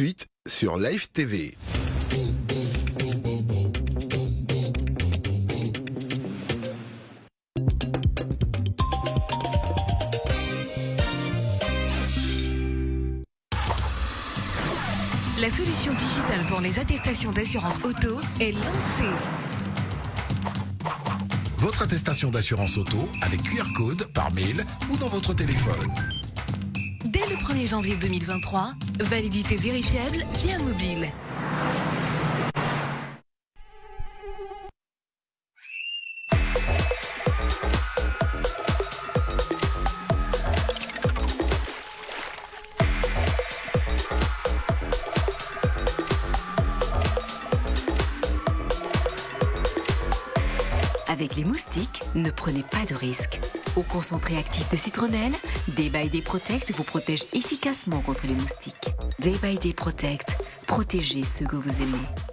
suite sur Live TV. La solution digitale pour les attestations d'assurance auto est lancée. Votre attestation d'assurance auto avec QR code par mail ou dans votre téléphone. Dès le 1er janvier 2023, validité vérifiable via mobile. Concentré actif de citronnelle, Day by Day Protect vous protège efficacement contre les moustiques. Day by Day Protect, protégez ceux que vous aimez.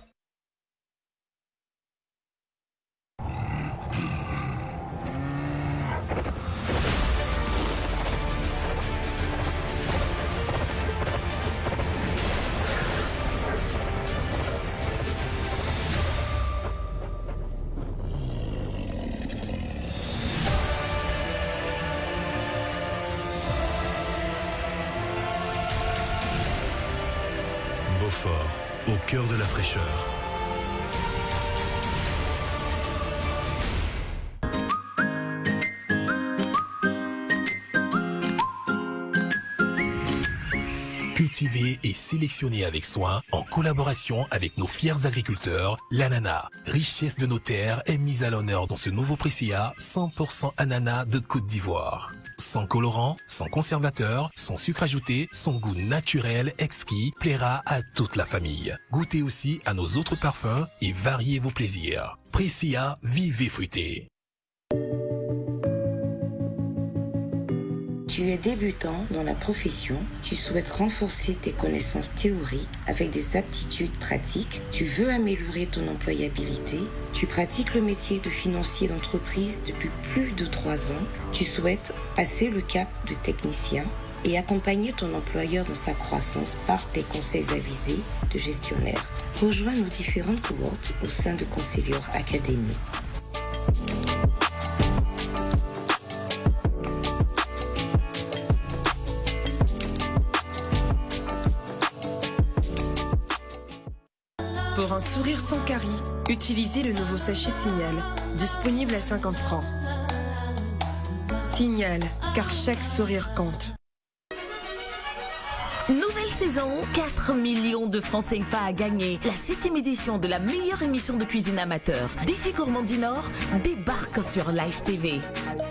Cultivé et sélectionné avec soin en collaboration avec nos fiers agriculteurs, l'ananas, richesse de nos terres, est mise à l'honneur dans ce nouveau Pressia 100% ananas de Côte d'Ivoire. Sans colorant, sans conservateur, sans sucre ajouté, son goût naturel exquis plaira à toute la famille. Goûtez aussi à nos autres parfums et variez vos plaisirs. Pressia, vivez fruité. Tu es débutant dans la profession, tu souhaites renforcer tes connaissances théoriques avec des aptitudes pratiques, tu veux améliorer ton employabilité, tu pratiques le métier de financier d'entreprise depuis plus de trois ans, tu souhaites passer le cap de technicien et accompagner ton employeur dans sa croissance par tes conseils avisés de gestionnaire. Rejoins nos différentes cohortes au sein de Conseilleur Academy. Pour un sourire sans carie, utilisez le nouveau sachet Signal, disponible à 50 francs. Signal, car chaque sourire compte. Nouvelle saison, 4 millions de francs CFA à gagner. La septième édition de la meilleure émission de cuisine amateur, Défi Gourmand du Nord, débarque sur Live TV.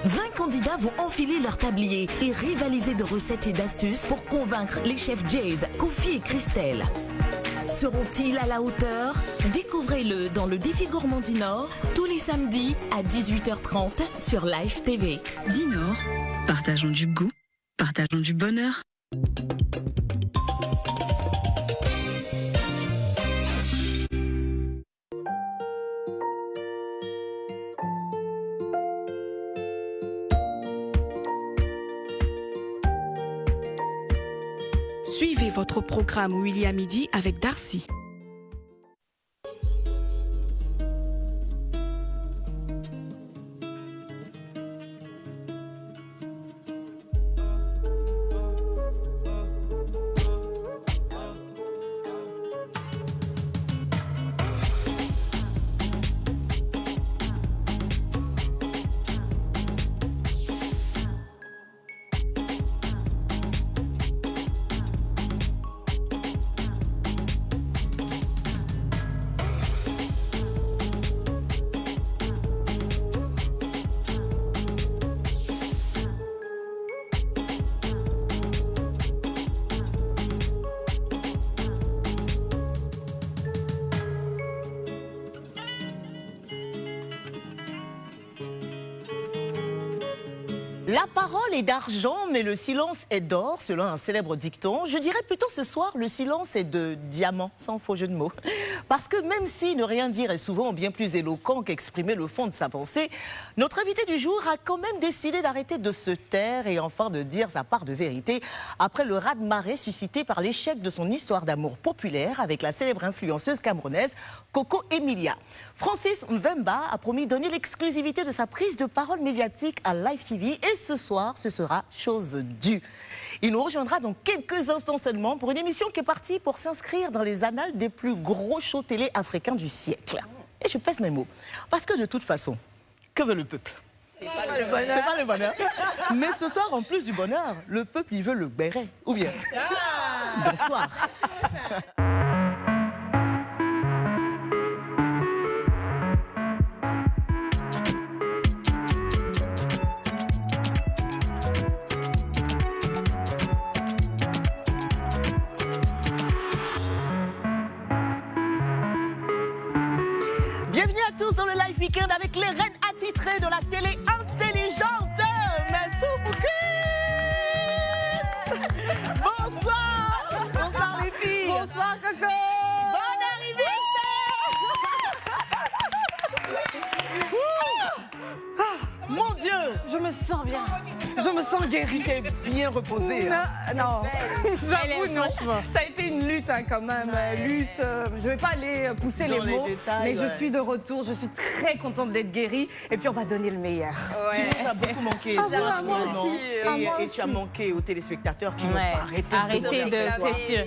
20 candidats vont enfiler leur tablier et rivaliser de recettes et d'astuces pour convaincre les chefs Jays, Kofi et Christelle. Seront-ils à la hauteur? Découvrez-le dans le Défi Gourmand du Nord, tous les samedis à 18h30 sur Live TV. Dinor, partageons du goût, partageons du bonheur. Suivez votre programme William Midi avec Darcy. D'argent, mais le silence est d'or, selon un célèbre dicton. Je dirais plutôt ce soir, le silence est de diamant, sans faux jeu de mots. Parce que même si ne rien dire est souvent bien plus éloquent qu'exprimer le fond de sa pensée, notre invité du jour a quand même décidé d'arrêter de se taire et enfin de dire sa part de vérité après le raz-de-marée suscité par l'échec de son histoire d'amour populaire avec la célèbre influenceuse camerounaise Coco Emilia. Francis Mvemba a promis donner l'exclusivité de sa prise de parole médiatique à Live TV et ce soir, ce sera chose due. Il nous rejoindra dans quelques instants seulement pour une émission qui est partie pour s'inscrire dans les annales des plus gros shows télé africains du siècle. Et je pèse mes mots. Parce que de toute façon, que veut le peuple? C'est pas, le bonheur. pas le bonheur. Mais ce soir, en plus du bonheur, le peuple, il veut le béret. Ou bien Bonsoir. Weekend avec les reines attitrées de la télé intelligente. Massou Bonsoir. Bonsoir les filles. Bonsoir Coco. Bonne arrivée ah, Mon Dieu Je me sens bien je me sens guérie. Tu bien reposée. Hein. Non, j'avoue non. Ça a été une lutte hein, quand même. Lutte. Euh, je ne vais pas aller pousser les mots, mais je suis de retour. Je suis très contente d'être guérie. Et puis on va donner le meilleur. Tu nous as beaucoup manqué. Ah, moi aussi. Et, tu as manqué aux téléspectateurs qui n'ont pas arrêté. Arrêtez de, c'est sûr.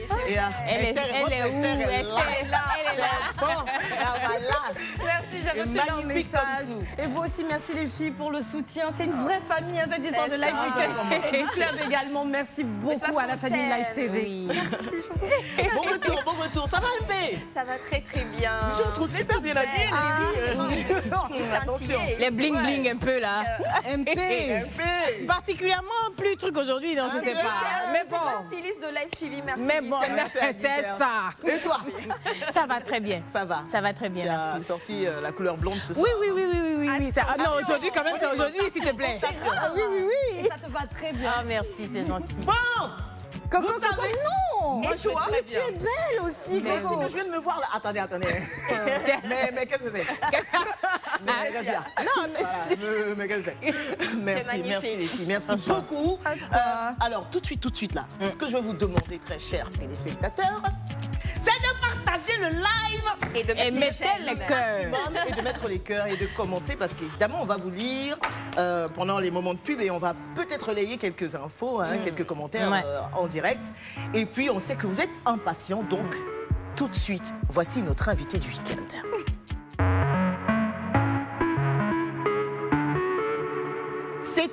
elle, est, elle est où? Elle est là. Elle est là. Bon, Merci, j'ai reçu leur message. Et vous aussi, merci les filles pour le soutien. C'est une vraie famille, hein, cette histoire de Live Et du club également. Merci beaucoup à la famille Live TV. Merci. Bon retour, bon retour. Ça va, MP Ça va très très bien. Je vous trouve super bien habillée, Attention. Les bling bling un peu là. MP. MP. Particulièrement plus truc aujourd'hui, non, je sais pas. Mais bon. styliste de Live TV, merci. Mais bon, c'est ça. Et toi? Ça va très bien. Ça va. Ça va très bien. Tu as sorti la couleur blonde ce soir. Oui, oui, oui, oui, oui, oui. Ah non, aujourd'hui quand même, c'est aujourd'hui, s'il te plaît. Ah oui, oui, oui. Ça te va très bien. Ah merci, c'est gentil. Bon Coco, Coco, non Moi, Et toi Mais tu es belle aussi, mais Coco. mais je viens de me voir là. Attendez, attendez. mais mais qu'est-ce que c'est Mais qu'est-ce qu'il y a Non, mais c'est... Mais qu'est-ce que c'est Merci, merci les filles. Merci beaucoup. Euh, alors, tout de suite, tout de suite là, ce que je vais vous demander, très chers téléspectateurs, c'est de partager le live et de mettre les cœurs. Et de mettre les cœurs et de commenter parce qu'évidemment, on va vous lire euh, pendant les moments de pub et on va peut-être relayer quelques infos, hein, quelques commentaires euh, en direct. Et puis, on sait que vous êtes impatients, donc tout de suite, voici notre invité du week-end.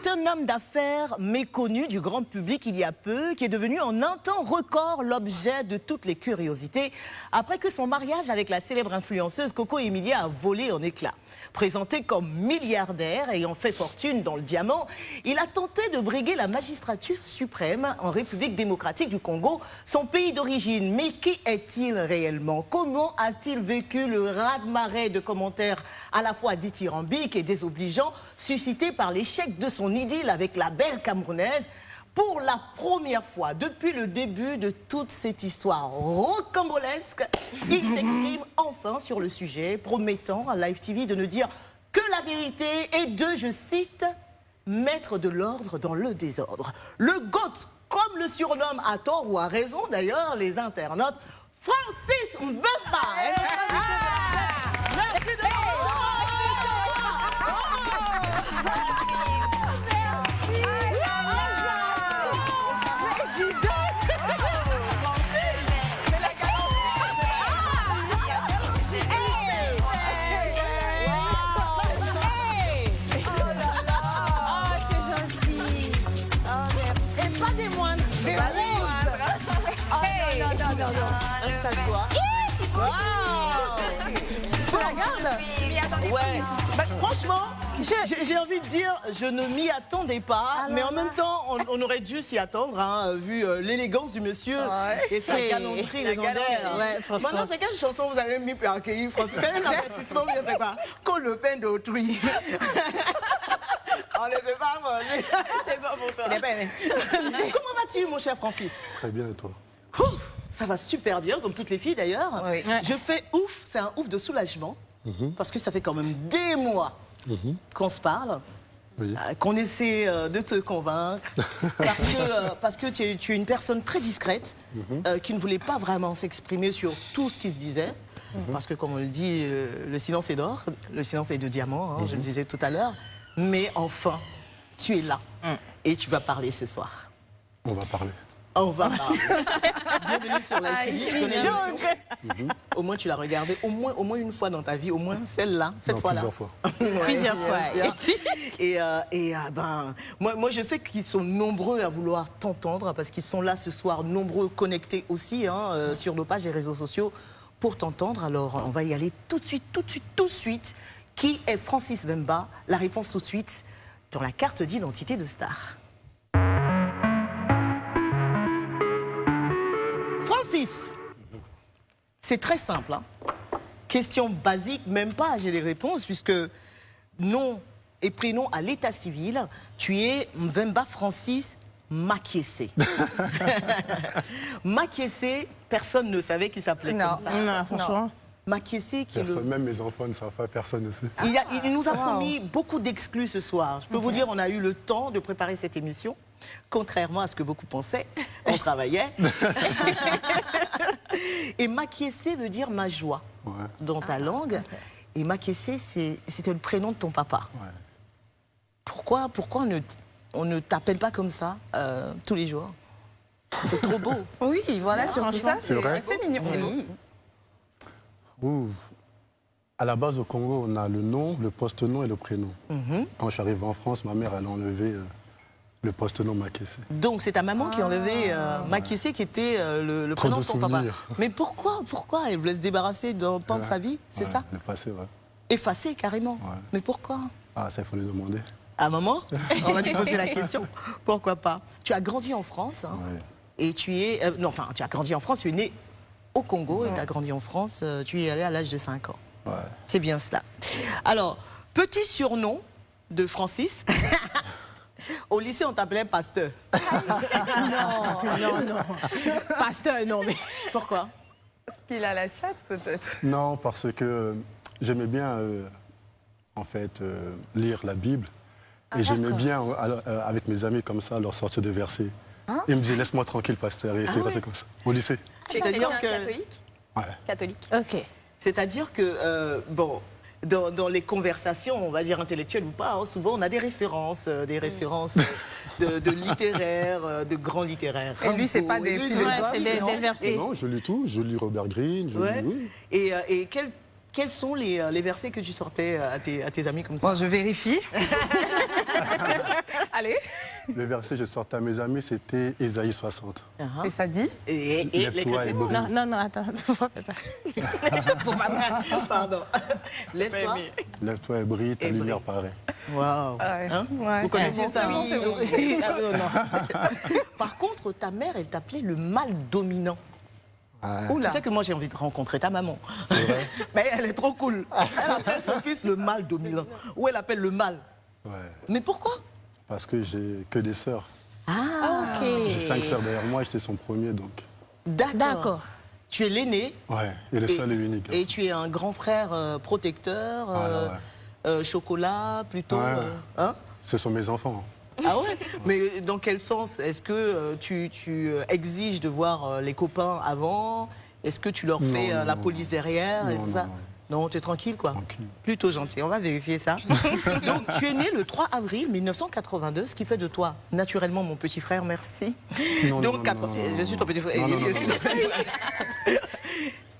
C'est un homme d'affaires méconnu du grand public il y a peu, qui est devenu en un temps record l'objet de toutes les curiosités, après que son mariage avec la célèbre influenceuse Coco Emilia a volé en éclats. Présenté comme milliardaire ayant fait fortune dans le diamant, il a tenté de briguer la magistrature suprême en République démocratique du Congo, son pays d'origine. Mais qui est-il réellement? Comment a-t-il vécu le raz-de-marée de commentaires à la fois dithyrambiques et désobligeants, suscités par l'échec de son idylle avec la belle Camerounaise pour la première fois depuis le début de toute cette histoire rocambolesque, il s'exprime enfin sur le sujet, promettant à Live TV de ne dire que la vérité et de, je cite, mettre de l'ordre dans le désordre. Le GOAT, comme le surnomme à tort ou à raison d'ailleurs les internautes, Francis Mbemba. Ouais. Bah, franchement, j'ai envie de dire, je ne m'y attendais pas, mais en même temps, on, aurait dû s'y attendre, hein, vu euh, l'élégance du monsieur et sa galanterie légendaire. Ouais, franchement. Maintenant, c'est quelle chanson vous avez mis pour accueillir Français C'est un avertissement, bien c'est quoi Qu'on le peine d'autrui. On ne peut pas C'est bon pour toi. Comment vas-tu, mon cher Francis? Très bien, et toi? Ça va super bien, comme toutes les filles d'ailleurs. Je fais ouf, c'est un ouf de soulagement, mhm. parce que ça fait quand même des mois mhm. qu'on se parle. Euh, qu'on essaie euh, de te convaincre, parce que, euh, parce que tu, es, une personne très discrète, mhm. qui ne voulait pas vraiment s'exprimer sur tout ce qui se disait, parce que comme on le dit, le silence est d'or, le silence est de diamant, hein, je le disais tout à l'heure, mais enfin, tu es là, mm. et tu vas parler ce soir. On va parler. On va parler. Bienvenue sur la télé. Mhm. Au moins, tu l'as regardé au moins, au moins une fois dans ta vie, au moins celle-là, cette fois-là. Plusieurs fois. plusieurs fois. et, euh, et euh, ben, moi, moi, je sais qu'ils sont nombreux à vouloir t'entendre parce qu'ils sont là ce soir, nombreux connectés aussi hein, euh, sur nos pages et réseaux sociaux pour t'entendre. Alors, on va y aller tout de suite, tout de suite, tout de suite. Qui est Francis Vemba? La réponse tout de suite dans la carte d'identité de star. Francis, c'est très simple. Hein. Question basique, même pas j'ai des réponses, puisque nom et prénom à l'état civil, tu es Mvemba Francis Makiese. Makiese, personne ne savait qu'il s'appelait comme ça. Non, franchement. Makiese qui le... Même mes enfants ne savent pas, personne ne sait. Il, nous a promis beaucoup d'exclus ce soir. Je peux vous dire, on a eu le temps de préparer cette émission. Contrairement à ce que beaucoup pensaient, on travaillait. et maquiesser veut dire ma joie dans ta ah, langue. Et maquiesser, c'était le prénom de ton papa. Pourquoi, pourquoi on ne, t'appelle pas comme ça euh, tous les jours? C'est trop beau. oui, voilà, sur ça, c'est mignon. Ouh. À la base, au Congo, on a le nom, le poste-nom et le prénom. Mhm. Quand je suis arrivé en France, ma mère, elle a enlevé euh, le poste-nom Makessé. Donc c'est ta maman qui a enlevé euh, ah. qui était euh, le, prénom de ton papa. Mais pourquoi Pourquoi Elle voulait se débarrasser d'un pan de sa vie, c'est ça Effacé, ouais. Effacé, carrément. Mais pourquoi Ah, ça, il faut lui demander. À maman On va lui poser la question. Pourquoi pas? Tu as grandi en France. Hein, et tu es... Euh, non, enfin, tu as grandi en France, tu es né au Congo et tu as grandi en France. Euh, tu y es allé à l'âge de 5 ans. C'est bien cela. Alors, petit surnom de Francis. Au lycée, on t'appelait pasteur. non, non, non. Pasteur, non, mais pourquoi? Parce qu'il a la chat, peut-être Non, parce que euh, j'aimais bien, euh, en fait, euh, lire la Bible. et ah, j'aimais bien, avec mes amis comme ça, leur sortir des versets. Hein? Ils me disaient, laisse-moi tranquille, pasteur. Et c'est ah passé comme ça, au lycée. C'est-à-dire que... catholique Ouais. Catholique. Ok. C'est-à-dire que, bon, dans, les conversations, on va dire intellectuelles ou pas, hein, souvent on a des références, euh, des références de, de littéraires, euh, de grands littéraires. Et lui, c'est pas des philosophes, c'est des, versets. Non, je lis tout. Je lis Robert Greene. Je lis, Et, euh, et quel quels sont les, les, versets que tu sortais à tes, à tes amis comme ça? Bon, Je vérifie. Allez. Le verset que je sortais à mes amis, c'était Ésaïe 60. Uh-huh. Et ça dit et, et, Lève-toi et brille. Non, non, non, attends, faut pas ça. Pardon. Lève-toi. Lève-toi et brille, ta lumière paraît. Waouh. Ah hein ouais. Vous connaissiez ça oui, oui. Par contre, ta mère, elle t'appelait le mal dominant. Ah. Tu sais que moi j'ai envie de rencontrer ta maman. Vrai Mais elle est trop cool. Elle appelle son fils le mal dominant. Ou elle appelle le mal. Ouais. Mais pourquoi? Parce que j'ai que des sœurs. Ah, ok. J'ai cinq sœurs derrière moi, j'étais son premier donc. D'accord. Tu es l'aîné. Ouais, et le seul et unique. Et tu es un grand frère euh, protecteur, euh, euh, chocolat plutôt. Hein? Ce sont mes enfants. Ah ouais? Mais dans quel sens? Est-ce que euh, tu, euh, exiges de voir euh, les copains avant? Est-ce que tu leur fais la police derrière? non, et ça? Non, tu es tranquille, quoi. Tranquille. Plutôt gentil. On va vérifier ça. Donc, tu es né le 3 avril 1982, ce qui fait de toi, naturellement, mon petit frère, merci. Non, Donc, non, je suis ton petit frère.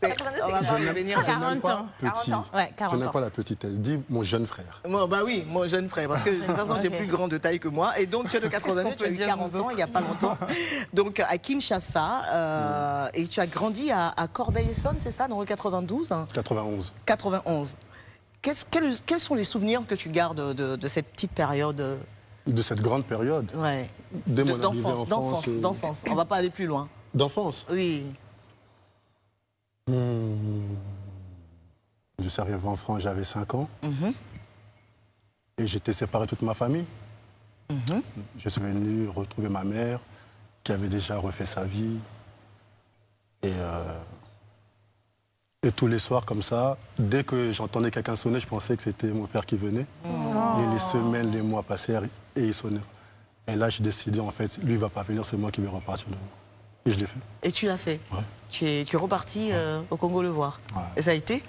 On va pas revenir 40 ans. Petit. Ouais, 40 je n'ai pas la petitesse. Dis mon jeune frère. Moi, bah oui, mon jeune frère. Parce que de toute façon, j'ai plus grand de taille que moi. Et donc, tu es de 89, tu as eu 40 ans il n'y a pas longtemps. Donc, à Kinshasa. Euh, et tu as grandi à, Corbeil-Essonne, c'est ça, dans le 92 91. 91. quels, quels, sont les souvenirs que tu gardes de, cette petite période? De cette grande période? Ouais. D'enfance, d'enfance, d'enfance. On ne va pas aller plus loin. D'enfance? Oui. Hmm. Je suis arrivé en France, j'avais 5 ans. Mhm. Et j'étais séparé de toute ma famille. Mhm. Je suis venu retrouver ma mère, qui avait déjà refait sa vie. Et, euh, et tous les soirs, comme ça, dès que j'entendais quelqu'un sonner, je pensais que c'était mon père qui venait. Oh. Et les semaines, les mois passèrent et il sonnait. Et là, j'ai décidé, en fait, lui ne va pas venir, c'est moi qui vais repartir. Et je l'ai fait. Et tu l'as fait ouais. tu, es, tu es reparti euh, au Congo le voir. Et ça a été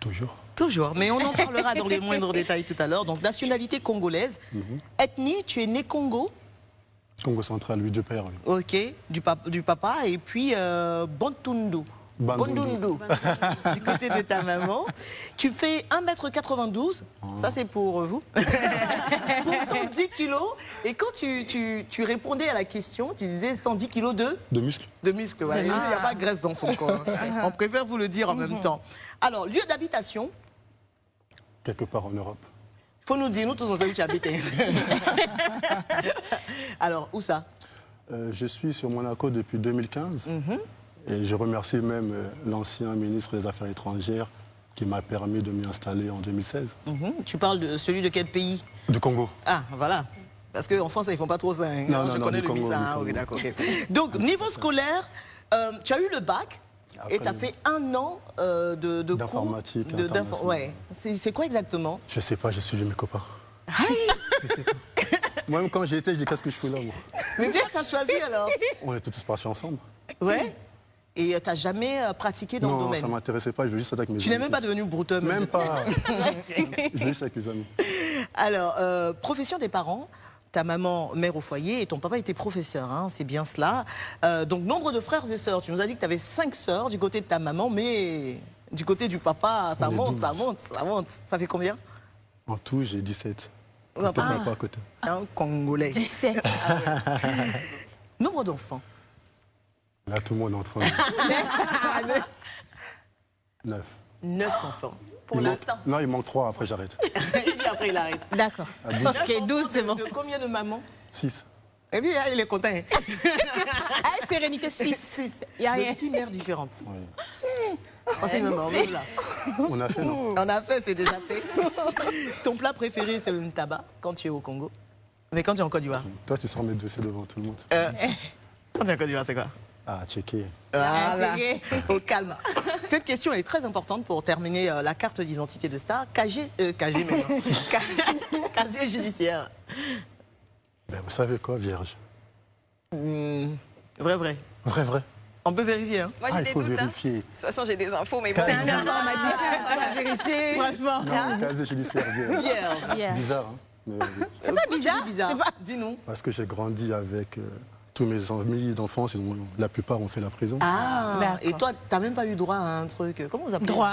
Toujours. Toujours. Mais on en parlera dans les moindres détails tout à l'heure. Donc, nationalité congolaise. Mhm. Ethnie, tu es né Congo Congo central, lui, de père. Ok, du, du, papa. Et puis, euh. Bondundu, du côté de ta maman. Tu fais 1m92, ça c'est pour vous, pour 110 kilos. Et quand tu, tu, tu, répondais à la question, tu disais 110 kilos de De muscles. De muscles, voilà. Il n'y a pas de graisse dans son corps. Hein. On préfère vous le dire en même mhm. temps. Alors, lieu d'habitation Quelque part en Europe. Il faut nous dire, nous tous on sait où tu habites. Alors, où ça? Euh, Je suis sur Monaco depuis 2015. Et je remercie même euh, l'ancien ministre des Affaires étrangères qui m'a permis de m'y installer en 2016. Mhm. Tu parles de celui de quel pays? Du Congo. Ah, voilà. Parce qu'en France, ils ne font pas trop ça. Hein. Non, non, je connais le Congo, visa. Hein. Donc, niveau scolaire, euh, tu as eu le bac et tu as fait un an euh, de, de D'informatique. Ouais. C'est quoi exactement? Je ne sais pas, j'ai suivi mes copains. Moi-même, quand j'y étais, je dis qu'est-ce que je fais là, moi? Mais bien, tu as choisi alors On est tous partis ensemble. Ouais et euh, tu n'as jamais euh, pratiqué dans le domaine Non, ça ne m'intéressait pas, je veux juste avec mes tu amis. Tu n'es même pas devenu brouteur Même pas. je veux juste avec mes amis. Alors, euh, profession des parents ta maman mère au foyer et ton papa était professeur, hein, c'est bien cela. donc nombre de frères et sœurs, tu nous as dit que tu avais cinq sœurs du côté de ta maman, mais du côté du papa, ça monte, ça monte, ça monte. Ça fait combien? En tout, j'ai 17. Ah. pas à côté. Un Congolais. 17. nombre d'enfants Là, tout le monde est en train Neuf. Neuf enfants. Pour l'instant. Non, il manque trois, après j'arrête. il dit après il arrête. D'accord. Ok, 12, c'est bon. De combien de mamans Six. Eh bien, il est content. ah, sérénité, six. Six. Il y a six mères différentes. Oui. Oh, c'est maman, là. On a fait, non On a fait, c'est déjà fait. Ton plat préféré, c'est le tabac quand tu es au Congo. Mais quand tu es en Côte d'Ivoire Toi, tu sors mes dossiers devant tout le monde. Euh, quand tu es en Côte d'Ivoire, c'est quoi? Ah, checker. Voilà. Au calme. Cette question est très importante pour terminer euh, la carte d'identité de star. KG, euh, KG Casier judiciaire. Ben, vous savez quoi, vierge? Hmm, Vrai, vrai. Vrai, vrai. On peut vérifier. Hein. Moi, j'ai ah, des il faut doutes. Hein. vérifier. De toute façon, j'ai des infos, mais bon. C'est un enfant, on m'a dit. Tu vas vérifier. Franchement. Non, casier judiciaire, vierge. Vierge. Bizarre, hein. C'est pas bizarre. bizarre. Pas... Dis-nous. Parce que j'ai grandi avec. Euh, tous mes amis d'enfance, la plupart ont fait la prison. Ah, et toi, tu n'as même pas eu droit à un truc. Comment vous appelez Droit.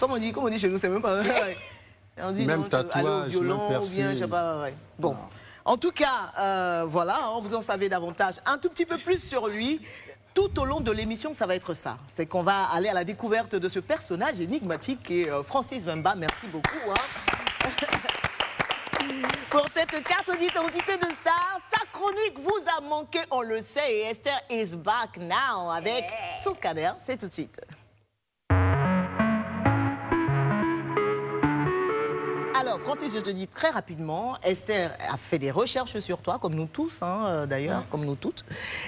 Comment on dit, comment on dit chez nous, c'est même pas. on dit même non, tatouage, violent même ou bien, je sais pas. Ouais. Bon. En tout cas, euh, voilà, hein, vous en savez davantage, un tout petit peu plus sur lui. Tout au long de l'émission, ça va être ça. C'est qu'on va aller à la découverte de ce personnage énigmatique qui est euh, Francis Wemba. Merci beaucoup. Hein. Pour cette carte d'identité de star, sa chronique vous a manqué, on le sait, et Esther is back now avec son scanner. C'est tout de suite. Alors, Francis, je te dis très rapidement, Esther a fait des recherches sur toi, comme nous tous, hein, euh, d'ailleurs, comme nous toutes.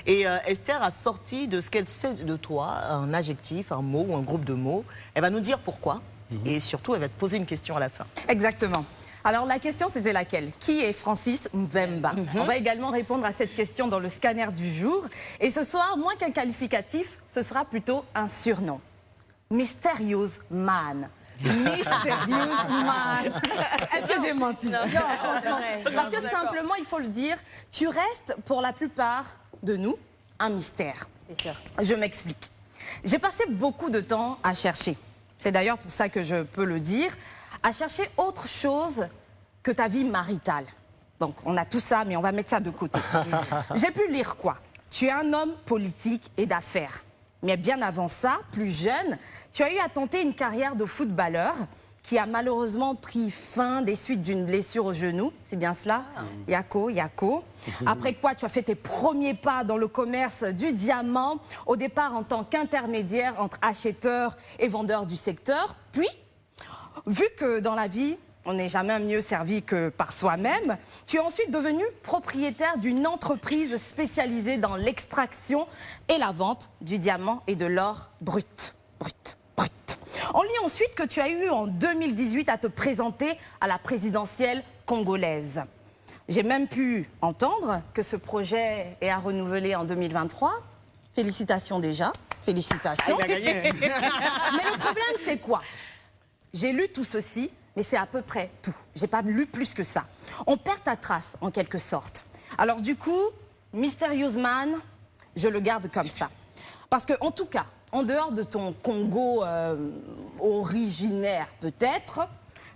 Et euh, Esther a sorti de ce qu'elle sait de toi un adjectif, un mot ou un groupe de mots. Elle va nous dire pourquoi. Mhm. Et surtout, elle va te poser une question à la fin. Exactement. Alors la question c'était laquelle? Qui est Francis Mvemba mhm. On va également répondre à cette question dans le scanner du jour. Et ce soir, moins qu'un qualificatif, ce sera plutôt un surnom. Mysterious Man. Mysterious Man. Est-ce que j'ai menti? Non, Parce que simplement, il faut le dire, tu restes pour la plupart de nous un mystère. C'est sûr. Je m'explique. J'ai passé beaucoup de temps à chercher. C'est d'ailleurs pour ça que je peux le dire à chercher autre chose que ta vie maritale. Donc, on a tout ça, mais on va mettre ça de côté. J'ai pu lire quoi? Tu es un homme politique et d'affaires. Mais bien avant ça, plus jeune, tu as eu à tenter une carrière de footballeur qui a malheureusement pris fin des suites d'une blessure au genou. C'est bien cela? Ah. Yako, Yako. Après quoi, tu as fait tes premiers pas dans le commerce du diamant, au départ en tant qu'intermédiaire entre acheteurs et vendeurs du secteur. Puis, vu que dans la vie, on n'est jamais mieux servi que par soi-même. Tu es ensuite devenu propriétaire d'une entreprise spécialisée dans l'extraction et la vente du diamant et de l'or brut. Brut, brut. On lit ensuite que tu as eu en 2018 à te présenter à la présidentielle congolaise. J'ai même pu entendre que ce projet est à renouveler en 2023. Félicitations déjà. Félicitations. Ah, il a gagné. mais le problème, c'est quoi? J'ai lu tout ceci, mais c'est à peu près tout. J'ai pas lu plus que ça. On perd ta trace, en quelque sorte. Alors du coup, Mysterious Man, je le garde comme ça. Parce que, en tout cas, en dehors de ton Congo euh, originaire peut-être,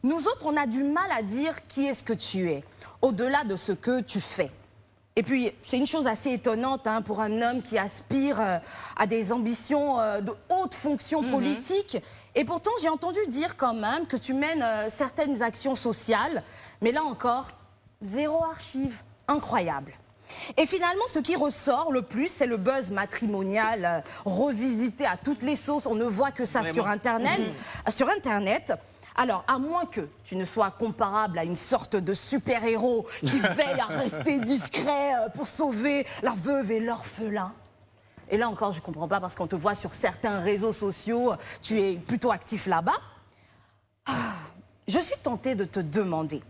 nous autres, on a du mal à dire qui est-ce que tu es, au-delà de ce que tu fais. Et puis, c'est une chose assez étonnante hein, pour un homme qui aspire euh, à des ambitions euh, de haute fonction politique. Et pourtant, j'ai entendu dire quand même que tu mènes euh, certaines actions sociales. Mais là encore, zéro archive. Incroyable. Et finalement, ce qui ressort le plus, c'est le buzz matrimonial euh, revisité à toutes les sauces. On ne voit que ça Vraiment. sur Internet. Mhm. Euh, Sur Internet. Alors, à moins que tu ne sois comparable à une sorte de super-héros qui veille à rester discret pour sauver la veuve et l'orphelin. Et là encore, je ne comprends pas parce qu'on te voit sur certains réseaux sociaux, tu es plutôt actif là-bas. Ah, Je suis tentée de te demander.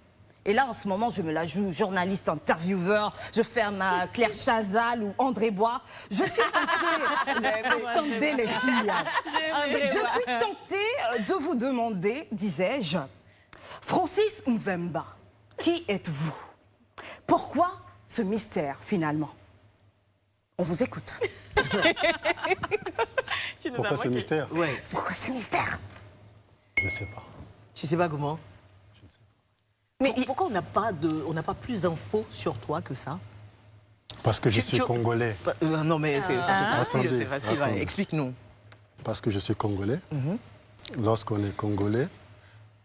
Et là, en ce moment, je me la joue journaliste, intervieweur, je fais ma Claire Chazal ou André Bois. Je suis tentée, les filles. Je suis tentée euh, de vous demander, disais-je, Francis Mvemba, qui êtes-vous? Pourquoi ce mystère finalement? On vous écoute. Pourquoi ce mystère? Ouais. Pourquoi ce mystère? Je ne sais pas. Tu sais pas comment? Mais pourquoi on n'a pas de, on n'a pas plus d'infos sur toi que ça? Parce que je Tu- suis tu- congolais. Pas- euh, Non mais c'est Ah. facile, c'est facile. ouais. Explique-nous. Parce que je suis congolais. Mhm. Lorsqu'on est congolais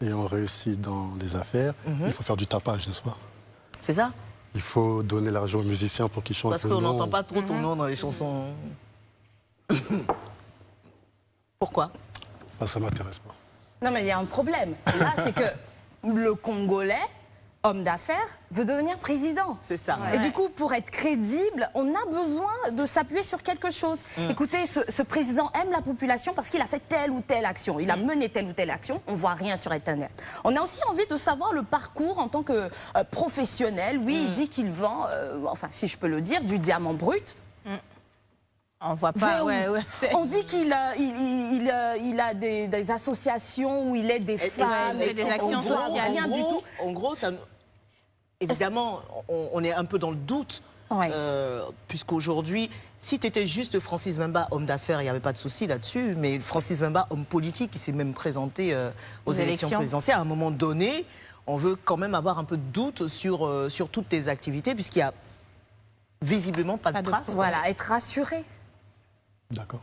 et on réussit dans les affaires, Mhm. il faut faire du tapage, n'est-ce pas? C'est ça? Il faut donner l'argent aux musiciens pour qu'ils chantent. Parce qu'on n'entend pas trop ton nom dans les chansons. Pourquoi Parce que ça ne m'intéresse pas. Non, mais il y a un problème. Là, c'est que le Congolais, homme d'affaires, veut devenir président. C'est ça. Et du coup, pour être crédible, on a besoin de s'appuyer sur quelque chose. Mm. Écoutez, ce, ce président aime la population parce qu'il a fait telle ou telle action. Il a mené telle ou telle action. On voit rien sur Internet. On a aussi envie de savoir le parcours en tant que euh, professionnel. Oui, il dit qu'il vend, euh, enfin, si je peux le dire, du diamant brut. On voit pas, ouais, ouais. On dit qu'il a, il, il- il a, des, des associations où il aide des femmes. que- fait des en actions gros- sociales. Rien en du gros- tout. En gros, ça, évidemment, on, on est un peu dans le doute. euh, Puisqu'aujourd'hui, si tu étais juste Francis Mbemba, homme d'affaires, il n'y avait pas de souci là-dessus. Mais Francis Mbemba, homme politique, qui s'est même présenté euh, aux Aux élections, élections. présidentielles, à un moment donné, on veut quand même avoir un peu de doute sur, euh, sur toutes tes activités, puisqu'il n'y a visiblement pas, de traces. Voilà, être rassuré. D'accord.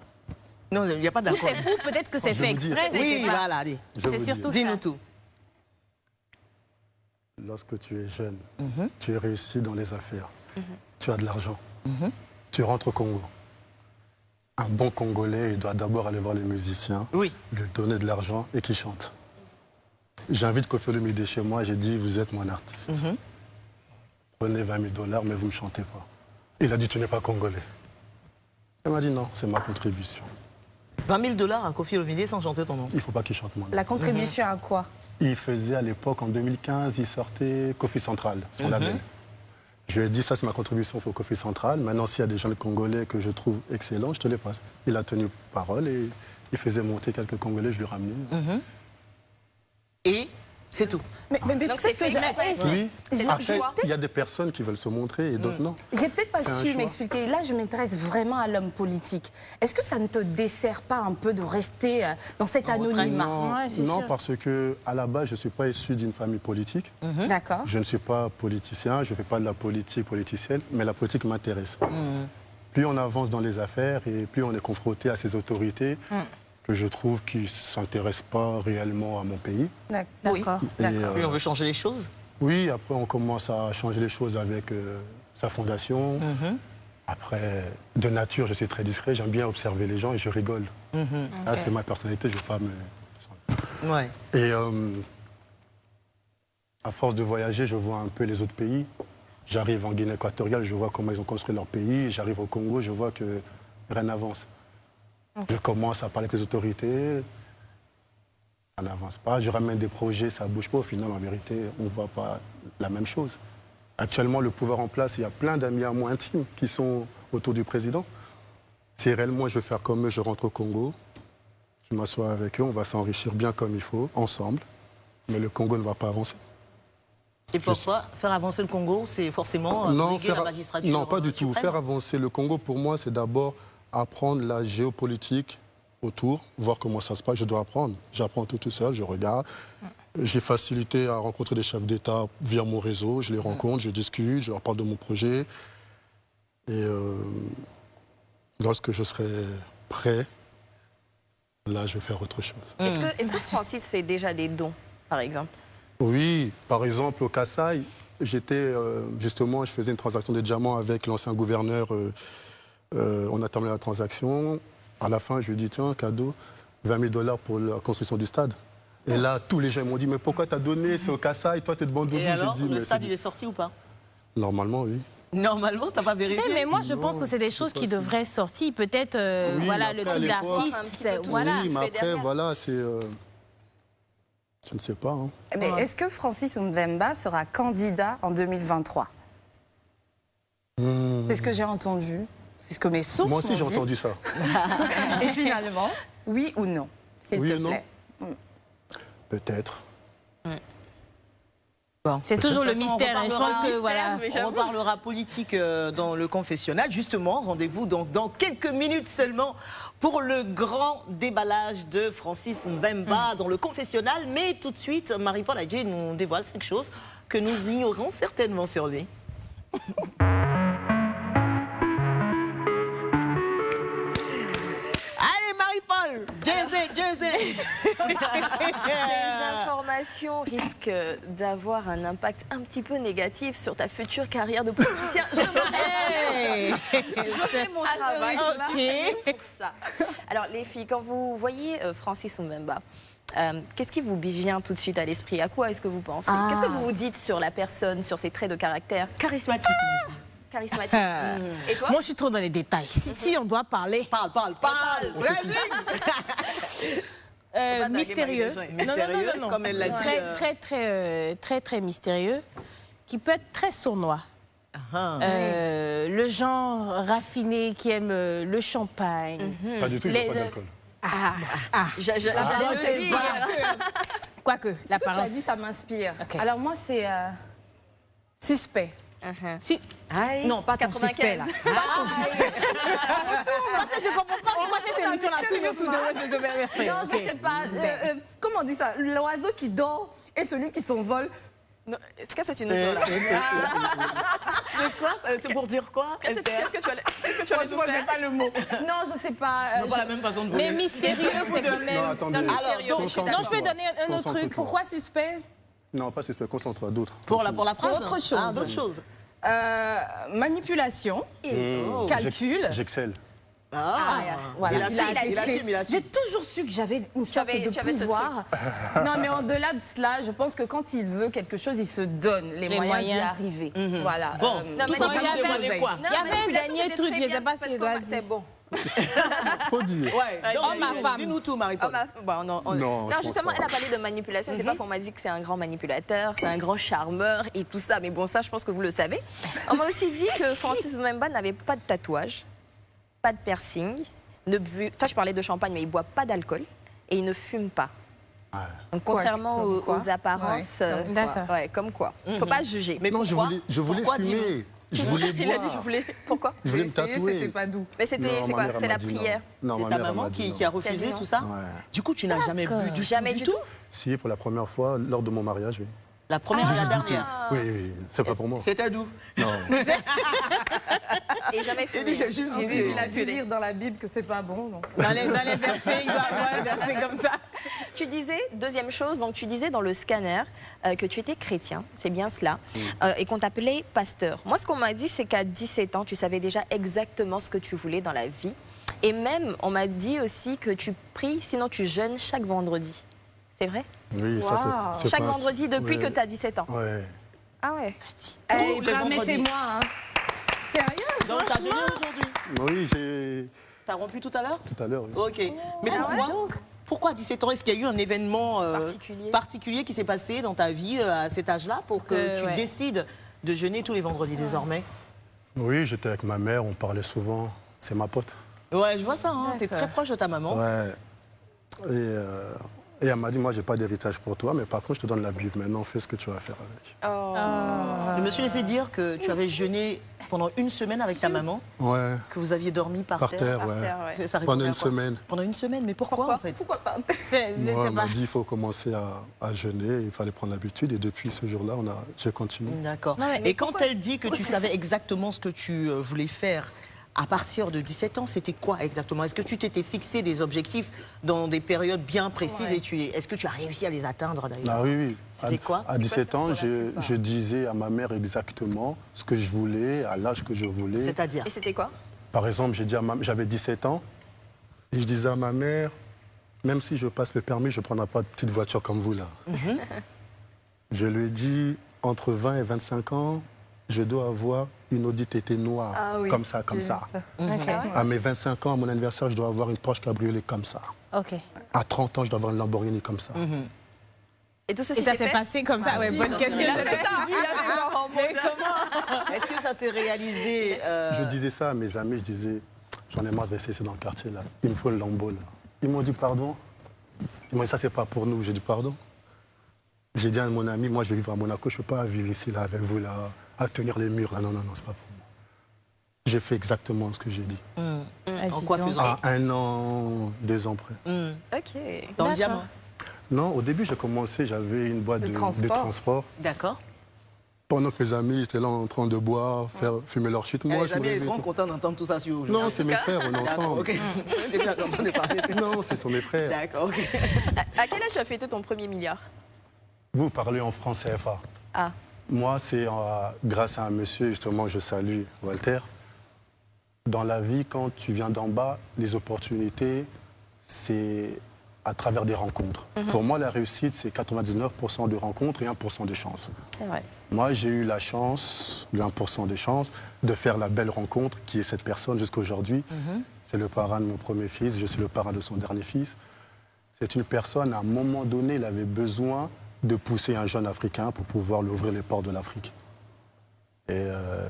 Non, il n'y a pas Ou d'accord. c'est- ou peut-être que c'est fait exprès. Oui, voilà, allez. C'est surtout. Dis-nous tout. Lorsque tu es jeune, Mhm. tu es réussi dans les affaires, Mhm. tu as de l'argent, Mhm. tu rentres au Congo. Un bon Congolais, il doit d'abord aller voir les musiciens, lui donner de l'argent et qu'il chante. J'invite Kofi Olomide chez moi, j'ai dit, vous êtes mon artiste. Prenez 20 000 dollars, mais vous ne me chantez pas. Il a dit, tu n'es pas Congolais. Il m'a dit, non, c'est ma contribution. 20 000 dollars à Kofi Olomide sans chanter ton nom. Il ne faut pas qu'il chante mon nom. La contribution à quoi? Il faisait à l'époque, en 2015, il sortait Kofi Central, son Mhm. label. Je lui ai dit, ça c'est ma contribution pour Kofi Central. Maintenant, s'il y a des gens congolais que je trouve excellents, je te les passe. Il a tenu parole et il faisait monter quelques Congolais, je lui ramenais. Mhm. Et c'est tout. Mais, mais, mais Donc peut-être c'est que. Oui, après, il y a des personnes qui veulent se montrer et d'autres non. J'ai peut-être pas su m'expliquer. Là, je m'intéresse vraiment à l'homme politique. Est-ce que ça ne te dessert pas un peu de rester euh, dans cet anonymat Non, non, parce que à la base, je ne suis pas issu d'une famille politique. Mhm. D'accord. Je ne suis pas politicien, je ne fais pas de la politique politicienne, mais la politique m'intéresse. Plus on avance dans les affaires et plus on est confronté à ces autorités que je trouve qui ne s'intéressent pas réellement à mon pays. D'accord. Et, euh, Oui, on veut changer les choses. oui, après on commence à changer les choses avec euh, sa fondation. Mhm. Après, de nature, je suis très discret, j'aime bien observer les gens et je rigole. Mhm. Ça, c'est ma personnalité, je ne vais pas me... Ouais. Et euh, À force de voyager, je vois un peu les autres pays. J'arrive en Guinée équatoriale, je vois comment ils ont construit leur pays. J'arrive au Congo, je vois que rien n'avance. Je commence à parler avec les autorités, ça n'avance pas. Je ramène des projets, ça ne bouge pas. Au final, en vérité, on ne voit pas la même chose. Actuellement, le pouvoir en place, il y a plein d'amis à moi intimes qui sont autour du président. Si réellement je veux faire comme eux, je rentre au Congo, je m'assois avec eux, on va s'enrichir bien comme il faut, ensemble. Mais le Congo ne va pas avancer. Et pourquoi faire avancer le Congo, c'est forcément euh, non, faire- la magistrature non, pas euh, du tout. suprême Faire avancer le Congo, pour moi, c'est d'abord apprendre la géopolitique autour, voir comment ça se passe. Je dois apprendre. J'apprends tout tout seul, je regarde. J'ai facilité à rencontrer des chefs d'État via mon réseau. Je les rencontre, je discute, je leur parle de mon projet. Et euh, lorsque je serai prêt, là, je vais faire autre chose. Est-ce que, que Francis fait déjà des dons, par exemple? Oui, par exemple, au Kassai, j'étais euh, justement, je faisais une transaction de diamants avec l'ancien gouverneur. euh, euh, on a terminé la transaction. À la fin, je lui ai dit tiens, cadeau, 20 000 dollars pour la construction du stade. Et là, tous les gens m'ont dit mais pourquoi t'as donné? C'est au Kassai, toi t'es de Bandoudou. Et alors, dit, le mais stade, il est sorti ou pas? Normalement, oui. Normalement, t'as pas Tu vérifié? sais, mais moi, je pense que c'est des choses qui devraient sortir. Peut-être, euh, Oui, voilà, mais le après, truc d'artiste, voilà. oui, mais après, derrière. voilà, c'est. euh, Je ne sais pas. hein. Mais est-ce que Francis Mbemba sera candidat en 2023 Hmm. C'est ce que j'ai entendu. C'est ce que mes sources Moi aussi, j'ai entendu ça. Et finalement, oui ou non S'il Oui te ou non plaît. Peut-être. C'est toujours le mystère. on hein. Je pense que, voilà. On reparlera politique euh, dans le confessionnal. Justement, rendez-vous donc dans quelques minutes seulement pour le grand déballage de Francis Mbemba dans le confessionnal. Mais tout de suite, Marie-Paul Adjé nous dévoile quelque chose que nous ignorons certainement sur lui. Marie-Paul Jay-Z, Jay-Z Ces informations risquent d'avoir un impact un petit peu négatif sur ta future carrière de politicien. Je Hey Je fais mon travail là, Ok. pour ça. Alors les filles, quand vous voyez euh, Francis Mbemba, euh, qu'est-ce qui vous vient tout de suite à l'esprit? À quoi est-ce que vous pensez? Ah. Qu'est-ce que vous vous dites sur la personne, sur ses traits de caractère? Charismatique. Charismatique. Ah. Et toi Moi, je suis trop dans les détails. Si, si on doit parler. Parle, parle, parle Vas-y Euh, mystérieux. Mystérieux, comme elle l'a dit, Très, euh. très, très, euh, très, très mystérieux, qui peut être très sournois. Ah. Euh, le genre raffiné qui aime le champagne. Pas du tout, il Les- n'y a pas d'alcool. Ah, ah. J'a- j'a- Ah, J'allais. Quoique, Ce que tu l'apparence. as dit, ça m'inspire. Alors moi, c'est euh, suspect. Uh-huh. Si- Non, pas ton 95. suspect, là. Parce que je comprends pas pourquoi cette émission-là tourne autour de moi, je te remercie. Non, je sais pas. euh, euh, comment on dit ça? L'oiseau qui dort et celui qui s'envole. Est-ce que c'est une Et- seule C'est quoi C'est pour dire quoi Qu'est-ce que tu allais qu'est-ce que tu allais faire pas le mot. Non, je sais pas. euh, Non, pas je- la même façon de Mais voler. mystérieux, c'est quand même. Non, attendez. Alors. Non, je peux donner un- autre truc. Pourquoi suspect? Non, pas suspect, concentre-toi, d'autres. Pour la, pour la phrase Autre chose. Ah, d'autres choses. Euh, Manipulation, Mmh. calcul. J'ex- J'excelle. Ah, Voilà. il a il assume. J'ai toujours su que j'avais une sorte avais- de tu avais ce pouvoir. non, mais en-delà de cela, je pense que quand il veut quelque chose, il se donne les, Les moyens, d'y arriver. Mhm. Voilà. Bon, Euh, Non, tout mais il y avait- demander quoi Non, Il y avait un truc, je sais bien, pas si. C'est bon. Faut dire. Ouais, Vas-y, donc, Oh, ma dis- femme. Dis-nous tout, Marie-Paul. ma- bon, non, on- Non, je pense justement, elle a parlé de manipulation. C'est pas qu'on m'a dit que c'est un grand manipulateur, c'est un grand charmeur et tout ça. Mais bon, ça, je pense que vous le savez. On m'a aussi dit que Francis Mbemba n'avait pas de tatouage, pas de piercing. Ne bu... Toi, je parlais de champagne, mais il boit pas d'alcool et il ne fume pas. Donc, contrairement aux, aux apparences, Ouais, euh, ouais, comme quoi. Faut pas juger. Mais Non, je pourquoi voulais, je voulais Pourquoi, dis-nous fumer. Je voulais il a dit je voulais. Pourquoi Je voulais me J'ai essayé, tatouer. C'était pas doux. Mais c'était c'est quoi? C'est la prière. Non, C'est ta maman qui, a refusé tout ça Ouais. Du coup, tu n'as jamais bu du Jamais tout du tout? Si, pour la première fois, lors de mon mariage, oui. La première et la dernière. Oui, oui, c'est pas pour moi. C'était doux. Non. Et jamais dit, j'ai juste bu. plus, il a dû lire dans la Bible que c'est pas bon. donc. Dans les, dans les versets, il doit avoir un verset comme ça. Tu disais, deuxième chose, donc tu disais dans le scanner euh, que tu étais chrétien, c'est bien cela, euh, et qu'on t'appelait pasteur. Moi, ce qu'on m'a dit, c'est qu'à 17 ans, tu savais déjà exactement ce que tu voulais dans la vie. Et même, on m'a dit aussi que tu pries, sinon tu jeûnes chaque vendredi. C'est vrai? Oui, ça, c'est- c'est Chaque pas- vendredi depuis Ouais. que tu as 17 ans Ouais. Ah ouais Tous Eh. Permettez-moi. Hein. Sérieux Donc, t'as jeûné franchement aujourd'hui Oui, j'ai T'as rompu tout à l'heure tout à l'heure. oui. Ok. Mais Ah pourquoi ouais, Pourquoi à 17 ans Est-ce qu'il y a eu un événement euh, Particulier. particulier qui s'est passé dans ta vie euh, à cet âge-là pour que Que, tu ouais. décides de jeûner tous les vendredis désormais? Oui, j'étais avec ma mère, on parlait souvent. C'est ma pote. Ouais, je vois ça. Hein. T'es très proche de ta maman. Ouais. Et, euh, et elle m'a dit, moi, j'ai pas d'héritage pour toi, mais par contre, je te donne la Bible. Maintenant, fais ce que tu vas faire avec. Oh. Je me suis laissé dire que tu avais jeûné pendant une semaine avec ta maman, Ouais, que vous aviez dormi par, par terre, ouais. terre, ouais. Ça répond Pendant une semaine. Pendant une semaine, mais pourquoi, en fait Pourquoi pas Moi, elle m'a dit, il faut commencer à, à jeûner, il fallait prendre l'habitude. Et depuis ce jour-là, on a, j'ai continué. D'accord. Et quand elle dit que tu savais exactement ce que tu euh, voulais faire à partir de 17 ans, c'était quoi exactement? Est-ce que tu t'étais fixé des objectifs dans des périodes bien précises Ouais. et tu est-ce que tu as réussi à les atteindre d'ailleurs? Ah oui, oui. C'était À- quoi? À 17 ans, je, je disais à ma mère exactement ce que je voulais, à l'âge que je voulais. C'est-à-dire? Et c'était quoi? Par exemple, j'ai dit à ma- j'avais 17 ans et je disais à ma mère, même si je passe le permis, je ne prendrai pas de petite voiture comme vous là. Mhm. Je lui ai dit, entre 20 et 25 ans, je dois avoir une Audi TT noire, Ah oui, comme ça, comme ça. ça. Ok. À mes 25 ans, à mon anniversaire, je dois avoir une Porsche Cabriolet comme ça. Ok. À 30 ans, je dois avoir une Lamborghini comme ça. Mhm. Et tout ceci Et ça s'est passé comme ça, Ah, ouais, si, bonne question. s'est- Il a fait ça, oui, il a fait ça en Mais mode- comment? Est-ce que ça s'est réalisé euh, Je disais ça à mes amis, je disais, j'en ai marre de rester ici dans le quartier là. Il me faut le lambeau là. Ils m'ont dit pardon? Ils m'ont dit ça c'est pas pour nous. J'ai dit pardon? J'ai dit à mon ami, moi je vais vivre à Monaco, je ne peux pas vivre ici là avec vous là, à tenir les murs là. Non, non, non, c'est pas pour moi. J'ai fait exactement ce que j'ai dit. Ah, En quoi faisant? À un an, deux ans près. Hum, Ok. Dans le D'accord. diamant? Non, au début j'ai commencé, j'avais une boîte De de, transport. transport. D'accord. Pendant que mes amis étaient là en train de boire, faire fumer leur shit, moi Eh, les je amis, ils seront contents d'entendre tout ça sur vous. Non, c'est mes frères, on est ensemble. ok. Depuis là, t'entendais parler. Non, ce sont mes frères. D'accord, ok. À, à quel âge tu as fêté ton premier milliard? Vous parlez en France CFA. Ah. Moi, c'est euh, grâce à un monsieur, justement, je salue Walter. Dans la vie, quand tu viens d'en bas, les opportunités, c'est à travers des rencontres. Mhm. Pour moi, la réussite, c'est 99% de rencontres et 1% de chance. Vrai. Moi, j'ai eu la chance, le 1% de chance, de faire la belle rencontre qui est cette personne jusqu'à aujourd'hui. Mhm. C'est le parrain de mon premier fils, je suis le parrain de son dernier fils. C'est une personne, à un moment donné, il avait besoin de pousser un jeune Africain pour pouvoir lui ouvrir les portes de l'Afrique. Et euh,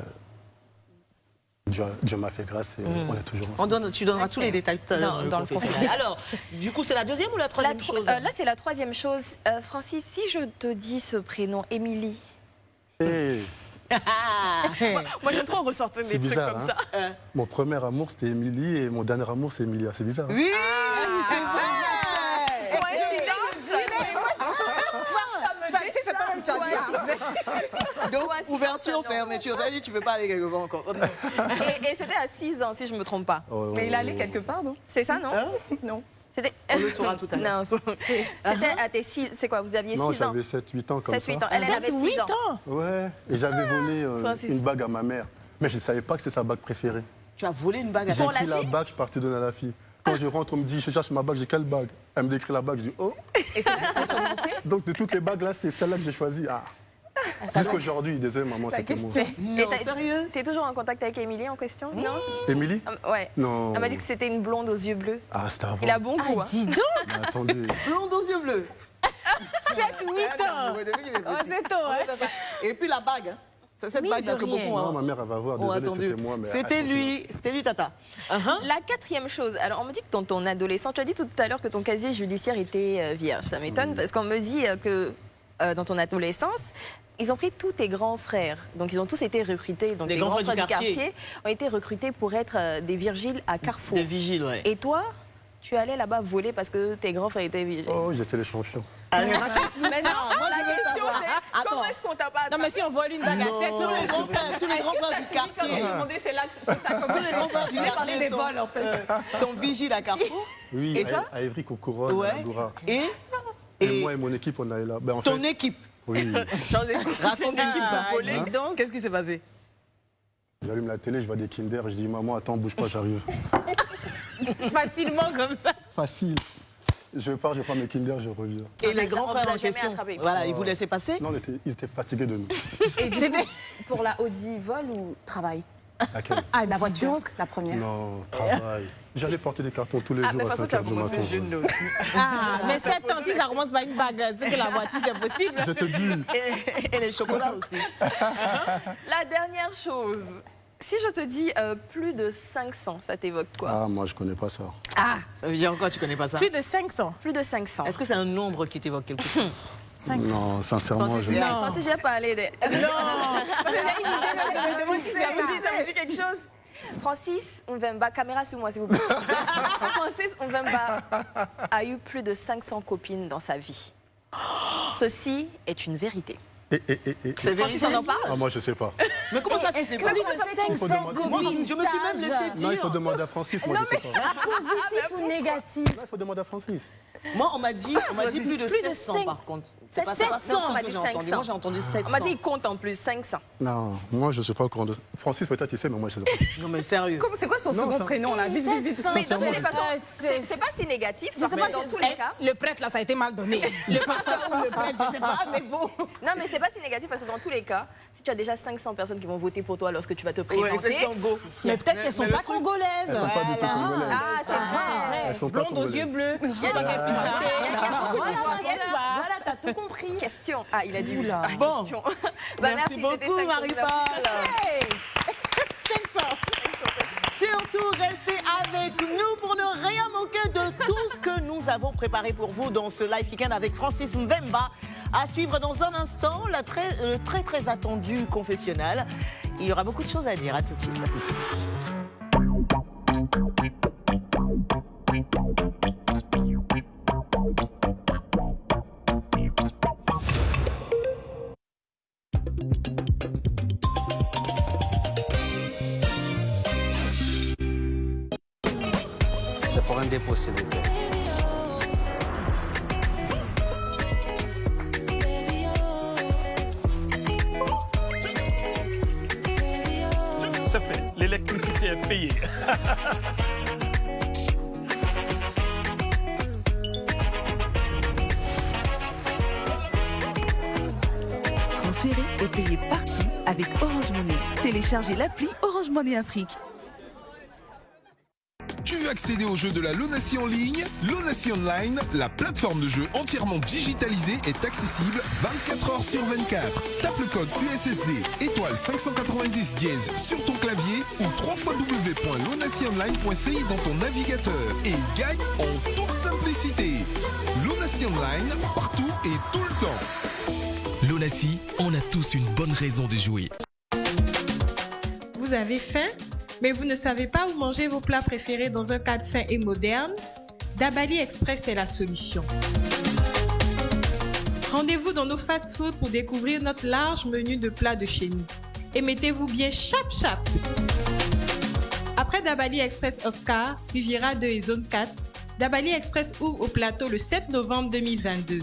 Dieu, Dieu m'a fait grâce et Mm. on est toujours On ensemble. donne, tu donneras tous les détails tout à l'heure. Dans- le dans le professionnel. Alors, du coup, c'est la deuxième ou la La troisième tro- chose euh, là, c'est la troisième chose. Euh, Francis, si je te dis ce prénom, Émilie. Et moi, moi, j'aime trop ressortir des c'est trucs bizarre. comme hein. ça. Mon premier amour, c'était Émilie et mon dernier amour, c'est Emilia. C'est bizarre. hein Oui, Ah. c'est vrai Bah, tu sais, c'est quand même dit. Donc, ouverture, fermeture. Ça veut dire que tu peux pas aller quelque part encore. Et, et c'était à 6 ans, si je me trompe pas. Ouais, ouais, Mais il ouais, allait ouais. quelque part, non? C'est ça, non? Hein? Non. C'était... On le saura tout à l'heure. Non, c'était à tes 6... C'est quoi, vous aviez 6 Non, ans? j'avais 7-8 ans comme 7-8 ça. ans. Elle, elle avait 6 8 ans. ans? Ouais, et j'avais volé euh, une bague à ma mère. Mais je ne savais pas que c'était sa bague préférée. Tu as volé une bague à J'ai ta la pris la bague, je suis parti donner à la fille. Quand je rentre, on me dit, je cherche ma bague, j'ai quelle bague? Elle me décrit la bague, je dis, oh. Et c'est là que ça a commencé Donc de toutes les bagues là, c'est celle-là que j'ai choisie. Ah. Jusqu'aujourd'hui, désolé maman, Ta c'était moi. question. Non, sérieux T'es toujours en contact avec Émilie en question Non Émilie Ah, Ouais. Non. Elle m'a dit que c'était une blonde aux yeux bleus. Ah, c'était avant. Il a bon goût. Ah, hein. dis donc, Mais attendez. Blonde aux yeux bleus. 7, 8 ans. Ouais, depuis qu'il est Oh, petit. c'est tôt, hein. Et puis la bague. hein. C'est cette Mine bague de rien. beaucoup Non, hein, ma mère, elle va voir. ont Désolé, attendu. c'était moi. mais C'était lui, c'était lui, Tata. La quatrième chose, alors on me dit que dans ton adolescence, tu as dit tout à l'heure que ton casier judiciaire était euh, vierge. Ça m'étonne parce qu'on me dit euh, que euh, dans ton adolescence, ils ont pris tous tes grands frères. Donc ils ont tous été recrutés. Donc Des les grands grands frères frères du du quartier. ont été recrutés pour être euh, des virgiles à Carrefour. Des vigiles, ouais. Et toi, tu allais là-bas voler parce que tes grands frères étaient vigiles. Oh, j'étais le champion. Allez, raconte-nous Mais non. Moi, la je question c'est Attends. comment est-ce qu'on t'a pas Non, mais si on vole une bague à 7 tous les grands frères, tous les grands frères du quartier. c'est là que ça Tous les grands frères du quartier sont, euh, sont vigiles à Carrefour. Oui, Et à- Évry, Ouais. à. Et, Et, moi et mon équipe, on est là. Ben, en ton fait, équipe. Oui. Raconte-nous ça. Hein Dis donc, qu'est-ce qui s'est passé? J'allume la télé, je vois des Kinder, je dis maman, attends, bouge pas, j'arrive. facilement comme ça. Facile. Je pars, je prends mes Kinder, je reviens. Et On les grands frères en jamais question, attrapé. voilà, ils vous laissaient passer? Non, était- ils étaient fatigués de nous. Et coup, pour la Audi, vol ou travail? Laquelle? Ah, la voiture. Donc, la première. Non, travail. J'allais porter des cartons tous les Ah, jours mais à de toute 5 façon, h tu du as matin. jeune. Ah, mais 7 ans, si ça commence par une bague, c'est que la voiture, c'est possible. Je te dis. Et, et les chocolats aussi. La dernière chose. Si je te dis euh, plus de 500, ça t'évoque quoi Ah, moi, je connais pas ça. Ah, ça veut dire quoi Tu connais pas ça Plus de 500. Plus de 500. Est-ce que c'est un nombre qui t'évoque quelque chose Non, sincèrement, je... Je pensais que j'ai parlé de... Non dit, ça vous dit quelque chose Francis Mvemba, caméra sur moi s'il vous plaît. Francis Mvemba a eu plus de 500 copines dans sa vie. Ceci est une vérité. Et, et, et, et- C'est Francis, vérifié on en parle Ah, moi, je sais pas. Mais comment ça, tu Est-ce sais pas plus Il faut de 500 demander- Moi, copines je me suis même laissé Non, il faut dire. demander à Francis, moi, je sais pas. Positif ou négatif Non, il faut demander à Francis. Moi, on m'a dit, on m'a dit plus de Plus de 700 cinq- par contre. C'est pas ça, 700, que on m'a dit j'ai entendu. 500. Moi, j'ai entendu 700. On m'a dit il compte en plus, 500. Non, moi, je ne suis pas au courant de Francis, peut-être, il sait, mais moi, je ne sais pas. Non, mais sérieux. C'est quoi son Non, second ça- prénom là? Vite, vite, vite. Ah, c'est pas si négatif, Je sais pas dans tous les eh, cas. Le prêtre, là, ça a été mal donné. Le pasteur ou le prêtre, je sais pas, mais bon. Non, mais c'est pas si négatif parce que dans tous les cas, si tu as déjà 500 personnes qui vont voter pour toi lorsque tu vas te Ouais, présenter. 700 go. Mais peut-être qu'elles sont pas truc- congolaises. Elles sont pas du tout congolaises. Ah, c'est vrai. Elles sont Blondes aux yeux bleus. Il y a des Voilà, Voilà, voilà, voilà, t'as tout compris. Question. Ah, il a dit oui. Ah, Bon. Bah, Merci c'était beaucoup, 500, Marie-Paul. Hey 500. Surtout, restez avec nous pour ne rien manquer de tout ce que nous avons préparé pour vous dans ce live weekend avec Francis Mbemba. À suivre dans un instant la très, le très très attendu confessionnal. Il y aura beaucoup de choses à dire. À tout de suite. C'est fait. L'électricité est payée. Transférez et payez partout avec Orange Money. Téléchargez l'appli Orange Money Afrique. Tu veux accéder aux jeux de la Lunacy en ligne Lunacy Online, la plateforme de jeux entièrement digitalisée, est accessible 24 heures sur 24. Tape le code USSD étoile 590 dièse sur ton clavier ou www.lunacyonline.ci dans ton navigateur et gagne en toute simplicité. Lunacy Online, partout et tout le temps. L'Onassi, on a tous une bonne raison de jouer. Vous avez faim, mais vous ne savez pas où manger vos plats préférés dans un cadre sain et moderne? Dabali Express est la solution. Rendez-vous dans nos fast-foods pour découvrir notre large menu de plats de chez nous. Et mettez-vous bien chap chap. Après Dabali Express Oscar, Riviera 2 et Zone 4, Dabali Express ouvre au plateau le 7 novembre 2022.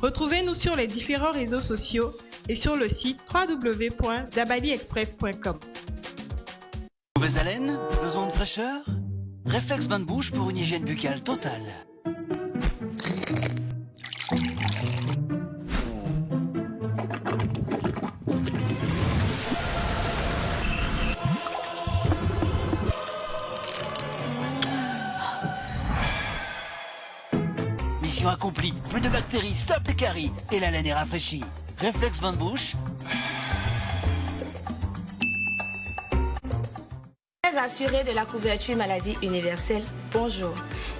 Retrouvez-nous sur les différents réseaux sociaux et sur le site www.dabaliexpress.com. Mauvaise haleine Besoin de fraîcheur? Réflexe bain de bouche pour une hygiène buccale totale. Mission accomplie. Plus de bactéries, stop les caries. Et la laine est rafraîchie. Réflexe bain de bouche. Très assuré de la couverture maladie universelle, bonjour.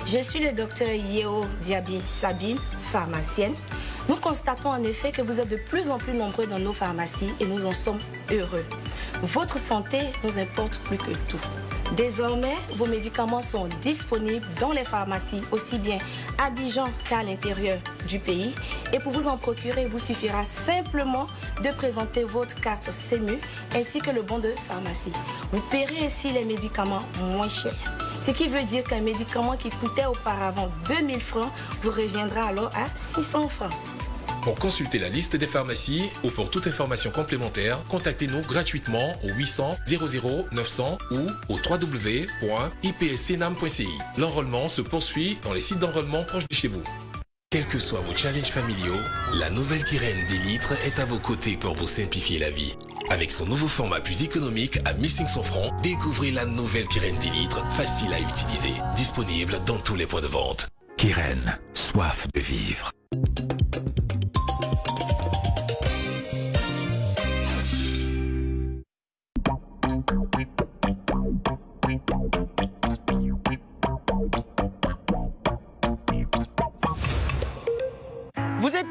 Je suis le docteur Yeo Diaby Sabine, pharmacienne. Nous constatons en effet que vous êtes de plus en plus nombreux dans nos pharmacies et nous en sommes heureux. Votre santé nous importe plus que tout. Désormais, vos médicaments sont disponibles dans les pharmacies, aussi bien à Abidjan qu'à l'intérieur du pays. Et pour vous en procurer, il vous suffira simplement de présenter votre carte CEMU ainsi que le bon de pharmacie. Vous paierez ainsi les médicaments moins chers. Ce qui veut dire qu'un médicament qui coûtait auparavant 2000 francs vous reviendra alors à 600 francs. Pour consulter la liste des pharmacies ou pour toute information complémentaire, contactez-nous gratuitement au 800 00 900 ou au www.ipscnam.ci. L'enrôlement se poursuit dans les sites d'enrôlement proches de chez vous. Quels que soient vos challenges familiaux, la nouvelle Kyrène 10 litres est à vos côtés pour vous simplifier la vie. Avec son nouveau format plus économique à 1500 francs, découvrez la nouvelle Kyrène 10 litres, facile à utiliser, disponible dans tous les points de vente. Kyrène, soif de vivre.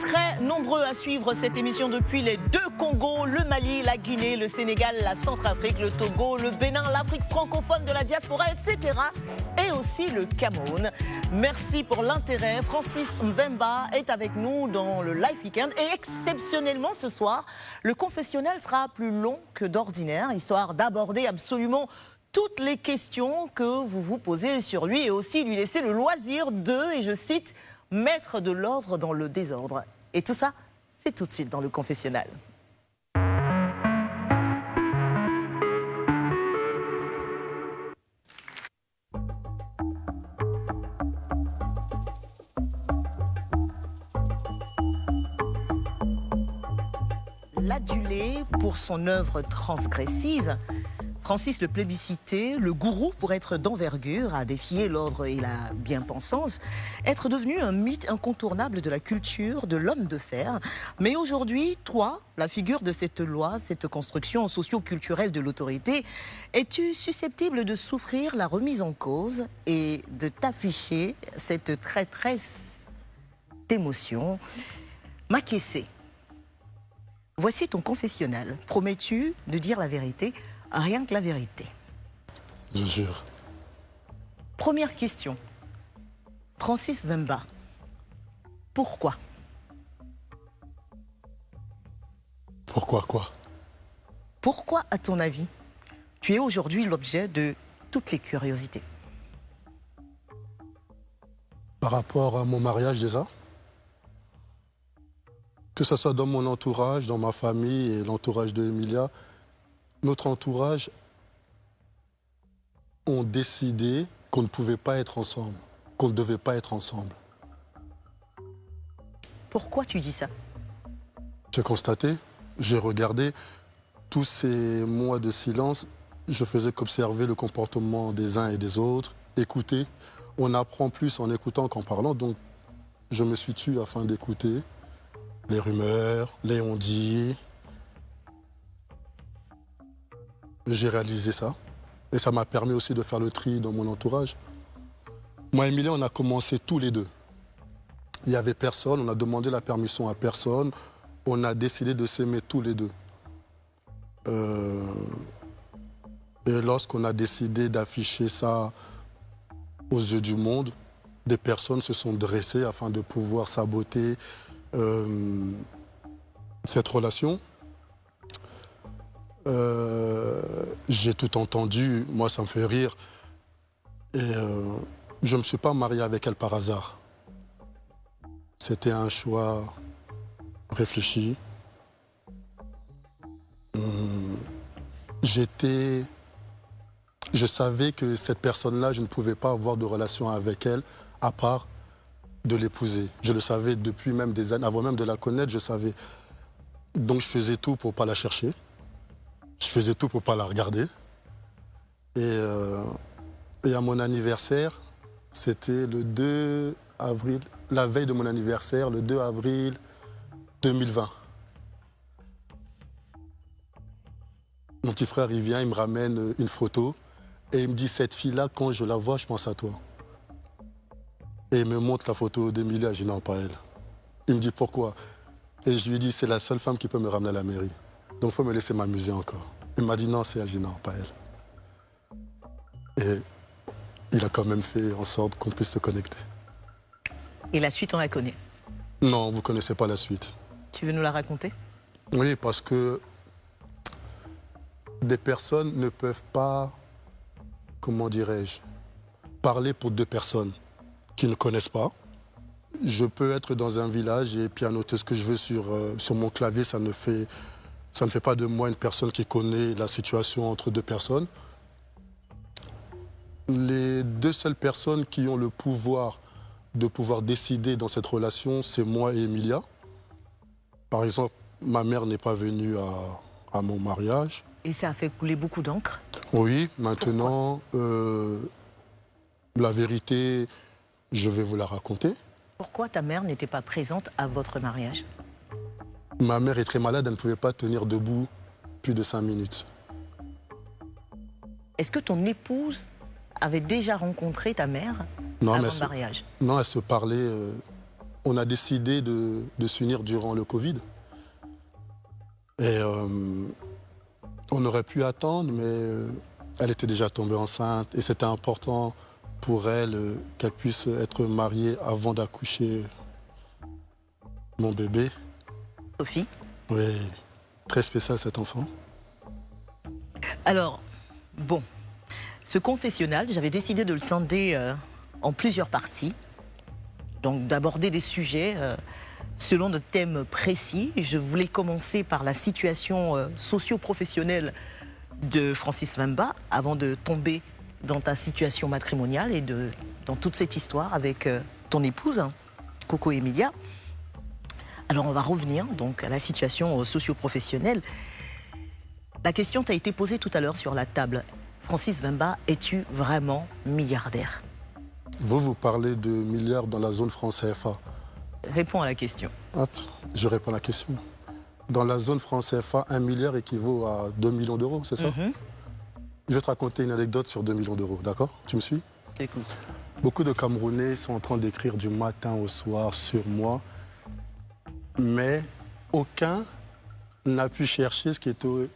Très nombreux à suivre cette émission depuis les deux Congos, le Mali, la Guinée, le Sénégal, la Centrafrique, le Togo, le Bénin, l'Afrique francophone de la diaspora, etc. Et aussi le Cameroun. Merci pour l'intérêt. Francis Mbemba est avec nous dans le Live Weekend. Et exceptionnellement ce soir, le confessionnel sera plus long que d'ordinaire, histoire d'aborder absolument toutes les questions que vous vous posez sur lui et aussi lui laisser le loisir de, et je cite, mettre de l'ordre dans le désordre. Et tout ça, c'est tout de suite dans le confessionnal. L'adulé pour son œuvre transgressive, Francis le plébiscité, le gourou pour être d'envergure, à défier l'ordre et la bien-pensance, être devenu un mythe incontournable de la culture, de l'homme de fer. Mais aujourd'hui, toi, la figure de cette loi, cette construction socio-culturelle de l'autorité, es-tu susceptible de souffrir la remise en cause et de t'afficher cette traîtresse d'émotion? Maquessé, voici ton confessionnal. Promets-tu de dire la vérité? Rien que la vérité. Je jure. Première question. Francis Vemba, pourquoi? Pourquoi quoi? Pourquoi, à ton avis, tu es aujourd'hui l'objet de toutes les curiosités? Par rapport à mon mariage déjà? Que ce soit dans mon entourage, dans ma famille et l'entourage de Emilia, notre entourage ont décidé qu'on ne pouvait pas être ensemble, qu'on ne devait pas être ensemble. Pourquoi tu dis ça? J'ai constaté, j'ai regardé tous ces mois de silence, je faisais qu'observer le comportement des uns et des autres, écouter. On apprend plus en écoutant qu'en parlant, donc je me suis tué afin d'écouter les rumeurs, les on-dit, j'ai réalisé ça. Et ça m'a permis aussi de faire le tri dans mon entourage. Moi et Emilie, on a commencé tous les deux. Il n'y avait personne, on a demandé la permission à personne. On a décidé de s'aimer tous les deux. Euh, et lorsqu'on a décidé d'afficher ça aux yeux du monde, des personnes se sont dressées afin de pouvoir saboter euh, cette relation. Euh, j'ai tout entendu, moi ça me fait rire. Et euh, je ne me suis pas marié avec elle par hasard. C'était un choix réfléchi. Hum, j'étais... Je savais que cette personne-là, je ne pouvais pas avoir de relation avec elle à part de l'épouser. Je le savais depuis même des années, avant même de la connaître, je savais. Donc je faisais tout pour ne pas la chercher. Je faisais tout pour pas la regarder. Euh, et, à mon anniversaire, c'était le 2 avril, la veille de mon anniversaire, le 2 avril 2020. Mon petit frère, il vient, il me ramène une photo et il me dit, cette fille-là, quand je la vois, je pense à toi. Et il me montre la photo d'Emilia, je dis pas elle. Il me dit, pourquoi? Et je lui dis, c'est la seule femme qui peut me ramener à la mairie. Donc il faut me laisser m'amuser encore. Il m'a dit non, c'est non, pas elle. Et il a quand même fait en sorte qu'on puisse se connecter. Et la suite, on la connaît? Non, vous ne connaissez pas la suite. Tu veux nous la raconter? Oui, parce que des personnes ne peuvent pas, comment dirais-je, parler pour deux personnes qui ne connaissent pas. je peux être dans un village et pianoter ce que je veux sur, euh, sur mon clavier. Ça ne, fait, ça ne fait pas de moi une personne qui connaît la situation entre deux personnes. Les deux seules personnes qui ont le pouvoir de pouvoir décider dans cette relation, c'est moi et Emilia. Par exemple, ma mère n'est pas venue à, à mon mariage. Et ça a fait couler beaucoup d'encre? Oui, maintenant, euh, la vérité, je vais vous la raconter. Pourquoi ta mère n'était pas présente à votre mariage? Ma mère est très malade, elle ne pouvait pas tenir debout plus de cinq minutes. Est-ce que ton épouse avait déjà rencontré ta mère non, avant mais le se- mariage? Non, elle se parlait. euh, on a décidé de, de s'unir durant le Covid. Et euh, on aurait pu attendre, mais euh, elle était déjà tombée enceinte et c'était important pour elle qu'elle puisse être mariée avant d'accoucher mon bébé. Sophie Oui, très spécial cet enfant. Alors, bon, ce confessionnal, j'avais décidé de le scinder euh, en plusieurs parties. Donc d'aborder des sujets euh, selon de thèmes précis. Je voulais commencer par la situation euh, socio-professionnelle de Francis Wemba avant de tomber dans ta situation matrimoniale et de, dans toute cette histoire avec ton épouse, hein, Coco Emilia. Alors on va revenir donc à la situation socio-professionnelle. La question t'a été posée tout à l'heure sur la table. Francis Wemba, es-tu vraiment milliardaire? Vous, vous parlez de milliards dans la zone France CFA. Réponds à la question. Hop, je réponds à la question. Dans la zone France CFA, un milliard équivaut à 2 millions d'euros, c'est ça? Mhm. Je vais te raconter une anecdote sur 2 millions d'euros, d'accord? Tu me suis? Écoute. Beaucoup de Camerounais sont en train d'écrire du matin au soir sur moi, mais aucun n'a pu chercher ce qui était au,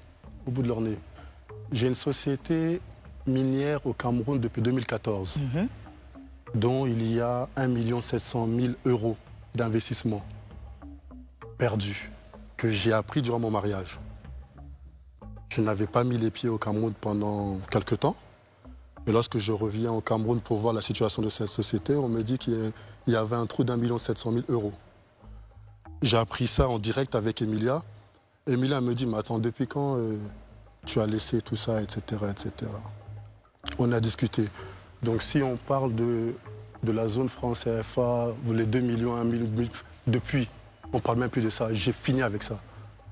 au bout de leur nez. J'ai une société minière au Cameroun depuis 2014, dont il y a 1 700 000 euros d'investissement perdu que j'ai appris durant mon mariage. Je n'avais pas mis les pieds au Cameroun pendant quelques temps. Et lorsque je reviens au Cameroun pour voir la situation de cette société, on me dit qu'il y avait un trou d'un million sept cent mille euros. J'ai appris ça en direct avec Emilia. Emilia me dit, mais attends, depuis quand euh, tu as laissé tout ça, etc., etc. On a discuté. Donc si on parle de, de la zone France CFA, les 2 millions, 1 million, depuis, on ne parle même plus de ça. J'ai fini avec ça.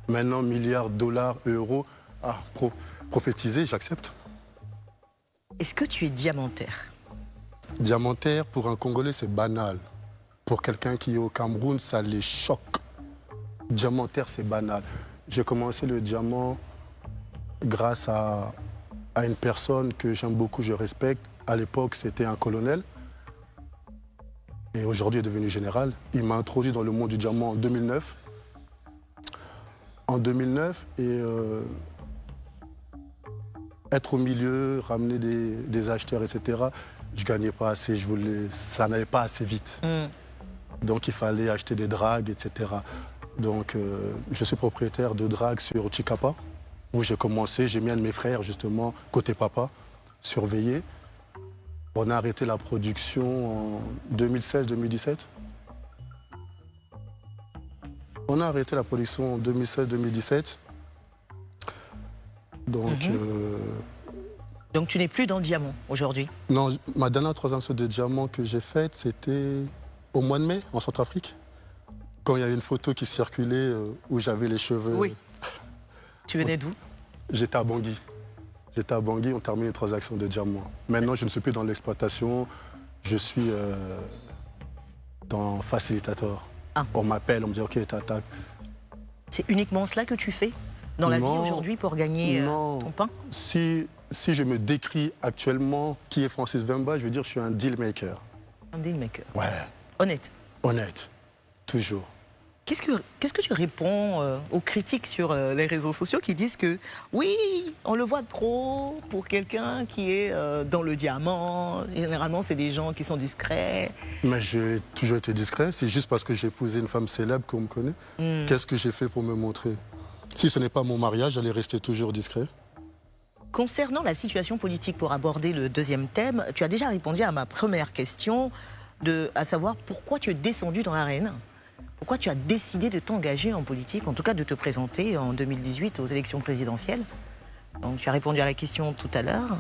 Maintenant, milliards, dollars, euros, ah, pro, prophétiser, j'accepte. Est-ce que tu es diamantaire? Diamantaire, pour un Congolais, c'est banal. Pour quelqu'un qui est au Cameroun, ça les choque. Diamantaire, c'est banal. J'ai commencé le diamant grâce à, à une personne que j'aime beaucoup, je respecte. À l'époque, c'était un colonel. Et aujourd'hui, il est devenu général. Il m'a introduit dans le monde du diamant en 2009. En 2009, et euh, être au milieu, ramener des, acheteurs, etc., je gagnais pas assez, je voulais, ça n'allait pas assez vite. Donc il fallait acheter des dragues, etc. Donc euh, je suis propriétaire de dragues sur Chicapa, où j'ai commencé, j'ai mis un de mes frères justement, côté papa, surveiller. On a arrêté la production en 2016-2017. On a arrêté la production en 2016-2017. Donc, Mhm. euh, Donc tu n'es plus dans le diamant aujourd'hui? Non, ma dernière troisième saut de diamant que j'ai faite, c'était au mois de mai, en Centrafrique. Quand il y avait une photo qui circulait euh, où j'avais les cheveux. Oui. Tu venais d'où? J'étais à Bangui. J'étais à Bangui, on termine les transactions de diamants. Maintenant, je ne suis plus dans l'exploitation, je suis euh, dans facilitateur. On m'appelle, on me dit OK, t'attaques. C'est uniquement cela que tu fais dans la vie aujourd'hui pour gagner euh, ton pain? Si, si je me décris actuellement qui est Francis Vemba, je veux dire que je suis un deal maker. Un deal maker. Ouais, Honnête. honnête, toujours. Qu'est-ce que, qu'est-ce que tu réponds euh, aux critiques sur euh, les réseaux sociaux qui disent que oui, on le voit trop pour quelqu'un qui est euh, dans le diamant. Généralement, c'est des gens qui sont discrets. Mais j'ai toujours été discret. C'est juste parce que j'ai épousé une femme célèbre qu'on me connaît. Hmm. Qu'est-ce que j'ai fait pour me montrer? Si ce n'est pas mon mariage, j'allais rester toujours discret. Concernant la situation politique, pour aborder le deuxième thème, tu as déjà répondu à ma première question. De, à savoir pourquoi tu es descendu dans l'arène, pourquoi tu as décidé de t'engager en politique, en tout cas de te présenter en 2018 aux élections présidentielles. Donc tu as répondu à la question tout à l'heure.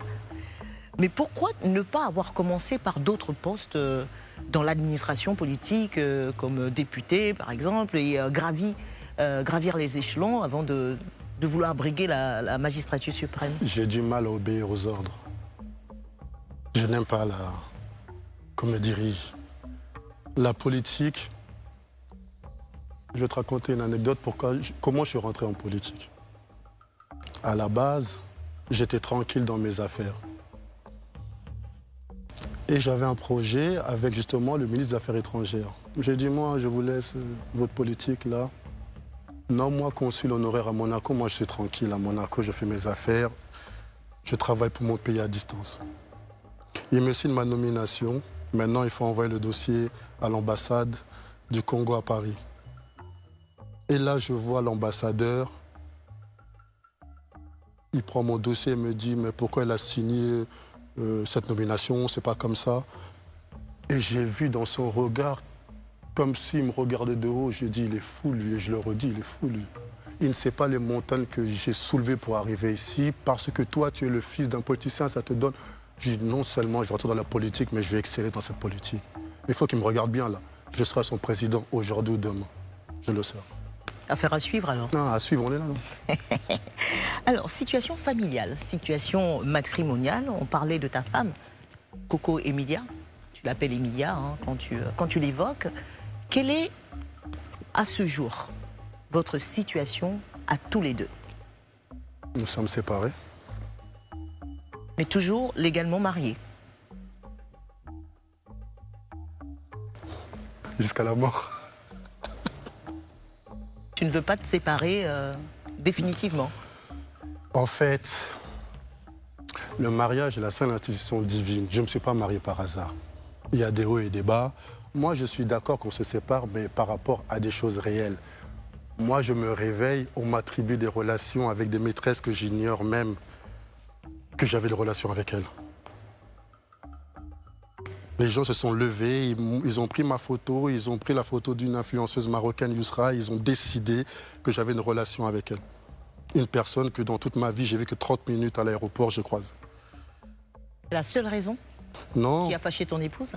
Mais pourquoi ne pas avoir commencé par d'autres postes euh, dans l'administration politique, euh, comme député par exemple, et euh, gravi, gravir les échelons avant de, vouloir briguer la magistrature suprême? J'ai du mal à obéir aux ordres. Je n'aime pas la... qu'on me dirige. La politique, je vais te raconter une anecdote pourquoi, comment je suis rentré en politique. À la base, j'étais tranquille dans mes affaires. Et j'avais un projet avec justement le ministre des Affaires étrangères. J'ai dit, moi, je vous laisse votre politique là. Non, moi, consul honoraire à Monaco, moi, je suis tranquille à Monaco, je fais mes affaires. Je travaille pour mon pays à distance. Il me signe ma nomination. Maintenant, il faut envoyer le dossier à l'ambassade du Congo à Paris. Et là, je vois l'ambassadeur. Il prend mon dossier et me dit Mais pourquoi il a signé euh, cette nomination? C'est pas comme ça. Et j'ai vu dans son regard, comme s'il me regardait de haut, j'ai dit Il est fou, lui. Et je le redis Il est fou, lui. Il ne sait pas les montagnes que j'ai soulevées pour arriver ici. Parce que toi, tu es le fils d'un politicien, ça te donne. Je dis non seulement je rentre dans la politique, mais je vais exceller dans cette politique. Il faut qu'il me regarde bien là. Je serai son président aujourd'hui ou demain. Je le serai. Affaire à suivre alors Non, à suivre, on est là. non Alors, situation familiale, situation matrimoniale, on parlait de ta femme, Coco Emilia, tu l'appelles Emilia hein, quand tu, quand tu l'évoques. Quelle est, à ce jour, votre situation à tous les deux? Nous sommes séparés. Mais toujours légalement mariés Jusqu'à la mort. Tu ne veux pas te séparer euh, définitivement? En fait, le mariage est la seule institution divine. Je ne me suis pas marié par hasard. Il y a des hauts et des bas. Moi, je suis d'accord qu'on se sépare, mais par rapport à des choses réelles. Moi, je me réveille, on m'attribue des relations avec des maîtresses que j'ignore même que j'avais des relations avec elles. Les gens se sont levés, ils, ont pris ma photo, ils ont pris la photo d'une influenceuse marocaine, Yousra, ils ont décidé que j'avais une relation avec elle. Une personne que dans toute ma vie, j'ai vu que 30 minutes à l'aéroport, je croise. La seule raison Non. qui a fâché ton épouse?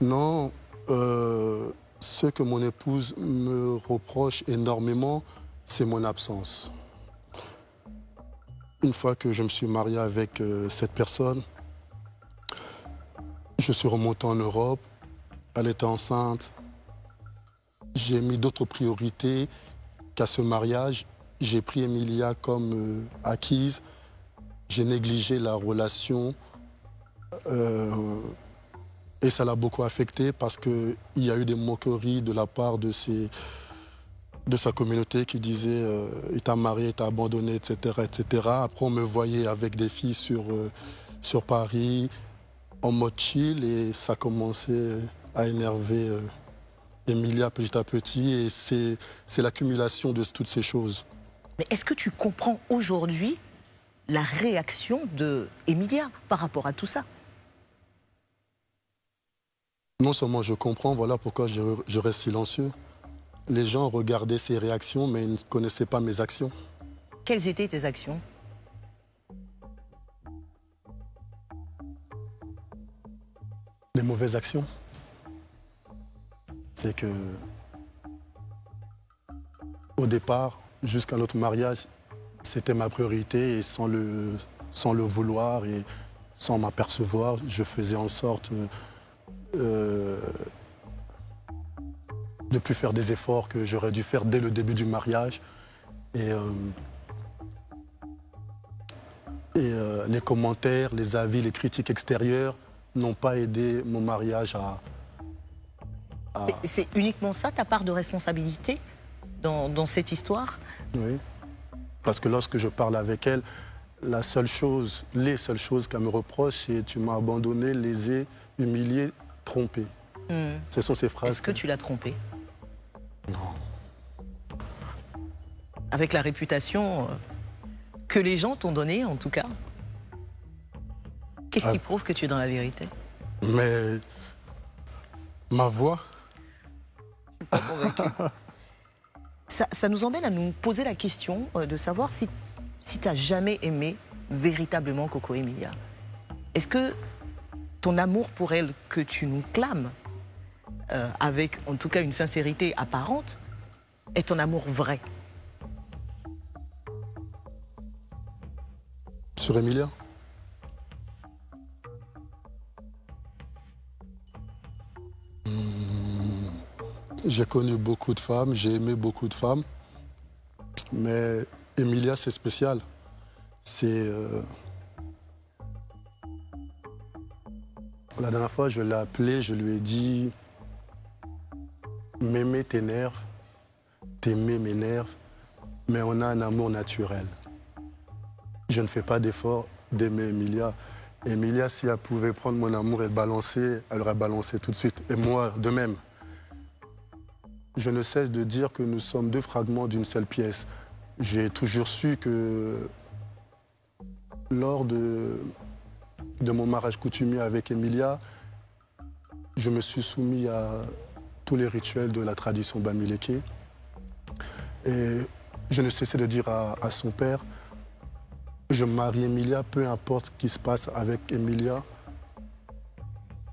Non, euh, ce que mon épouse me reproche énormément, c'est mon absence. Une fois que je me suis marié avec euh, cette personne, je suis remonté en Europe, elle était enceinte. J'ai mis d'autres priorités qu'à ce mariage. J'ai pris Emilia comme euh, acquise. J'ai négligé la relation. Euh, et ça l'a beaucoup affecté parce qu'il y a eu des moqueries de la part de, ses, de sa communauté qui disait euh, il t'a marié, il t'a abandonné, etc., etc. Après, on me voyait avec des filles sur, euh, sur Paris en mode chill et ça commençait à énerver euh, Emilia petit à petit et c'est l'accumulation de toutes ces choses. Mais est-ce que tu comprends aujourd'hui la réaction de Emilia par rapport à tout ça? Non seulement je comprends, voilà pourquoi je, je reste silencieux. Les gens regardaient ces réactions, mais ils ne connaissaient pas mes actions. Quelles étaient tes actions? Des mauvaises actions. C'est que, au départ, jusqu'à notre mariage, c'était ma priorité et sans le, sans le vouloir et sans m'apercevoir, je faisais en sorte euh, de plus faire des efforts que j'aurais dû faire dès le début du mariage. Et, euh, et euh, les commentaires, les avis, les critiques extérieures n'ont pas aidé mon mariage à... à- C'est- uniquement ça ta part de responsabilité dans, dans cette histoire? Oui. Parce que lorsque je parle avec elle, la seule chose, les seules choses qu'elle me reproche, c'est tu m'as abandonné, lésé, humilié, trompé. Hmm. Ce sont ces phrases. Est-ce que tu l'as trompée Non. Avec la réputation euh, que les gens t'ont donnée, en tout cas Qu'est-ce qui Ah. prouve que tu es dans la vérité? Mais Ma voix ça, ça, nous emmène à nous poser la question euh, de savoir si, si tu as jamais aimé véritablement Coco Emilia. Est-ce que ton amour pour elle que tu nous clames, euh, avec en tout cas une sincérité apparente, est ton amour vrai Sur Emilia? Hmm, J'ai connu beaucoup de femmes, j'ai aimé beaucoup de femmes, mais Emilia, c'est spécial. C'est. euh, La dernière fois, je l'ai appelée, je lui ai dit M'aimer t'énerve, t'aimer m'énerve, mais on a un amour naturel. Je ne fais pas d'effort d'aimer Emilia. Emilia, si elle pouvait prendre mon amour et le balancer, elle aurait balancé tout de suite. Et moi, de même. Je ne cesse de dire que nous sommes deux fragments d'une seule pièce. J'ai toujours su que lors de, de mon mariage coutumier avec Emilia, je me suis soumis à tous les rituels de la tradition Bamileke. Et je ne cessais de dire à, son père, je marie Emilia, peu importe ce qui se passe avec Emilia.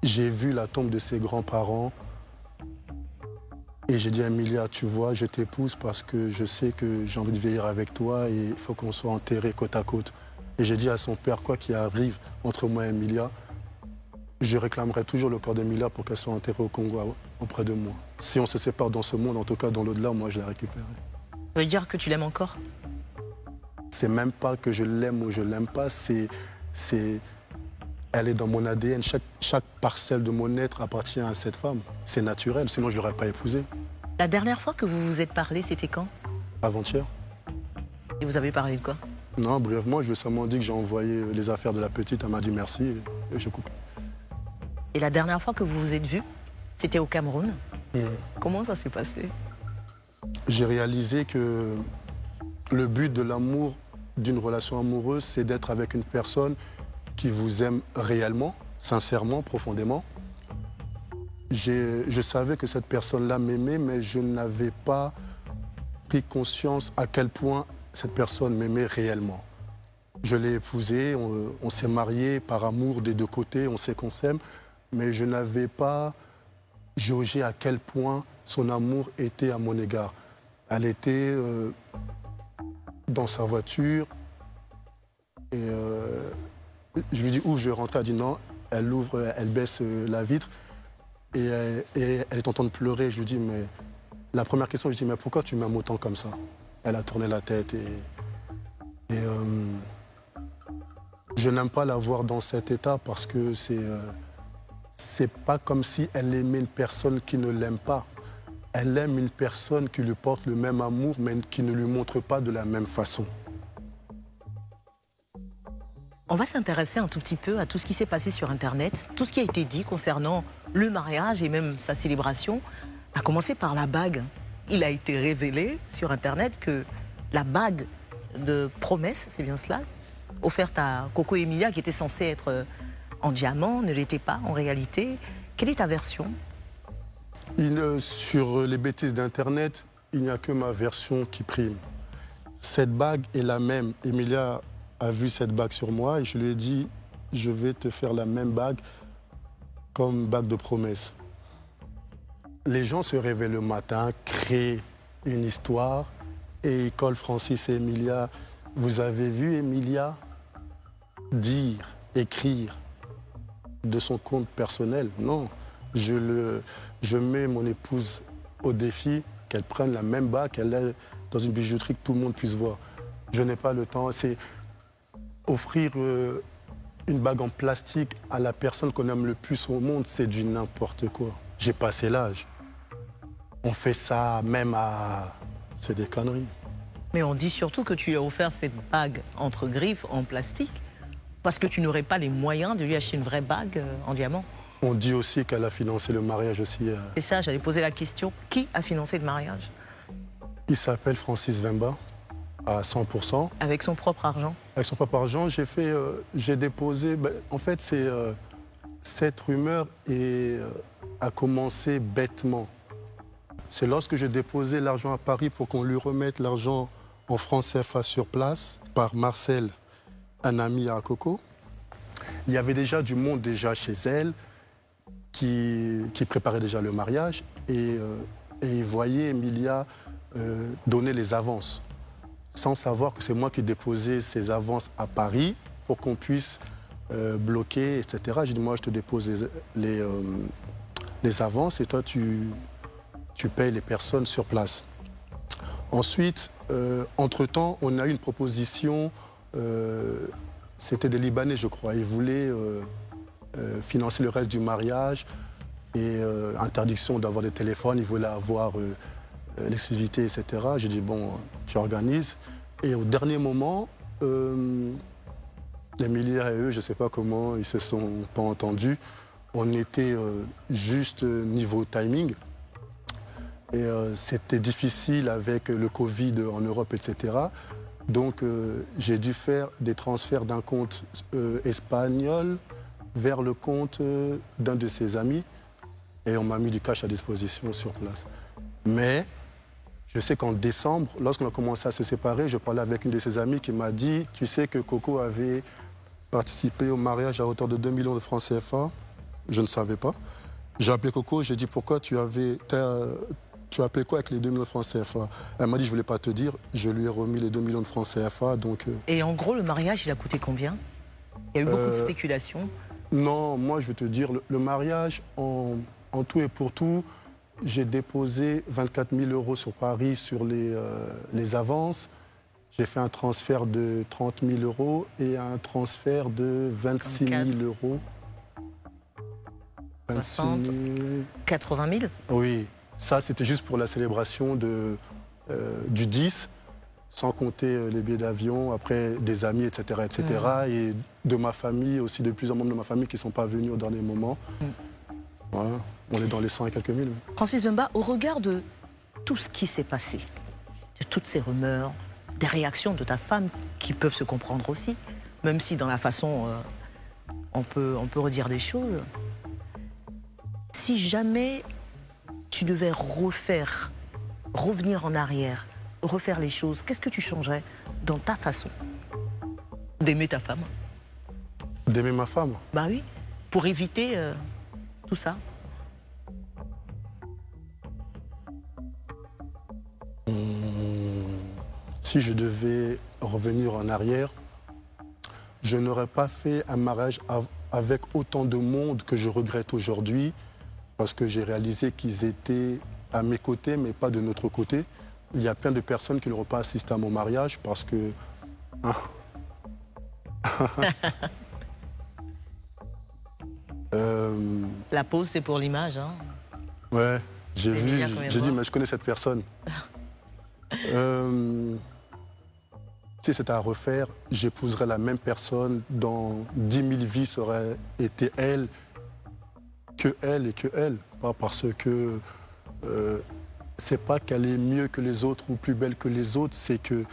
J'ai vu la tombe de ses grands-parents et j'ai dit à Emilia, tu vois, je t'épouse parce que je sais que j'ai envie de veiller avec toi et il faut qu'on soit enterrés côte à côte. Et j'ai dit à son père, quoi qu'il arrive entre moi et Emilia, je réclamerai toujours le corps d'Emilia pour qu'elle soit enterrée au Congo auprès de moi. Si on se sépare dans ce monde, en tout cas dans l'au-delà, moi je la récupérerai. Ça veut dire que tu l'aimes encore? C'est même pas que je l'aime ou je l'aime pas, c'est, c'est, elle est dans mon ADN. Chaque, chaque parcelle de mon être appartient à cette femme. C'est naturel, sinon je l'aurais pas épousée. La dernière fois que vous vous êtes parlé, c'était quand? Avant-hier. Et vous avez parlé de quoi? Non, brièvement, je lui ai seulement dit que j'ai envoyé les affaires de la petite. Elle m'a dit merci et, et je coupe. Et la dernière fois que vous vous êtes vus, c'était au Cameroun. Comment ça s'est passé? J'ai réalisé que le but de l'amour, d'une relation amoureuse, c'est d'être avec une personne qui vous aime réellement, sincèrement, profondément. Je savais que cette personne-là m'aimait, mais je n'avais pas pris conscience à quel point cette personne m'aimait réellement. Je l'ai épousée, on, on s'est mariés par amour des deux côtés, on sait qu'on s'aime, mais je n'avais pas jaugé à quel point son amour était à mon égard. Elle était euh, dans sa voiture et euh, je lui dis ouvre, je vais rentrer. Elle dit non. Elle ouvre, elle baisse euh, la vitre et, elle- est en train de pleurer. Je lui dis mais la première question, je dis mais pourquoi tu m'aimes autant comme ça? Elle a tourné la tête et, et, je n'aime pas la voir dans cet état parce que c'est c'est pas comme si elle aimait une personne qui ne l'aime pas. Elle aime une personne qui lui porte le même amour, mais qui ne lui montre pas de la même façon. On va s'intéresser un tout petit peu à tout ce qui s'est passé sur Internet, tout ce qui a été dit concernant le mariage et même sa célébration, à commencer par la bague. Il a été révélé sur Internet que la bague de promesse, c'est bien cela, offerte à Coco Emilia, qui était censée être euh, en diamant, ne l'était pas en réalité. Quelle est ta version? Il, euh, sur les bêtises d'Internet, il n'y a que ma version qui prime. Cette bague est la même. Emilia a vu cette bague sur moi et je lui ai dit, je vais te faire la même bague comme bague de promesse. Les gens se réveillent le matin, créent une histoire et ils collent Francis et Emilia. Vous avez vu Emilia dire, écrire de son compte personnel Non. Je, le, je mets mon épouse au défi qu'elle prenne la même bague, qu'elle ait dans une bijouterie que tout le monde puisse voir. Je n'ai pas le temps. C'est offrir euh, une bague en plastique à la personne qu'on aime le plus au monde, c'est du n'importe quoi. J'ai passé l'âge. On fait ça même à... C'est des conneries. Mais on dit surtout que tu lui as offert cette bague entre griffes en plastique parce que tu n'aurais pas les moyens de lui acheter une vraie bague euh, en diamant. On dit aussi qu'elle a financé le mariage aussi. euh, C'est ça, j'allais poser la question. Qui a financé le mariage? Il s'appelle Francis Vemba, à 100%. Avec son propre argent Avec son propre argent, j'ai fait, euh, j'ai déposé. ben, en fait, c'est euh, cette rumeur est, euh, a commencé bêtement. C'est lorsque j'ai déposé l'argent à Paris pour qu'on lui remette l'argent en francs CFA sur place par Marcel, un ami à Coco. Il y avait déjà du monde déjà chez elle qui, qui préparait déjà le mariage et, euh, et il voyait Emilia euh, donner les avances sans savoir que c'est moi qui déposais ces avances à Paris pour qu'on puisse euh, bloquer, etc. J'ai dit, moi, je te dépose les, les, les avances et toi, tu, tu payes les personnes sur place. Ensuite, entre-temps, on a eu une proposition, euh, c'était des Libanais, je crois. Ils voulaient euh, euh, financer le reste du mariage et interdiction d'avoir des téléphones. Ils voulaient avoir l'exclusivité, etc. J'ai dit, bon, tu organises. Et au dernier moment, les milliards et eux, je ne sais pas comment, ils se sont pas entendus. On était juste niveau timing. Et c'était difficile avec le Covid en Europe, etc. Donc euh, j'ai dû faire des transferts d'un compte euh, espagnol vers le compte euh, d'un de ses amis. Et on m'a mis du cash à disposition sur place. Mais je sais qu'en décembre, lorsqu'on a commencé à se séparer, je parlais avec une de ses amies qui m'a dit, tu sais que Coco avait participé au mariage à hauteur de 2 millions de francs CFA. Je ne savais pas. J'ai appelé Coco, j'ai dit pourquoi tu avais... Tu as appelé quoi avec les 2 millions de francs CFA Elle m'a dit je ne voulais pas te dire, je lui ai remis les 2 millions de francs CFA, donc... euh, Et en gros, le mariage, il a coûté combien? Il y a eu beaucoup de Euh, spéculations. Non, moi je vais te dire, le, le mariage, en, en tout et pour tout, j'ai déposé 24 000 euros sur Paris sur les, euh, les avances. J'ai fait un transfert de 30 000 euros et un transfert de 26 000 euros. 60, 80 000 Oui, ça c'était juste pour la célébration de, euh, du 10, sans compter euh, les billets d'avion, après des amis, etc. etc. Mhm. Et de ma famille, aussi de plusieurs membres de ma famille qui ne sont pas venus au dernier moment. Voilà, on est dans les 100 et quelques mille. Francis Wemba, au regard de tout ce qui s'est passé, de toutes ces rumeurs, des réactions de ta femme qui peuvent se comprendre aussi, même si dans la façon euh, on, peut, on peut redire des choses, si jamais tu devais refaire, revenir en arrière, refaire les choses, qu'est-ce que tu changerais dans ta façon d'aimer ta femme? D'aimer ma femme? Bah oui, pour éviter euh, tout ça. Si je devais revenir en arrière, je n'aurais pas fait un mariage av- avec autant de monde que je regrette aujourd'hui, parce que j'ai réalisé qu'ils étaient à mes côtés, mais pas de notre côté. Il y a plein de personnes qui n'auront pas assisté à mon mariage parce que... hein. Euh, La pause, c'est pour l'image. Hein. Ouais, j'ai vu, j'ai dit, mais je connais cette personne. Euh, si c'était à refaire, j'épouserais la même personne dans 10 000 vies, ça aurait été elle, que elle et que elle. Pas parce que euh, c'est pas qu'elle est mieux que les autres ou plus belle que les autres, c'est que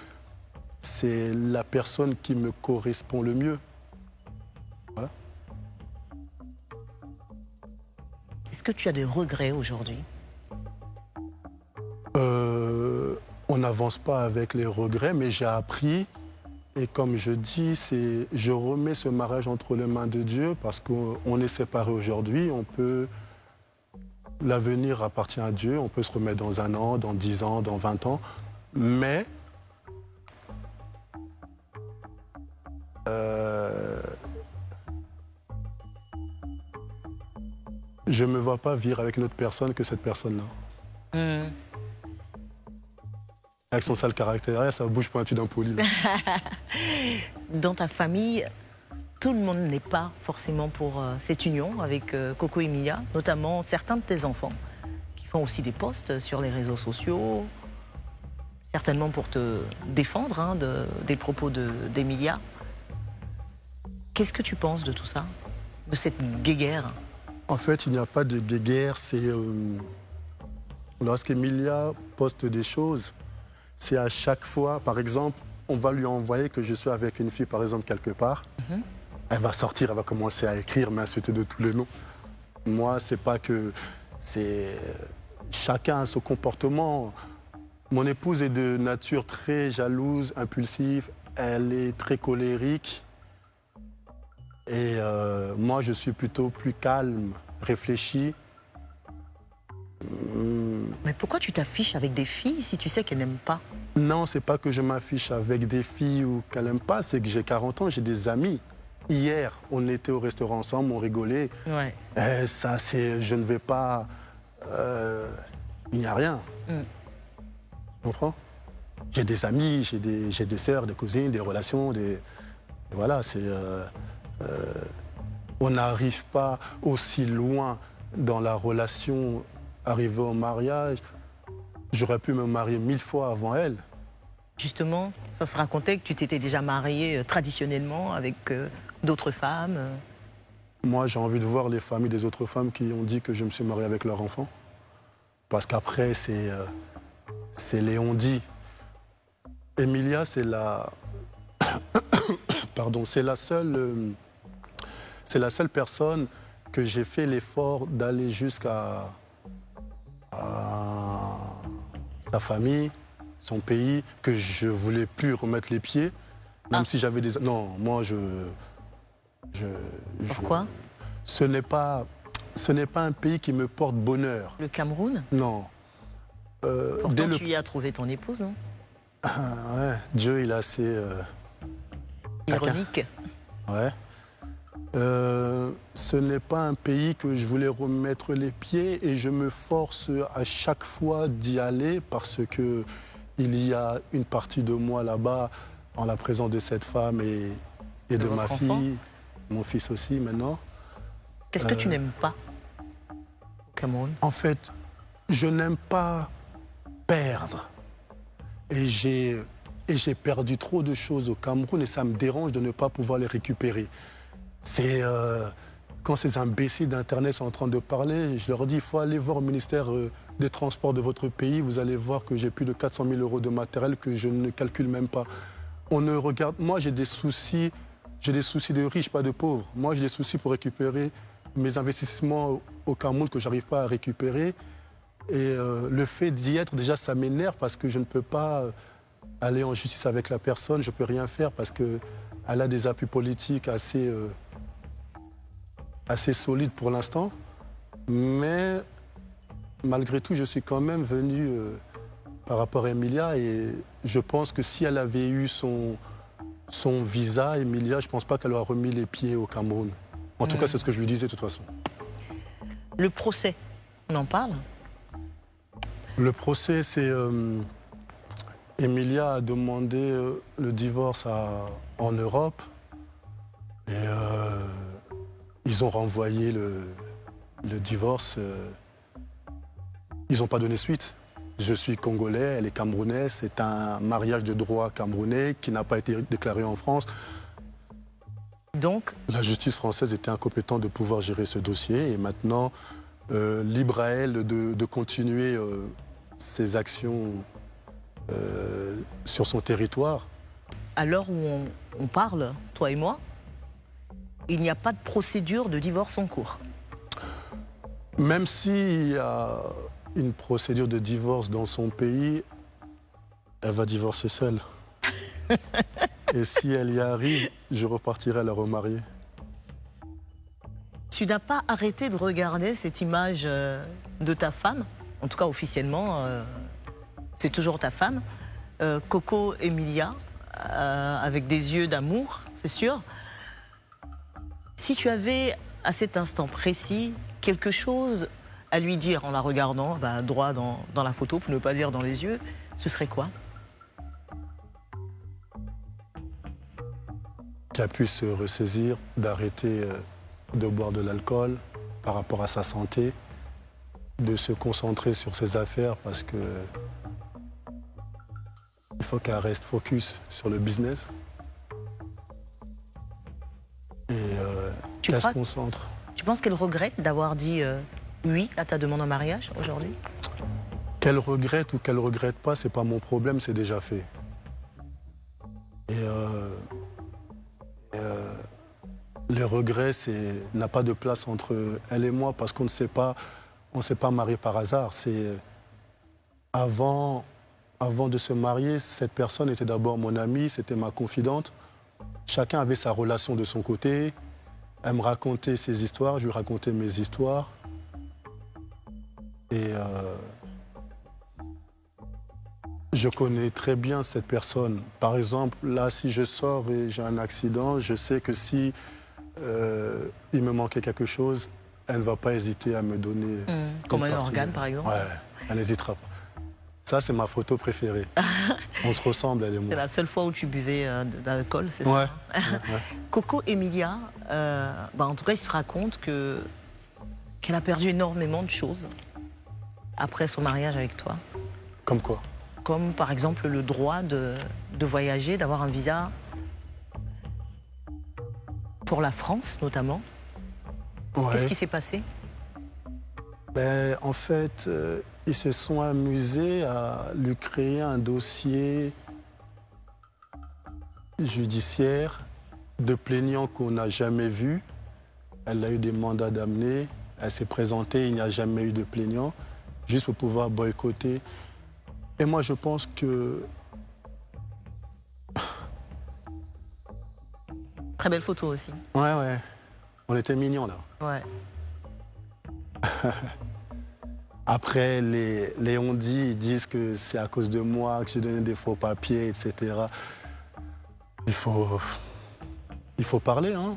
c'est la personne qui me correspond le mieux. Ouais. Est-ce que tu as des regrets aujourd'hui? Euh, on n'avance pas avec les regrets, mais j'ai appris. Et comme je dis, je remets ce mariage entre les mains de Dieu parce qu'on on est séparés aujourd'hui. On peut, l'avenir appartient à Dieu. On peut se remettre dans un an, dans dix ans, dans 20 ans. Mais euh, je ne me vois pas vivre avec une autre personne que cette personne-là. Hmm. Avec son sale caractère, ça bouge pointu d'un poli. là. Dans ta famille, tout le monde n'est pas forcément pour euh, cette union avec euh, Coco et Mia, notamment certains de tes enfants qui font aussi des posts sur les réseaux sociaux, certainement pour te défendre hein, de- des propos de- d'Emilia. Qu'est-ce que tu penses de tout ça De cette guéguerre? En fait, il n'y a pas de guéguerre. C'est euh, lorsqu'Emilia poste des choses, c'est à chaque fois, par exemple, on va lui envoyer que je suis avec une fille, par exemple, quelque part. Elle va sortir, elle va commencer à écrire, m'insulter de tous les noms. Moi, c'est pas que... c'est Chacun a son comportement. Mon épouse est de nature très jalouse, impulsive. Elle est très colérique. Et euh, moi, je suis plutôt plus calme, réfléchi. Mais pourquoi tu t'affiches avec des filles si tu sais qu'elles n'aiment pas Non, c'est pas que je m'affiche avec des filles ou qu'elles n'aiment pas, c'est que j'ai 40 ans, j'ai des amis. Hier, on était au restaurant ensemble, on rigolait. Ouais. Eh, ça, c'est, je ne vais pas. euh, il n'y a rien. Mm. Tu comprends? J'ai des amis, j'ai des, j'ai des sœurs, des cousines, des relations, des. Voilà, c'est. euh, euh, on n'arrive pas aussi loin dans la relation, arrivé au mariage. J'aurais pu me marier mille fois avant elle. Justement, ça se racontait que tu t'étais déjà marié euh, traditionnellement avec euh, d'autres femmes. euh. Moi, j'ai envie de voir les familles des autres femmes qui ont dit que je me suis marié avec leur enfant. Parce qu'après, c'est euh, c'est les on-dit. Emilia, c'est la... Pardon, c'est la seule... c'est la seule personne que j'ai fait l'effort d'aller jusqu'à à sa famille, son pays, que je voulais plus remettre les pieds, même si j'avais des... Non, moi, je... je Pourquoi? Ce n'est pas... Ce n'est pas un pays qui me porte bonheur. Le Cameroun? Non. Euh, Pourtant, dès le- tu y as trouvé ton épouse, non Ah, ouais, Dieu, il est assez... euh, Ironique. Ouais. Euh, ce n'est pas un pays que je voulais remettre les pieds et je me force à chaque fois d'y aller parce que il y a une partie de moi là-bas en la présence de cette femme et, et De de, ma fille, mon fils aussi maintenant. Qu'est-ce que tu Euh, n'aimes pas au Cameroun En fait, je n'aime pas perdre. Et j'ai perdu trop de choses au Cameroun et ça me dérange de ne pas pouvoir les récupérer. C'est euh, quand ces imbéciles d'Internet sont en train de parler, je leur dis il faut aller voir au ministère euh, des Transports de votre pays. Vous allez voir que j'ai plus de 400 000 euros de matériel que je ne calcule même pas. On ne regarde. Moi, j'ai des soucis. J'ai des soucis de riches, pas de pauvres. Moi, j'ai des soucis pour récupérer mes investissements au- Cameroun que j'arrive pas à récupérer. Et euh, le fait d'y être, déjà, ça m'énerve parce que je ne peux pas aller en justice avec la personne. Je ne peux rien faire parce qu'elle a des appuis politiques assez, assez solides pour l'instant. Mais malgré tout, je suis quand même venu euh, par rapport à Emilia et je pense que si elle avait eu son, son visa, Emilia, je ne pense pas qu'elle aurait remis les pieds au Cameroun. En tout cas, c'est ce que je lui disais de toute façon. Le procès, on en parle? Le procès, c'est. euh, Emilia a demandé euh, le divorce à- en Europe. Et euh, ils ont renvoyé le, le divorce. euh, ils n'ont pas donné suite. Je suis congolais, elle est camerounaise. C'est un mariage de droit camerounais qui n'a pas été déclaré en France. Donc La justice française était incompétente de pouvoir gérer ce dossier. Et maintenant, euh, libre à elle de, de continuer euh, ses actions sur son territoire. à l'heure où on, on parle, toi et moi, il n'y a pas de procédure de divorce en cours. Même s'il y a une procédure de divorce dans son pays, elle va divorcer seule. Et si elle y arrive, je repartirai la remarier. Tu n'as pas arrêté de regarder cette image euh, de ta femme, en tout cas officiellement, euh, c'est toujours ta femme, euh, Coco Emilia, avec des yeux d'amour, c'est sûr. Si tu avais à cet instant précis quelque chose à lui dire en la regardant, bah, droit dans, dans la photo, pour ne pas dire dans les yeux, ce serait quoi? Qu'elle puisse se ressaisir, d'arrêter euh, de boire de l'alcool par rapport à sa santé, de se concentrer sur ses affaires parce que il faut qu'elle reste focus sur le business et euh, Tu qu'elle se concentre. Tu penses qu'elle regrette d'avoir dit euh, oui à ta demande en mariage aujourd'hui? Qu'elle regrette ou qu'elle regrette pas, c'est pas mon problème, c'est déjà fait. Et, euh, et, euh, Le regret c'est- n'a pas de place entre elle et moi parce qu'on ne s'est pas, on s'est pas marié par hasard. C'est avant, avant de se marier, cette personne était d'abord mon amie, c'était ma confidente. Chacun avait sa relation de son côté. Elle me racontait ses histoires, je lui racontais mes histoires. Et euh, je connais très bien cette personne. Par exemple, là, si je sors et j'ai un accident, je sais que si euh, il me manquait quelque chose, elle ne va pas hésiter à me donner. Mmh. une Comme un organe, par exemple Ouais, elle n'hésitera pas. Ça, c'est ma photo préférée. On se ressemble, elle et moi. C'est la seule fois où tu buvais euh, de l'alcool, c'est Ouais. ça ouais. Coco Emilia, euh, bah, en tout cas, il se raconte que qu'elle a perdu énormément de choses après son mariage avec toi. Comme quoi? Comme par exemple le droit de, de voyager, d'avoir un visa pour la France notamment. Qu'est-ce qui s'est passé? Ben, en fait, euh, ils se sont amusés à lui créer un dossier judiciaire de plaignants qu'on n'a jamais vu. Elle a eu des mandats d'amener, elle s'est présentée, il n'y a jamais eu de plaignant, juste pour pouvoir boycotter. Et moi, je pense que Très belle photo aussi. Ouais, ouais. On était mignons là. Ouais. Après, les, les on-dit, ils disent que c'est à cause de moi que j'ai donné des faux papiers, etc. Il faut, il faut parler, hein.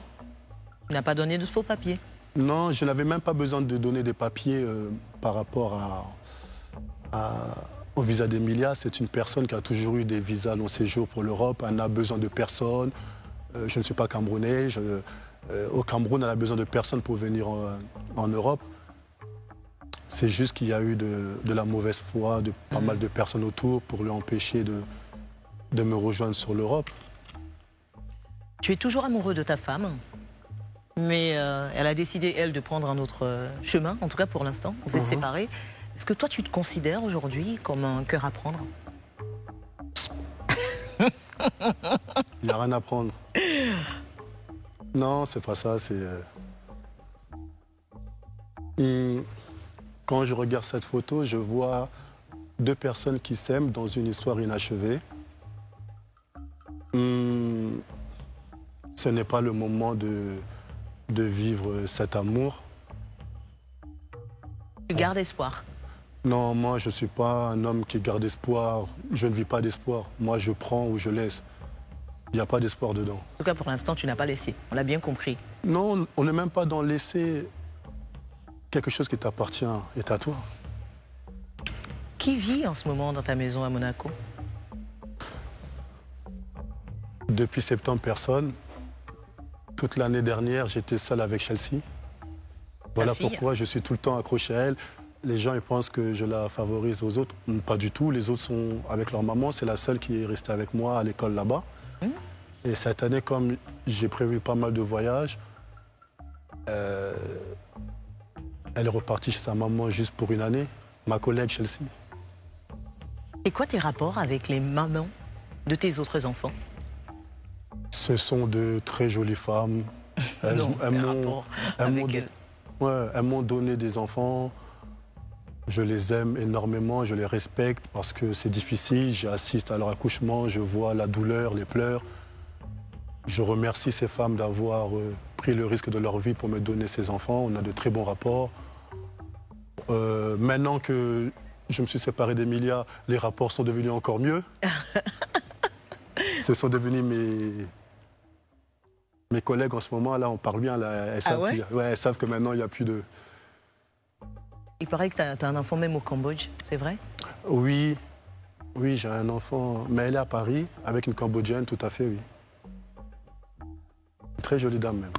Tu n'as pas donné de faux papiers. Non, je n'avais même pas besoin de donner des papiers euh, par rapport à, à- au visa d'Emilia. C'est une personne qui a toujours eu des visas long séjour pour l'Europe. Elle n'a besoin de personne. Euh, je ne suis pas camerounais. Je- euh, au Cameroun, elle a besoin de personne pour venir en, en Europe. C'est juste qu'il y a eu de, de la mauvaise foi de pas mal de personnes autour pour lui empêcher de, de me rejoindre sur l'Europe. Tu es toujours amoureux de ta femme, mais euh, elle a décidé, elle, de prendre un autre euh, chemin, en tout cas pour l'instant. Vous êtes Mhm. séparés. Est-ce que toi, tu te considères aujourd'hui comme un cœur à prendre? Il n'y a rien à prendre. Non, c'est pas ça. C'est. euh, hum, Quand je regarde cette photo, je vois deux personnes qui s'aiment dans une histoire inachevée. Hum, Ce n'est pas le moment de, de vivre cet amour. Tu gardes espoir. Non, moi, je ne suis pas un homme qui garde espoir. Je ne vis pas d'espoir. Moi, je prends ou je laisse. Il n'y a pas d'espoir dedans. En tout cas, pour l'instant, tu n'as pas laissé. On l'a bien compris. Non, on n'est même pas dans laisser quelque chose qui t'appartient est à toi. Qui vit en ce moment dans ta maison à Monaco? Depuis septembre, personne. Toute l'année dernière, j'étais seul avec Chelsea. Voilà pourquoi je suis tout le temps accroché à elle. Les gens ils pensent que je la favorise aux autres. Pas du tout. Les autres sont avec leur maman. C'est la seule qui est restée avec moi à l'école là-bas. Et cette année, comme j'ai prévu pas mal de voyages, euh, elle est repartie chez sa maman juste pour une année. Ma collègue Chelsea. Et quoi tes rapports avec les mamans de tes autres enfants? Ce sont de très jolies femmes. Elles, Non, elles m'ont- elles ouais, elles m'ont donné des enfants. Je les aime énormément, je les respecte parce que c'est difficile. J'assiste à leur accouchement, je vois la douleur, les pleurs. Je remercie ces femmes d'avoir euh, pris le risque de leur vie pour me donner ces enfants. On a de très bons rapports. Euh, maintenant que je me suis séparé d'Emilia, les rapports sont devenus encore mieux. Ce sont devenus mes, mes collègues en ce moment. Là, on parle bien. Là, elles, savent ouais qu'il y a- ouais, elles savent que maintenant, il n'y a plus de... Il paraît que tu as, un enfant même au Cambodge, c'est vrai? Oui, oui, j'ai un enfant, mais elle est à Paris avec une Cambodgienne, tout à fait, oui. Une Très jolie dame même.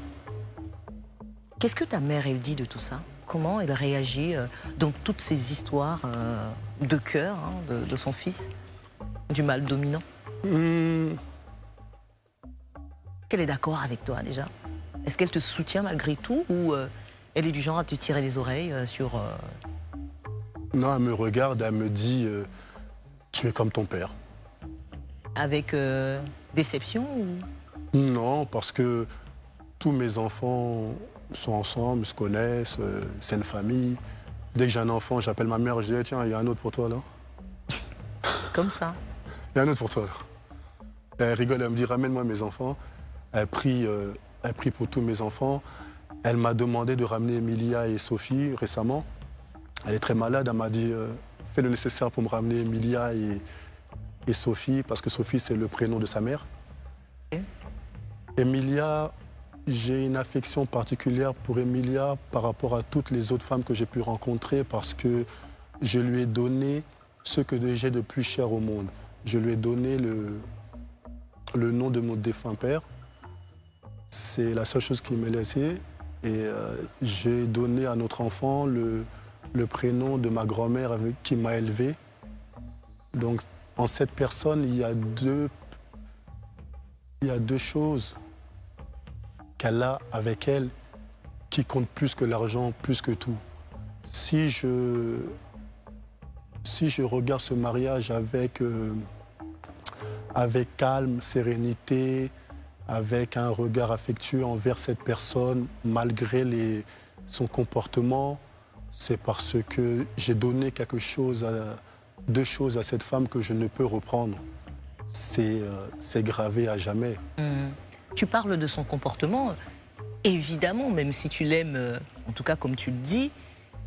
Qu'est-ce que ta mère, elle dit de tout ça? Comment elle réagit euh, dans toutes ces histoires euh, de cœur hein, de, de son fils Du mal dominant. Hmm, Qu'elle est d'accord avec toi déjà? Est-ce qu'elle te soutient malgré tout ou euh, elle est du genre à te tirer les oreilles euh, sur... euh, Non, elle me regarde, elle me dit Tu es comme ton père. avec déception ou... Non, parce que tous mes enfants sont ensemble, se connaissent, euh, c'est une famille. Dès que j'ai un enfant, j'appelle ma mère, je dis, Eh, tiens, il y a un autre pour toi là. Comme ça. Il y a un autre pour toi là. Elle rigole, elle me dit, ramène-moi mes enfants. Elle prie, euh, elle prie pour tous mes enfants. Elle m'a demandé de ramener Emilia et Sophie récemment. Elle est très malade, elle m'a dit, euh, fais le nécessaire pour me ramener Emilia et, et Sophie, parce que Sophie, c'est le prénom de sa mère. Emilia, j'ai une affection particulière pour Emilia par rapport à toutes les autres femmes que j'ai pu rencontrer parce que je lui ai donné ce que j'ai de plus cher au monde. Je lui ai donné le, le nom de mon défunt père. C'est la seule chose qu'il m'a laissé. Et euh, j'ai donné à notre enfant le, le prénom de ma grand-mère qui m'a élevé. Donc en cette personne, il y a deux, il y a deux choses qu'elle a avec elle qui comptent plus que l'argent, plus que tout. Si je, si je regarde ce mariage avec, euh, avec calme, sérénité, avec un regard affectueux envers cette personne, malgré les, son comportement, c'est parce que j'ai donné quelque chose, deux choses à cette femme que je ne peux reprendre. C'est euh, gravé à jamais. Hum. Tu parles de son comportement. Évidemment, même si tu l'aimes, euh, en tout cas comme tu le dis,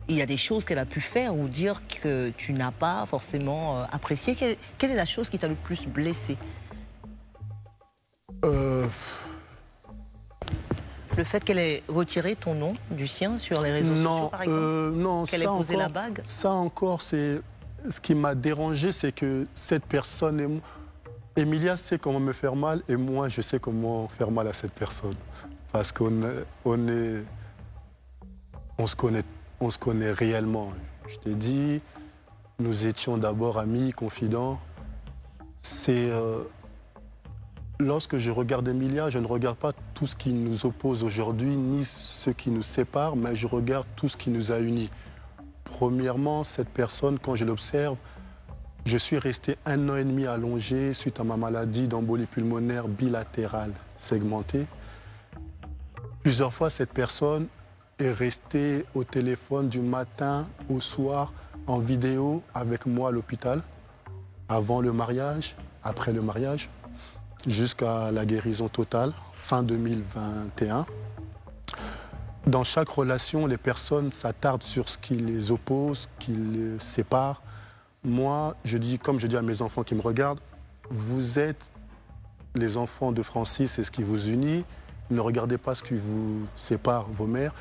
il y a des choses qu'elle a pu faire ou dire que tu n'as pas forcément euh, apprécié. Quelle, quelle est la chose qui t'a le plus blessé Euh, Le fait qu'elle ait retiré ton nom du sien sur les réseaux non, sociaux, par exemple euh, non, Qu'elle ait posé encore, la bague? Ça encore, c'est ce qui m'a dérangé, c'est que cette personne et moi, Emilia sait comment me faire mal et moi, je sais comment faire mal à cette personne, parce qu'on on est, on se connaît, on se connaît réellement. Je t'ai dit, nous étions d'abord amis, confidents. C'est euh, lorsque je regarde Emilia, je ne regarde pas tout ce qui nous oppose aujourd'hui, ni ce qui nous sépare, mais je regarde tout ce qui nous a unis. Premièrement, cette personne, quand je l'observe, je suis resté un an et demi allongé suite à ma maladie d'embolie pulmonaire bilatérale segmentée. Plusieurs fois, cette personne est restée au téléphone du matin au soir en vidéo avec moi à l'hôpital, avant le mariage, après le mariage jusqu'à la guérison totale, fin 2021. Dans chaque relation, les personnes s'attardent sur ce qui les oppose, qui les sépare. Moi, je dis, comme je dis à mes enfants qui me regardent, vous êtes les enfants de Francis, c'est ce qui vous unit. Ne regardez pas ce qui vous sépare, vos mères.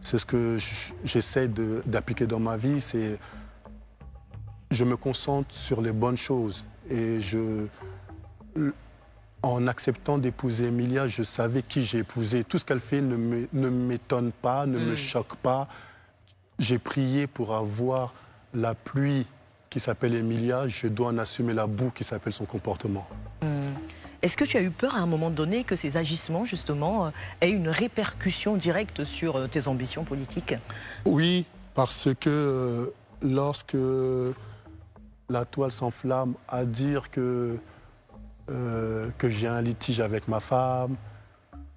C'est ce que j'essaie d'appliquer dans ma vie. C'est je me concentre sur les bonnes choses et je en acceptant d'épouser Emilia, je savais qui j'ai épousé. Tout ce qu'elle fait ne m'étonne pas, ne me Mm. choque pas. J'ai prié pour avoir la pluie qui s'appelle Emilia. Je dois en assumer la boue qui s'appelle son comportement. Hum. Est-ce que tu as eu peur à un moment donné que ces agissements, justement, euh, aient une répercussion directe sur euh, tes ambitions politiques? Oui, parce que euh, lorsque la toile s'enflamme à dire que, euh, que j'ai un litige avec ma femme,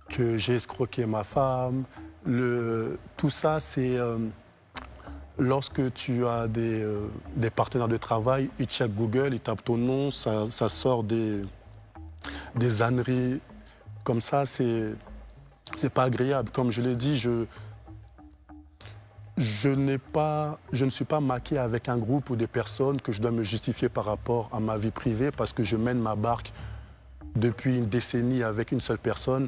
que j'ai escroqué ma femme, le, tout ça, c'est euh, lorsque tu as des, euh, des partenaires de travail, ils checkent Google, ils tapent ton nom, ça, sort des, des âneries comme ça, c'est pas agréable. Comme je l'ai dit, je, je, pas, je ne suis pas maqué avec un groupe ou des personnes que je dois me justifier par rapport à ma vie privée parce que je mène ma barque depuis une décennie avec une seule personne,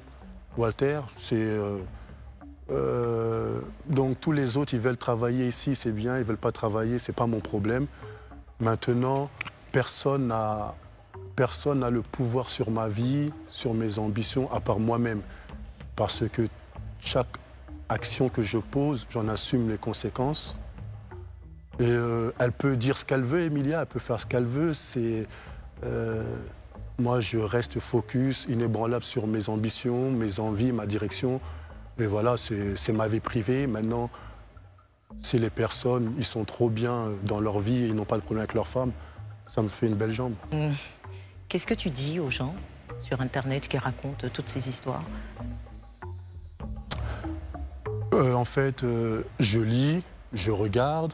Walter. C'est, euh, euh, donc tous les autres, ils veulent travailler ici, c'est bien, ils veulent pas travailler, ce n'est pas mon problème. Maintenant, personne n'a personne le pouvoir sur ma vie, sur mes ambitions, à part moi-même. Parce que chaque action que je pose, j'en assume les conséquences. Et euh, elle peut dire ce qu'elle veut, Emilia, elle peut faire ce qu'elle veut. C'est, euh, moi, je reste focus, inébranlable sur mes ambitions, mes envies, ma direction. Et voilà, c'est ma vie privée. Maintenant, si les personnes, ils sont trop bien dans leur vie et ils n'ont pas de problème avec leur femme, ça me fait une belle jambe. Hum. Qu'est-ce que tu dis aux gens sur Internet qui racontent toutes ces histoires? Euh, En fait, euh, je lis, je regarde,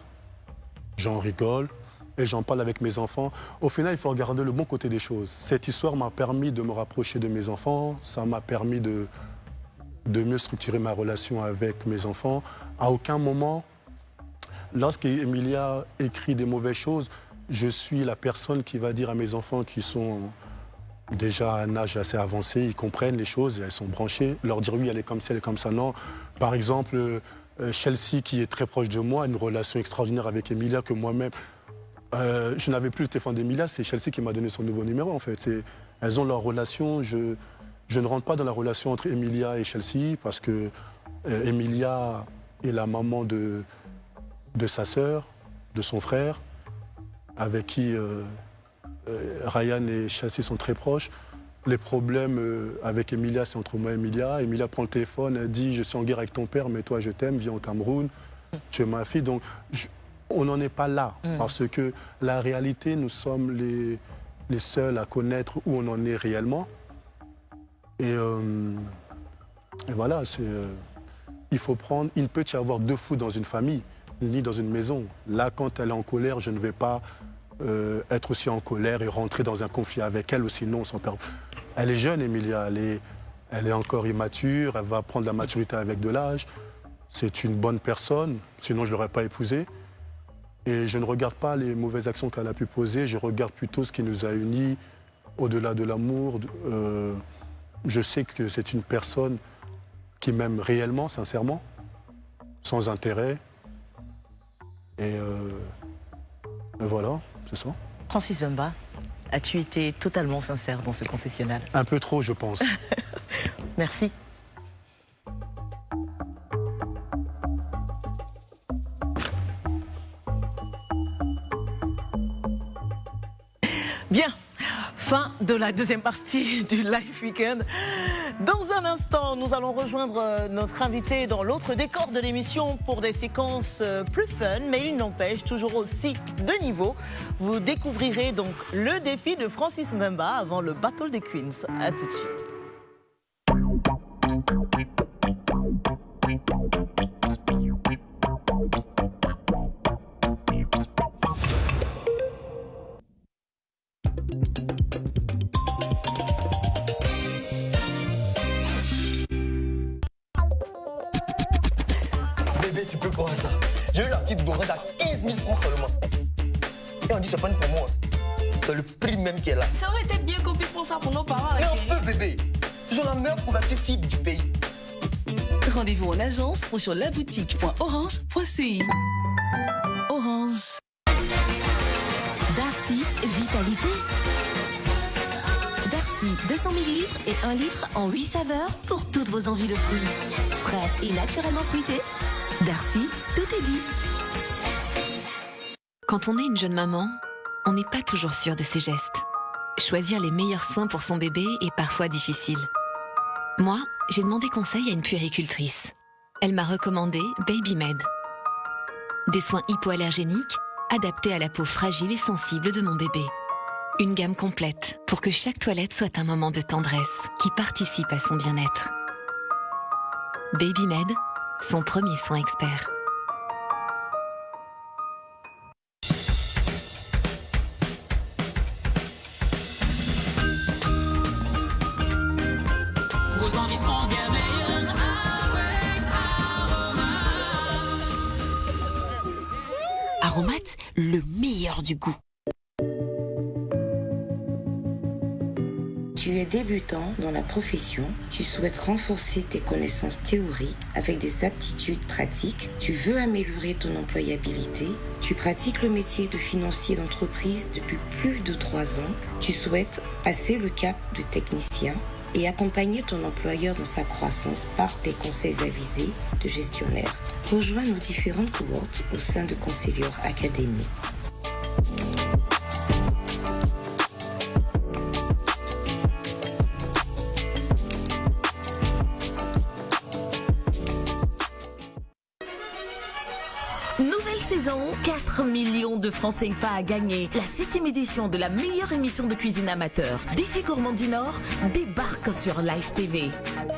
j'en rigole et j'en parle avec mes enfants. Au final, il faut regarder le bon côté des choses. Cette histoire m'a permis de me rapprocher de mes enfants, ça m'a permis de, de mieux structurer ma relation avec mes enfants. À aucun moment, lorsqu'Emilia écrit des mauvaises choses, je suis la personne qui va dire à mes enfants qui sont déjà à un âge assez avancé, ils comprennent les choses, elles sont branchées, leur dire oui, elle est comme ça, elle est comme ça, non. Par exemple, euh, Chelsea, qui est très proche de moi, a une relation extraordinaire avec Emilia que moi-même, euh, je n'avais plus le téléphone d'Emilia, c'est Chelsea qui m'a donné son nouveau numéro en fait. Elles ont leur relation, je ne rentre pas dans la relation entre Emilia et Chelsea parce que euh, Emilia est la maman de, de sa sœur, de son frère, avec qui euh, euh, Ryan et Chelsea sont très proches. Les problèmes avec Emilia, c'est entre moi et Emilia. Emilia prend le téléphone, elle dit Je suis en guerre avec ton père, mais toi, je t'aime, viens au Cameroun, tu es ma fille. Donc, je- on n'en est pas là, Mm. parce que la réalité, nous sommes les, les seuls à connaître où on en est réellement. Et, euh, et voilà, euh, il faut prendre. Il peut y avoir deux fous dans une famille, ni dans une maison. Là, quand elle est en colère, je ne vais pas euh, être aussi en colère et rentrer dans un conflit avec elle, ou sinon, son père. Elle est jeune, Emilia. Elle est, elle est encore immature. Elle va prendre la maturité avec de l'âge. C'est une bonne personne, sinon je ne l'aurais pas épousée. Et je ne regarde pas les mauvaises actions qu'elle a pu poser, je regarde plutôt ce qui nous a unis au-delà de l'amour. Je sais que c'est une personne qui m'aime réellement, sincèrement, sans intérêt. Et, euh, voilà, c'est ça. Francis Bemba, as-tu été totalement sincère dans ce confessionnal? Un peu trop, je pense. Merci. Bien, fin de la deuxième partie du Live Weekend. Dans un instant, nous allons rejoindre euh, notre invité dans l'autre décor de l'émission pour des séquences euh, plus fun, mais il n'empêche toujours aussi de niveau. Vous découvrirez donc le défi de Francis Mbemba avant le Battle des Queens. A tout de suite. J'ai eu la fibre d'orange à 15 000 francs seulement. Et on dit c'est pas une promo. hein. C'est le prix même qui est là. Ça aurait été bien qu'on puisse prendre ça pour nos parents. Mais là, un chérie. peu, bébé. Ils ont la meilleure couverture fibre du pays. Rendez-vous en agence ou sur laboutique.orange.ci. Orange. Darcy Vitalité. Darcy 200 ml et 1 litre en 8 saveurs pour toutes vos envies de fruits. Frais et naturellement fruités. Darcy, tout est dit. Quand on est une jeune maman, on n'est pas toujours sûr de ses gestes. Choisir les meilleurs soins pour son bébé est parfois difficile. Moi, j'ai demandé conseil à une puéricultrice. Elle m'a recommandé BabyMed. Des soins hypoallergéniques adaptés à la peau fragile et sensible de mon bébé. Une gamme complète pour que chaque toilette soit un moment de tendresse qui participe à son bien-être. BabyMed, son premier soin expert. Vos envies sont bien meilleures avec Aromat, le meilleur du goût. Débutant dans la profession, tu souhaites renforcer tes connaissances théoriques avec des aptitudes pratiques, tu veux améliorer ton employabilité, tu pratiques le métier de financier d'entreprise depuis plus de trois ans, tu souhaites passer le cap de technicien et accompagner ton employeur dans sa croissance par tes conseils avisés de gestionnaire. Rejoins nos différentes cohortes au sein de Conseilleur Academy. 4 millions de francs CFA à gagner. La 7 édition de la meilleure émission de cuisine amateur, Défi Gourmand du Nord, débarque sur Live TV.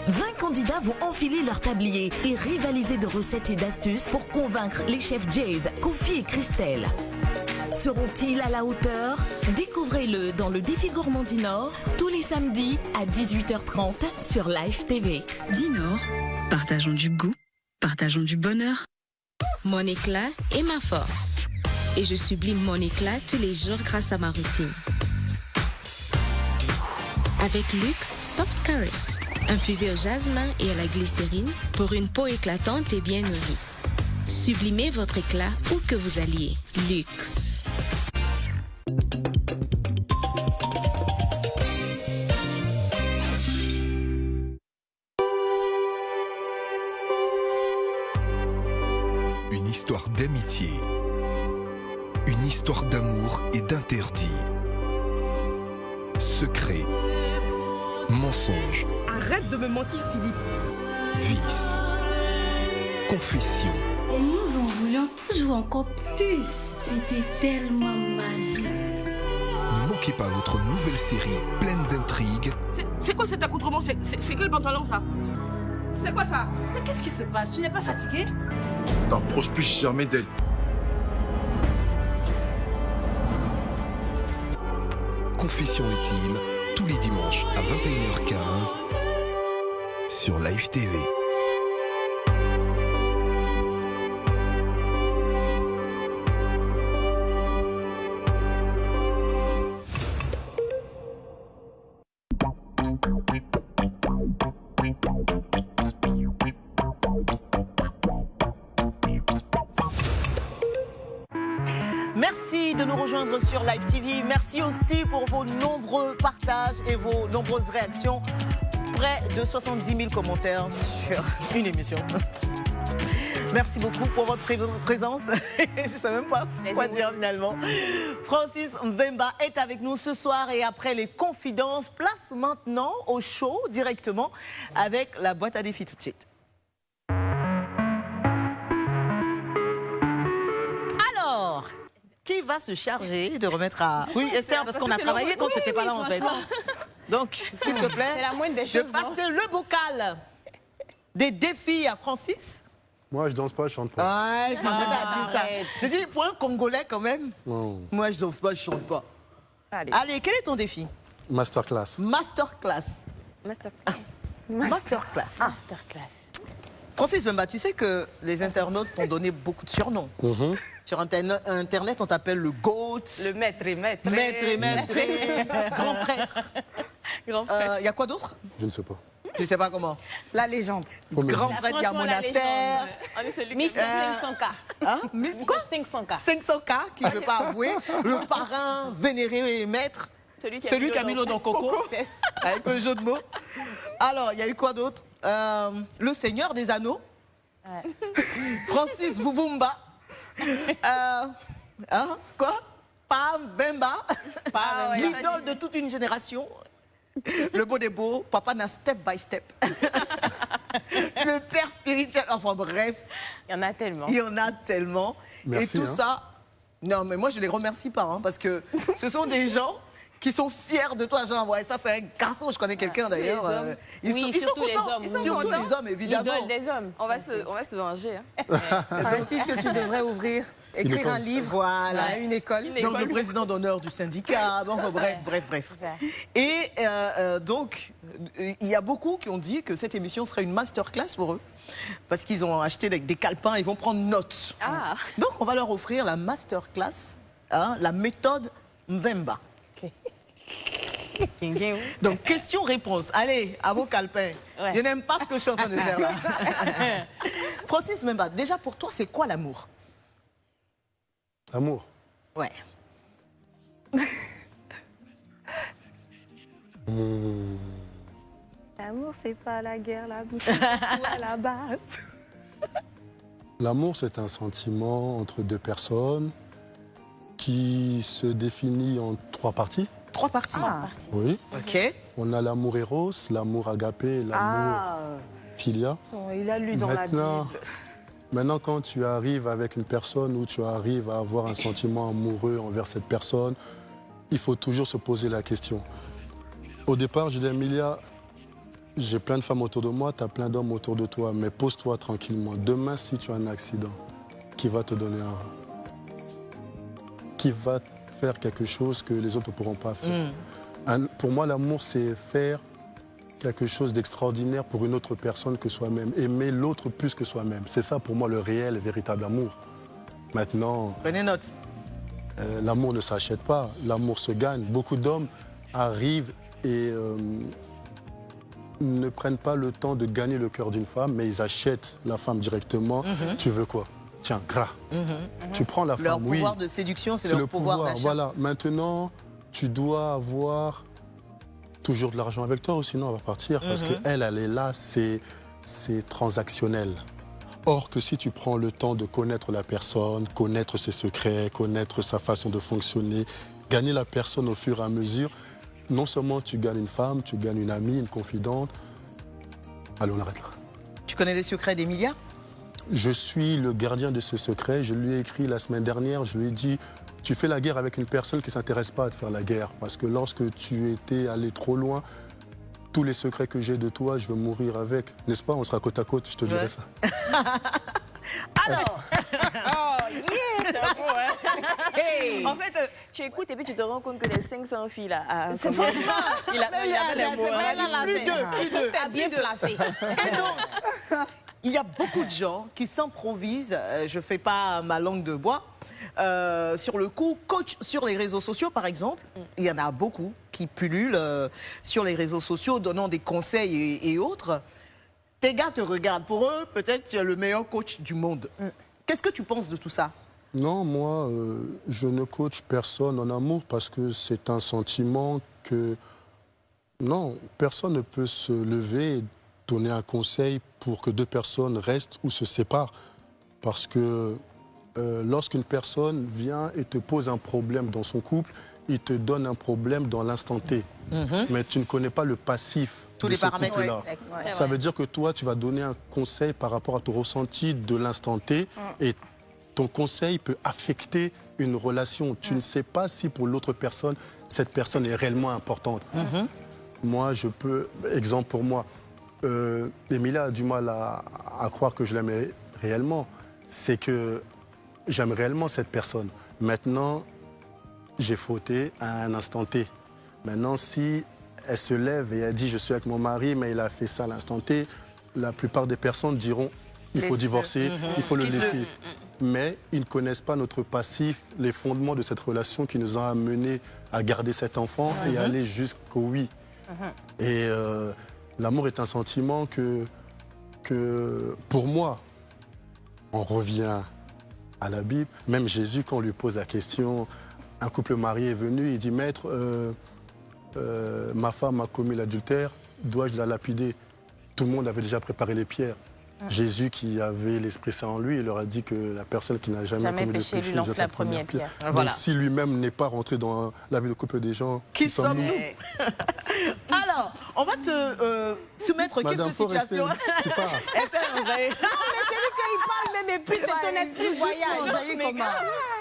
20 candidats vont enfiler leur tablier et rivaliser de recettes et d'astuces pour convaincre les chefs Jays, Kofi et Christelle. Seront-ils à la hauteur? Découvrez-le dans le Défi Gourmand du Nord, tous les samedis à 18h30 sur Live TV. Dinor, partageons du goût, partageons du bonheur. Mon éclat est ma force. Et je sublime mon éclat tous les jours grâce à ma routine. Avec Luxe Soft Caress, infusé au jasmin et à la glycérine pour une peau éclatante et bien nourrie. Sublimez votre éclat où que vous alliez. Luxe. D'amitié. Une histoire d'amour et d'interdit. Secret. Mensonge. Arrête de me mentir, Philippe. Vice. Confession. Et nous en voulions toujours encore plus. C'était tellement magique. Ne manquez pas votre nouvelle série pleine d'intrigues, C'est- quoi cet accoutrement? C'est quel pantalon, ça? C'est quoi ça? Mais qu'est-ce qui se passe? Tu n'es pas fatigué? T'approches plus jamais d'elle. Confession intime, tous les dimanches à 21h15 sur Live TV. Sur Live TV. Merci aussi pour vos nombreux partages et vos nombreuses réactions. Près de 70 000 commentaires sur une émission. Merci beaucoup pour votre pré- présence. Je ne sais même pas quoi dire finalement. Francis Mbemba est avec nous ce soir et après les confidences, place maintenant au show directement avec la boîte à défis tout de suite. Qui va se charger de remettre à... Oui, Esther, parce Parce qu'on a travaillé quand oui, c'était pas oui, là en fait. Donc, s'il te plaît, la moindre des je choses, passe le bocal des défis à Francis. Moi, je danse pas, je chante pas. Ouais, je à dire ça. Je dis, pour un Congolais quand même, Non. moi je danse pas, je chante pas. Allez. Allez, quel est ton défi? Masterclass. Masterclass. Masterclass. Masterclass. Masterclass. Francis Bemba, tu sais que les internautes t'ont donné beaucoup de surnoms. Mhm. Sur Internet, on t'appelle le GOAT. Le maître et maître. Maître et maître, grand prêtre. Grand Il y a quoi d'autre? Je ne sais pas. Je sais pas comment? La légende. Me Grand prêtre, il y a monastère. On est celui Mister Euh, 500K. Hein? Mister quoi 500K. 500K qui ne veut pas avouer. Le parrain vénéré et maître. Celui qui a Celui mis qui a l'eau mis l'eau dans dans Coco. Avec le jeu de mots. Alors, il y a eu quoi d'autre? Euh, Le Seigneur des Anneaux. Francis Vuvumba. Euh, hein, quoi? Pam Bemba. Ouais. L'idole de toute une génération. Le beau des beaux. Papa n'a step by step. le père spirituel. Enfin bref. Il y en a tellement. Il y en a tellement. Merci, et tout hein. ça. Non, mais moi, je les remercie pas, hein, parce que ce sont des gens qui sont fiers de toi. Genre, ouais, ça, c'est un garçon, je connais quelqu'un Surtout les d'ailleurs. euh, ils Oui, sont, ils sont surtout les contents. hommes, Ils sont oui. surtout contents. les hommes, évidemment. L'idole des hommes. On va se, on va se venger. hein. Un titre que tu devrais ouvrir. Écrire un livre. Voilà. à une école. Donc, le président d'honneur du syndicat. Bon, enfin, bref, bref, bref. Et euh, euh, donc, il y a beaucoup qui ont dit que cette émission serait une masterclass pour eux. Parce qu'ils ont acheté des, des calepins, ils vont prendre note. Ah. Donc, on va leur offrir la masterclass, hein, la méthode Mvemba. Donc, question-réponse. Allez, à vos calepins. Ouais. Je n'aime pas ce que je suis en train de faire là. Francis Mbemba, déjà pour toi, c'est quoi l'amour? Amour. Ouais. Hmm. L'amour, c'est pas la guerre, la bouche à la base. L'amour, c'est un sentiment entre deux personnes qui se définit en trois parties. Trois parties. Oui. Ok. On a l'amour éros, l'amour agapé l'amour Ah, philia. il a lu dans la Maintenant, Bible. Maintenant, quand tu arrives avec une personne où tu arrives à avoir un sentiment amoureux envers cette personne, il faut toujours se poser la question. Au départ, je dis, Emilia, j'ai plein de femmes autour de moi, tu as plein d'hommes autour de toi, mais pose-toi tranquillement. Demain, si tu as un accident, qui va te donner un rein? Qui va faire quelque chose que les autres ne pourront pas faire Mm. Un- Pour moi, l'amour, c'est faire quelque chose d'extraordinaire pour une autre personne que soi-même. Aimer l'autre plus que soi-même. C'est ça pour moi le réel véritable amour. Maintenant, Prenez note. euh, l'amour ne s'achète pas, l'amour se gagne. Beaucoup d'hommes arrivent et euh, ne prennent pas le temps de gagner le cœur d'une femme, mais ils achètent la femme directement. Mhm. Tu veux quoi? Tiens, gras. Mhm. Tu prends la Leur femme, oui. pouvoir de séduction, c'est leur le pouvoir, pouvoir. Voilà. Maintenant, tu dois avoir toujours de l'argent avec toi, ou sinon elle va partir. Parce Mhm. qu'elle, elle est là, c'est c'est transactionnel. Or que si tu prends le temps de connaître la personne, connaître ses secrets, connaître sa façon de fonctionner, gagner la personne au fur et à mesure, non seulement tu gagnes une femme, tu gagnes une amie, une confidente. Allez, on arrête là. Tu connais les secrets d'Emilia Je suis le gardien de ce secret. Je lui ai écrit la semaine dernière, je lui ai dit, tu fais la guerre avec une personne qui ne s'intéresse pas à te faire la guerre. Parce que lorsque tu étais allé trop loin, tous les secrets que j'ai de toi, je veux mourir avec. N'est-ce pas? On sera côte à côte, je te dirai ça. Alors Oh, yeah Hey En fait, euh, tu écoutes et puis tu te rends compte que les 500 filles là. ah, C'est franchement, Il a, il a là, fait les là, mots, hein. bien placé. Et donc, il y a beaucoup de gens qui s'improvisent, euh, je ne fais pas ma langue de bois, euh, sur le coup, coach sur les réseaux sociaux par exemple. Il y en a beaucoup qui pullulent euh, sur les réseaux sociaux, donnant des conseils et, et autres. Tes gars te regardent. Pour eux, peut-être tu es le meilleur coach du monde. Qu'est-ce que tu penses de tout ça? Non, moi, euh, je ne coach personne en amour parce que c'est un sentiment que... Non, personne ne peut se lever et donner un conseil pour que deux personnes restent ou se séparent. Parce que euh, lorsqu'une personne vient et te pose un problème dans son couple, il te donne un problème dans l'instant T. Mhm. Mais tu ne connais pas le passif Tous de les ce paramètres, ouais. Ouais. Ça veut dire que toi, tu vas donner un conseil par rapport à ton ressenti de l'instant T et ton conseil peut affecter une relation. Tu ne sais pas si pour l'autre personne, cette personne est réellement importante. Moi, je peux, exemple pour moi, euh, Emilia a du mal à, à croire que je l'aimais réellement. C'est que j'aime réellement cette personne. Maintenant, j'ai fauté à un instant T. Maintenant, si elle se lève et elle dit je suis avec mon mari, mais il a fait ça à l'instant T, la plupart des personnes diront il faut divorcer, Mhm. il faut le laisser. Mais ils ne connaissent pas notre passif, les fondements de cette relation qui nous ont amenés à garder cet enfant et Mhm. aller jusqu'au oui. Et euh, l'amour est un sentiment que, pour moi, on revient à la Bible. Même Jésus, quand on lui pose la question, un couple marié est venu, il dit, Maître, euh, euh, ma femme a commis l'adultère, dois-je la lapider? Tout le monde avait déjà préparé les pierres. Jésus, qui avait l'Esprit Saint en lui, il leur a dit que la personne qui n'a jamais, Jamais commis péché, de péché lui lance la première pierre. Donc Voilà. si lui-même n'est pas rentré dans la vie de couple des gens, Qui sommes-nous sommes-nous Alors, on va te euh, soumettre Madame, quelques faut rester- situations. tu pars. Esther Anjaye. Non, mais c'est lui qu'il parle, mais, mais plus de ton esprit voyage.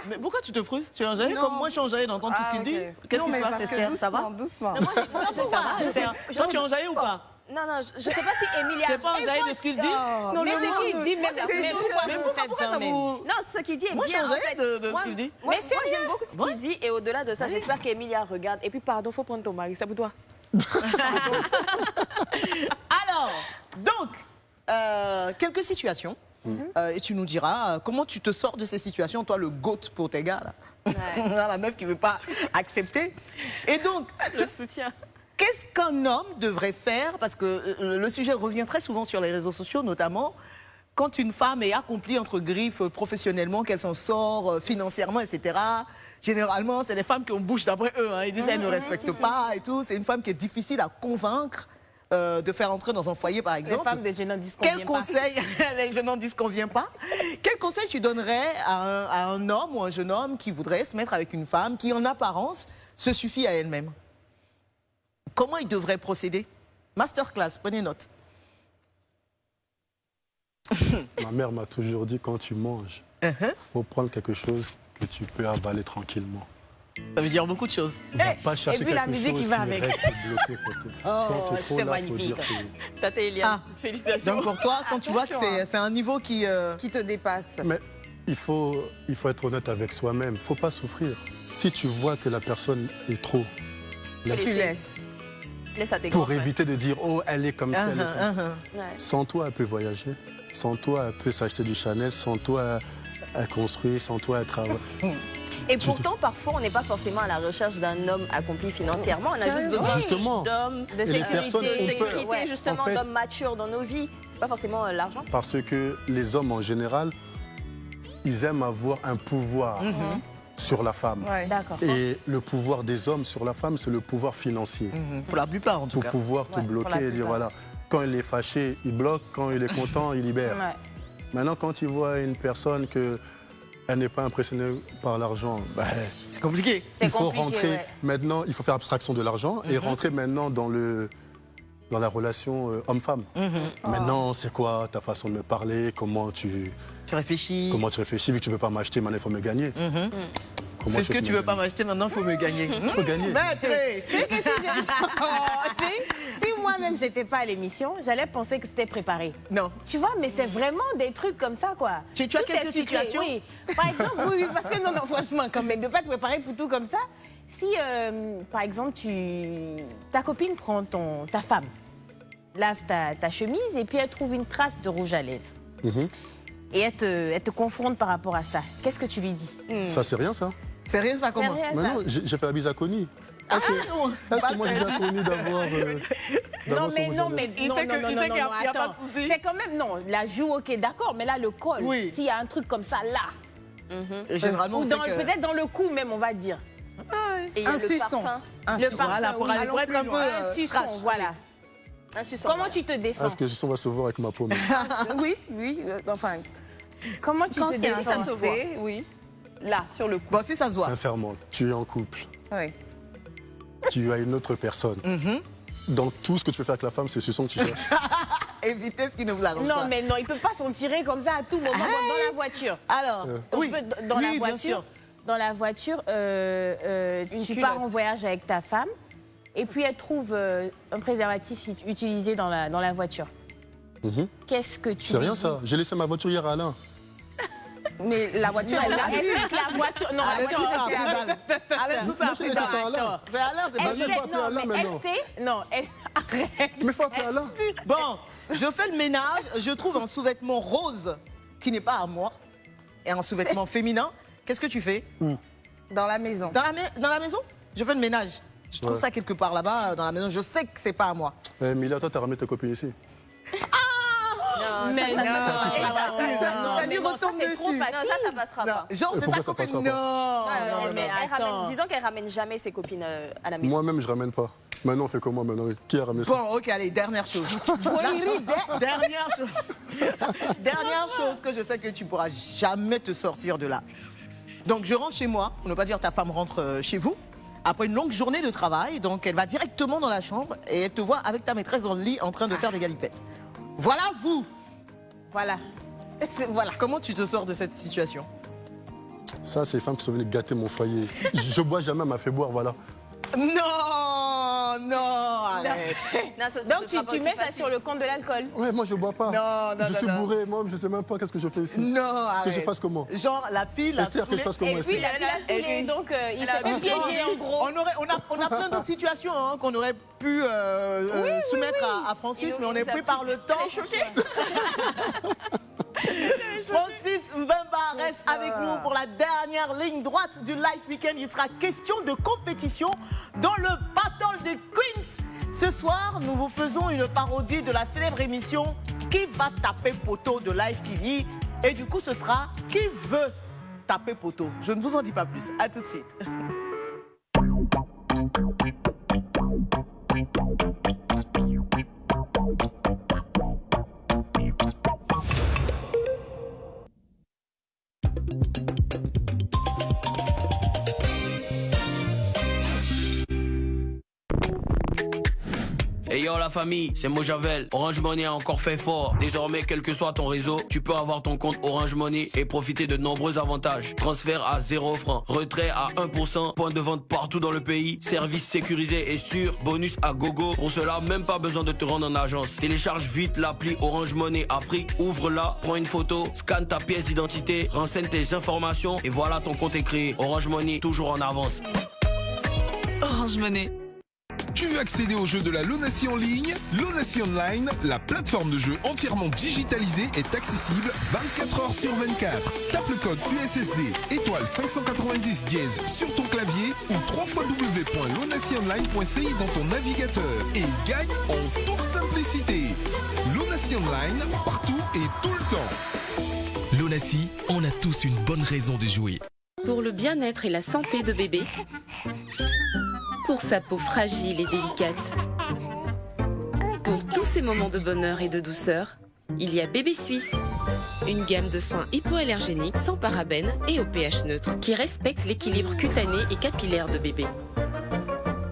Mais- pourquoi tu te frustres? Tu es Non. comme moi je suis Anjaye d'entendre tout ce Ah, qu'il dit. Qu'est-ce Non, qui se mais passe Esther? Ça va? doucement, doucement. Mais moi, ça va, Esther. pas. Toi tu es Anjaye ou pas? Non, non, je, je sais pas si Emilia. Tu n'es pas Anjaye de ce qu'il dit? Non, mais c'est nom qu'il dit, mais c'est mais pourquoi Mais vous pourquoi- faites pourquoi ça vous- Non, ce qu'il dit est Moi, je bien. suis en fait. de- de ce qu'il dit. Moi, Mais c'est moi, j'aime beaucoup ce qu'il dit et au-delà de ça, j'espère qu'Emilia regarde. Et puis, pardon, faut prendre ton mari, c'est pour toi. Alors, donc, euh, quelques situations. Euh, et tu nous diras euh, comment tu te sors de ces situations, toi le goat pour tes gars là? la meuf qui veut pas accepter. Et donc, Le soutien. Qu'est-ce qu'un homme devrait faire? Parce que euh, le sujet revient très souvent sur les réseaux sociaux, notamment quand une femme est accomplie entre griffes professionnellement, qu'elle s'en sort euh, financièrement, etc. Généralement, c'est les femmes qui ont bouche d'après eux. hein. Ils disent qu'elles ne Mhm, respectent si, si. pas et tout. C'est une femme qui est difficile à convaincre euh, de faire entrer dans un foyer, par Les exemple. femmes de disent qu'on Quel conseil, les n'en pas, quel conseil tu donnerais à un, à un homme ou un jeune homme qui voudrait se mettre avec une femme qui, en apparence, se suffit à elle-même? Comment il devrait procéder? Masterclass, prenez note. Ma mère m'a toujours dit quand tu manges, Uh-huh. faut prendre quelque chose que tu peux avaler tranquillement. Ça veut dire beaucoup de choses. Va pas chercher et puis la musique qui va qui avec. Oh, c'est trop c'est là, faut magnifique. Tata Eliane, Ah. félicitations. Donc pour toi, quand tu vois que c'est c'est un niveau qui... euh, Qui te dépasse. Mais il faut, il faut être honnête avec soi-même. Il ne faut pas souffrir. Si tu vois que la personne est trop. Tu laisses. Laisse à tes Pour éviter de dire, oh, elle est comme ça, elle est Uh-huh, comme uh-huh. Sans toi, elle peut voyager. Sans toi, elle peut s'acheter du Chanel. Sans toi, elle construit. Sans toi, elle travaille. Et pourtant, parfois, on n'est pas forcément à la recherche d'un homme accompli financièrement. On a juste besoin d'hommes, de sécurité, sécurité Ouais. justement, En fait- d'hommes matures dans nos vies. C'est pas forcément euh, l'argent. Parce que les hommes, en général, ils aiment avoir un pouvoir Mhm. Sur la femme. Et le pouvoir des hommes sur la femme, c'est le pouvoir financier. Mhm. Pour la plupart, en tout Pour cas. pouvoir te Ouais, pour bloquer et dire voilà, quand il est fâché, il bloque, quand il est content, il libère. Ouais. Maintenant, quand il voit une personne que elle n'est pas impressionnée par l'argent, ben, C'est compliqué. il faut compliqué, rentrer ouais. maintenant, il faut faire abstraction de l'argent et Mhm. rentrer maintenant dans le dans la relation euh, homme-femme. Mhm. Maintenant, c'est quoi ta façon de me parler? Comment tu Tu réfléchis. comment tu réfléchis Vu que tu ne veux pas m'acheter, maintenant il faut me gagner. Mhm. Comment Fais ce c'est que me tu veux pas m'acheter, maintenant il faut me gagner. Faut gagner. Maître C'est que si, je- Oh, si- si moi-même j'étais pas à l'émission, j'allais penser que c'était préparé. Non. Tu vois, mais c'est vraiment des trucs comme ça, quoi. Tu- tu as quelques situations? Oui. Par exemple, oui, oui, parce que non, non, franchement, quand même, de pas te préparer pour tout comme ça. Si, euh, par exemple, tu, ta copine prend ton, ta femme, lave ta, ta chemise et puis elle trouve une trace de rouge à lèvres Mhm. et elle te, elle te confronte par rapport à ça, qu'est-ce que tu lui dis Ça, c'est rien, ça C'est rien ça comment rien, Mais ça. non, j'ai fait la bise à Connie. Est-ce que, est-ce que moi j'ai déjà connu d'avoir. euh, Non d'avoir mais non mais Il non sait non que- non il non sait non, qu'il y a- non, il y a pas de. C'est quand même non la joue ok d'accord mais là le col Oui. s'il y a un truc comme ça là Et généralement, ou que- peut-être dans le cou même on va dire Et il y a un le suçon parfum. un Le suçon parfum, voilà, pour oui, aller- pour être un peu, un euh, suçon trash. voilà comment voilà. tu te défends Est-ce que on va se voir avec ma paume oui oui euh, enfin comment tu Quand te si ça défends se voit, oui. Là, sur le cou. Bon, si ça se voit. Sincèrement, tu es en couple, oui tu as une autre personne. Mhm. Dans tout ce que tu peux faire avec la femme, c'est ce son que tu cherches. Évitez ce qui ne vous arrange non pas. mais non il peut pas s'en tirer comme ça à tout moment dans- dans la voiture Alors, Euh. Oui, dans oui, la bien voiture, sûr. dans la voiture, euh, euh, tu culotte. pars en voyage avec ta femme et puis elle trouve euh, un préservatif ut- utilisé dans la, dans la voiture. Mhm. Qu'est-ce que tu C'est lui rien dis ça. J'ai laissé ma voiture hier à Alain. Mais la voiture, Non, elle la vu que la voiture. Non, Allez, la tout ça. Allez, tout ça a Moi, j'ai pris laissé ça à balle. Alain. C'est Alain, c'est pas Elle lui. sait, faut appeler non, Alain mais elle sait, non, elle, arrête. Mais faut appeler Alain. Bon, je fais le ménage, je trouve un sous-vêtement rose qui n'est pas à moi et un sous-vêtement féminin. Qu'est-ce que tu fais? Dans la maison. dans la, mai- dans la maison? Je fais le ménage. Je trouve ça quelque part là-bas, euh, dans la maison. Je sais que c'est pas à moi. Eh, Mila, toi, t'as ramené ta copine ici. Non, mais non, ça lui retombe. Non, ça, ça passera pas. Genre. Non, disons qu'elle ramène jamais ses copines euh, à la maison. Moi-même, je ramène pas. Maintenant, on fait comment maintenant? Qui a ramené ça? Bon, ok, allez, dernière chose. dernière chose. dernière chose que je sais que tu pourras jamais te sortir de là. Donc, je rentre chez moi, pour ne pas dire ta femme rentre euh, chez vous après une longue journée de travail. Donc, elle va directement dans la chambre et elle te voit avec ta maîtresse dans le lit en train de faire des galipettes. Voilà vous. Voilà. Voilà. Comment tu te sors de cette situation? Ça, c'est les femmes qui sont venues gâter mon foyer. Je bois jamais, elle m'a fait boire, voilà. Non, non, arrête. Non, ça- ça Donc tu, mets ça facile. sur le compte de l'alcool. Ouais, moi, je bois pas. Non, non, je non, suis non. bourré, moi, je sais même pas qu'est-ce que je fais ici. Non, Que je arrête. fasse comment Genre, la fille l'a Esther, que je saoulée. fasse comment, Et puis la fille a Elle saoulé, est- donc euh, il s'est fait piéger en gros. On, aurait, on, a, on a plein d'autres situations hein, qu'on aurait pu euh, euh, soumettre À, à Francis, mais on est pris par le temps. Choquée. Francis Mbemba reste avec nous pour la dernière ligne droite du Live Weekend. Il sera question de compétition dans le Battle des Queens. Ce soir, nous vous faisons une parodie de la célèbre émission Qui va taper poteau de Live TV Et du coup, ce sera Qui veut taper poteau? Je ne vous en dis pas plus. À tout de suite. La famille, c'est Mojavel. Orange Money a encore fait fort. Désormais, quel que soit ton réseau, tu peux avoir ton compte Orange Money et profiter de nombreux avantages. Transfert à 0 francs, retrait à 1%, point de vente partout dans le pays, service sécurisé et sûr, bonus à gogo. Pour cela, même pas besoin de te rendre en agence. Télécharge vite l'appli Orange Money Afrique, ouvre-la, prends une photo, scanne ta pièce d'identité, renseigne tes informations et voilà ton compte est créé. Orange Money, toujours en avance. Orange Money. Tu veux accéder aux jeux de la Lonacy en ligne Lonacy Online, la plateforme de jeux entièrement digitalisée est accessible 24 heures sur 24. Tape le code USSD étoile 590 dièse sur ton clavier ou www.lonacyonline.ci dans ton navigateur et gagne en toute simplicité. Lonacy Online, partout et tout le temps. Lonassi, on a tous une bonne raison de jouer. Pour le bien-être et la santé de bébé. Pour sa peau fragile et délicate. Pour tous ces moments de bonheur et de douceur, il y a Bébé Suisse. Une gamme de soins hypoallergéniques sans parabènes et au pH neutre qui respecte l'équilibre cutané et capillaire de bébé.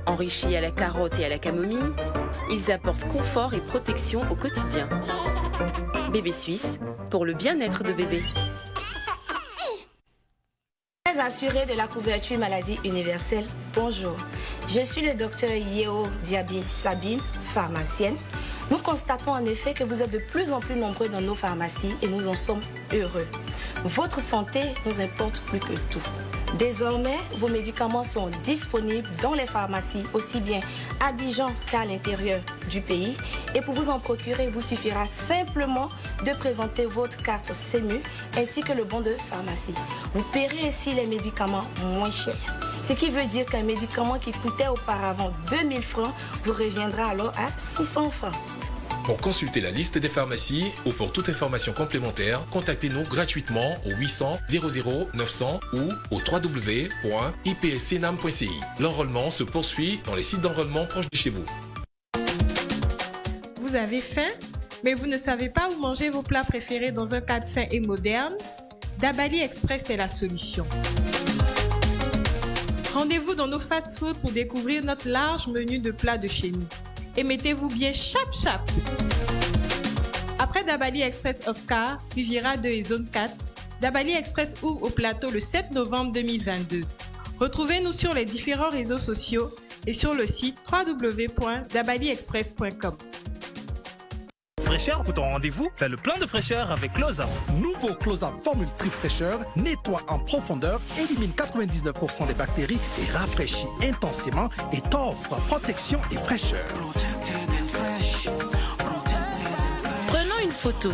Enrichis à la carotte et à la camomille, ils apportent confort et protection au quotidien. Bébé Suisse, pour le bien-être de bébé. Très assuré de la couverture maladie universelle, bonjour. Je suis le docteur Yeo Diaby Sabine, pharmacienne. Nous constatons en effet que vous êtes de plus en plus nombreux dans nos pharmacies et nous en sommes heureux. Votre santé nous importe plus que tout. Désormais, vos médicaments sont disponibles dans les pharmacies, aussi bien à Abidjan qu'à l'intérieur du pays. Et pour vous en procurer, il vous suffira simplement de présenter votre carte CEMU ainsi que le bon de pharmacie. Vous paierez ainsi les médicaments moins chers. Ce qui veut dire qu'un médicament qui coûtait auparavant 2000 francs vous reviendra alors à 600 francs. Pour consulter la liste des pharmacies ou pour toute information complémentaire, contactez-nous gratuitement au 800 00 900 ou au www.ipscnam.ci. L'enrôlement se poursuit dans les sites d'enrôlement proches de chez vous. Vous avez faim, mais vous ne savez pas où manger vos plats préférés dans un cadre sain et moderne? Dabali Express est la solution. Rendez-vous dans nos fast-foods pour découvrir notre large menu de plats de chez nous. Et mettez-vous bien chap chap. Après Dabali Express Oscar, Riviera 2 et Zone 4, Dabali Express ouvre au plateau le 7 novembre 2022. Retrouvez-nous sur les différents réseaux sociaux et sur le site www.dabaliexpress.com. Fraîcheur pour ton rendez-vous, fais le plein de fraîcheur avec Close-Up. Nouveau Close-Up Formule Trip Fraîcheur nettoie en profondeur, élimine 99% des bactéries et rafraîchit intensément et t'offre protection et fraîcheur. Prenons une photo.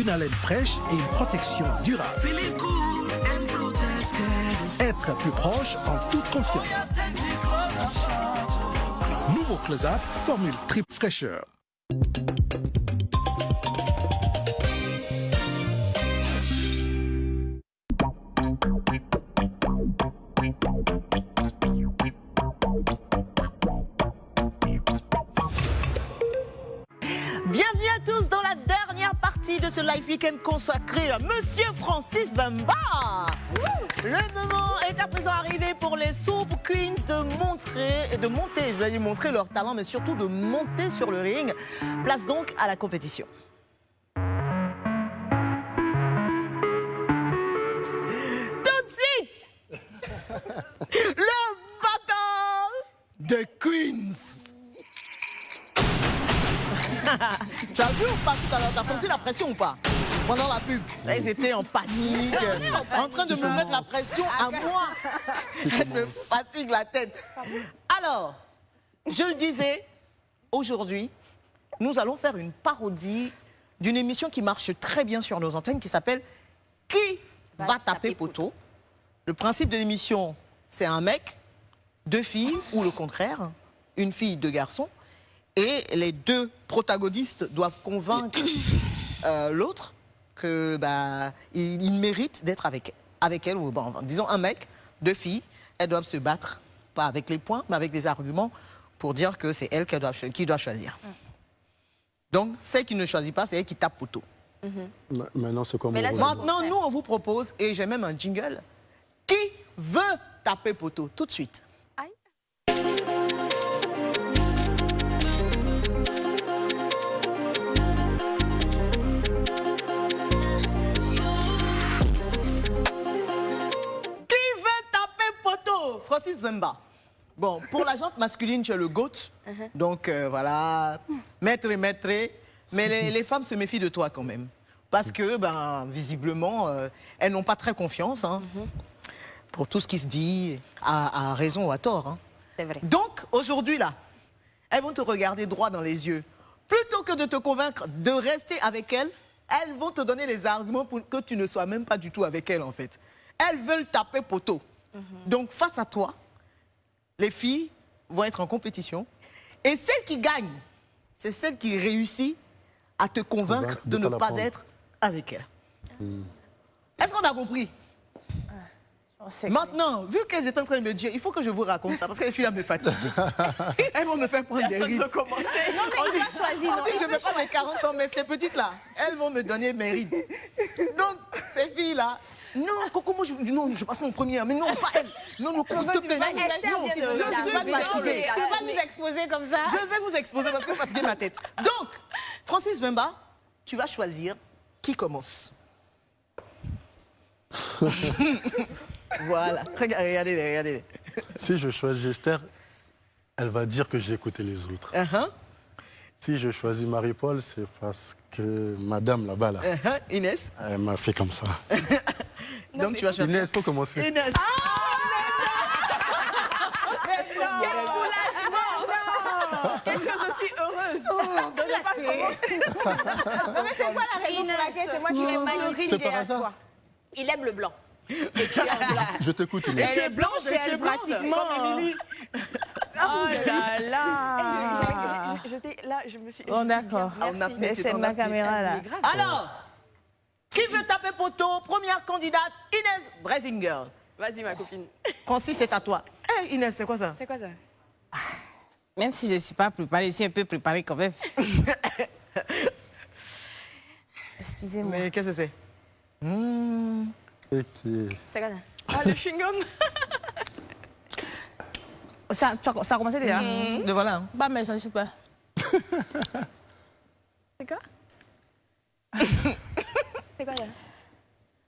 Une haleine fraîche et une protection durable. Être plus proche en toute confiance. Nouveau Close-Up Formule Trip Fraîcheur. Bienvenue à tous dans la dernière partie de ce live week-end consacré à Monsieur Francis Bamba. Le moment est à présent arrivé pour les Soup Queens de montrer, de monter, je vais dire montrer leur talent, mais surtout de monter sur le ring. Place donc à la compétition. Tout de suite, le battle The Queens. tu as vu ou pas tout à l'heure? T'as senti la pression ou pas? Pendant la pub, là, ils étaient en panique, en train de me mettre la pression à moi. Elle me fatigue la tête. Alors, je le disais, aujourd'hui, nous allons faire une parodie d'une émission qui marche très bien sur nos antennes qui s'appelle Qui va taper poteau? Le principe de l'émission, c'est un mec, deux filles ou le contraire, une fille, deux garçons. Et les deux protagonistes doivent convaincre euh, l'autre que bah, il, il mérite d'être avec, avec elle. Ou bon, disons un mec, deux filles, elles doivent se battre, pas avec les points, mais avec des arguments pour dire que c'est elle qui doit, qui doit choisir. Donc, celle qui ne choisit pas, c'est elle qui tape poteau. Ma- Maintenant, c'est comme. Maintenant, nous, on vous propose, et j'ai même un jingle, qui veut taper poteau Tout de suite. Bon, pour la jante masculine, tu es le GOAT. Uh-huh. Donc euh, voilà, maître et maître. Mais les, les femmes se méfient de toi quand même. Parce que, ben, visiblement, euh, elles n'ont pas très confiance hein, Uh-huh. pour tout ce qui se dit, à, à raison ou à tort. hein. C'est vrai. Donc, aujourd'hui, là, elles vont te regarder droit dans les yeux. Plutôt que de te convaincre de rester avec elles, elles vont te donner les arguments pour que tu ne sois même pas du tout avec elles, en fait. Elles veulent taper poteau. Donc, face à toi, les filles vont être en compétition. Et celle qui gagne, c'est celle qui réussit à te convaincre de de ne pas être avec elle. Hmm. Est-ce qu'on a compris? Maintenant, vu qu'elles étaient en train de me dire, il faut que je vous raconte ça, parce que les filles là me fatiguent. Elles vont me faire prendre des Personne ne rides. veut commenter. On Non, mais dit, choisi, on non, dit que il je peut vais pas mes 40 ans, mais ces petites-là, elles vont me donner mes rides. Donc, ces filles-là, non, Coco, moi, je, non, je passe mon premier, mais non, pas elle. Non, non, s'il te plaît, non, non, je suis fatiguée. Tu vas pas nous exposer comme ça Je vais vous exposer parce que vous fatiguez ma tête. Donc, Francis Bemba, tu vas choisir qui commence. voilà. Regardez, regardez, regardez. Si je choisis Esther, elle va dire que j'ai écouté les autres. Uh-huh. Si je choisis Marie-Paul, c'est parce que madame là-bas, là, Uh-huh. Inès. elle m'a fait comme ça. Donc, tu vas choisir. Inès, faut commencer. Inès. Quel soulagement Qu'est-ce que je suis heureuse de ne pas commencer. Non, mais c'est quoi la raison pour laquelle c'est moi qui vais magnifier C'est par hasard. toi? Il aime le blanc. Je t'écoute, Inès. Elle est blanche et elle pratiquement. Oh là là t'ai- là, je me suis. Bon, d'accord. Ah, on a fait, C'est ma caméra là. Alors, qui veut taper poteau? Première candidate, Inès Bresinger. Vas-y, ma copine. Francis, c'est à toi. Hé, Inès, c'est quoi ça? C'est quoi ça? Même si je ne suis pas préparée, je suis un peu préparée quand même. Excusez-moi. Mais qu'est-ce que c'est? Hmm. Et qui- C'est quoi ça Ah, le chewing-gum Ça, ça a commencé déjà Hmm, Le voilà. hein. Bah, mais je ne suis pas. C'est quoi? C'est quoi ça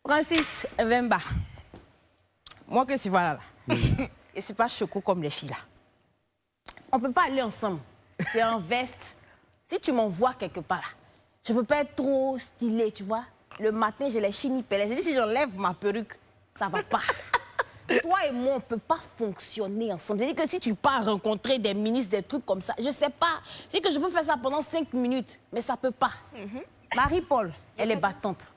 Francis Vemba. Moi que tu vois là, là. Et c'est pas choco comme les filles là. On peut pas aller ensemble. C'est en veste. Si tu m'envoies quelque part là, je peux pas être trop stylée, tu vois. Le matin, j'ai les chignes pelées. J'ai dit, si j'enlève ma perruque, ça va pas. Toi et moi, on peut pas fonctionner ensemble. J'ai dit que si tu pars rencontrer des ministres, des trucs comme ça, je sais pas. C'est que je peux faire ça pendant cinq minutes, mais ça peut pas. Marie-Paul, elle est battante.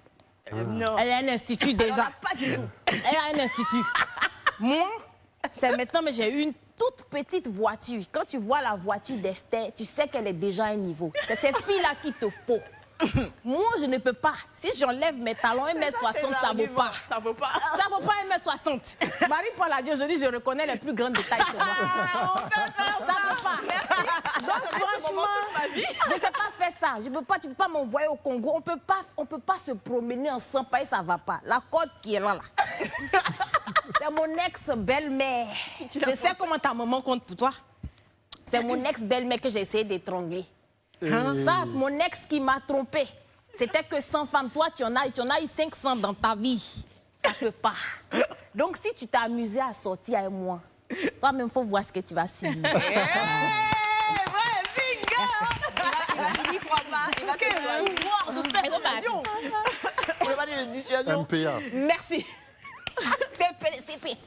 Non. Elle a un institut déjà. Pas du tout. Elle a un institut. Moi, c'est maintenant, mais j'ai une toute petite voiture. Quand tu vois la voiture d'Esther, tu sais qu'elle est déjà à un niveau. C'est ces filles-là qu'il te faut. Moi, je ne peux pas. Si j'enlève mes talons 1m60, ça ne vaut pas. Ça vaut pas. Ça vaut pas 1m60. Marie-Paul a dit aujourd'hui, je reconnais les plus grandes détails sur moi. ça vaut pas. Donc, franchement, je ne sais pas faire ça. Je peux pas, tu ne peux pas m'envoyer au Congo. On peut pas, on peut pas se promener ensemble, parce que ça va pas. La côte qui est là, là. C'est mon ex-belle-mère. Je sais comment ta maman compte pour toi. C'est mon ex-belle-mère que j'ai essayé d'étrangler. Hein, Ça, mon ex qui m'a trompé. C'était que 100 femmes. Toi, tu en as, tu en as eu 500 dans ta vie. Ça peut pas. Donc, si tu t'es amusé à sortir avec moi, toi-même, faut voir ce que tu vas. Il n'y croit pas. Il va te choisir. pouvoir de persuasion. On va dire de dissuasion. MPA. Merci. CP, CP.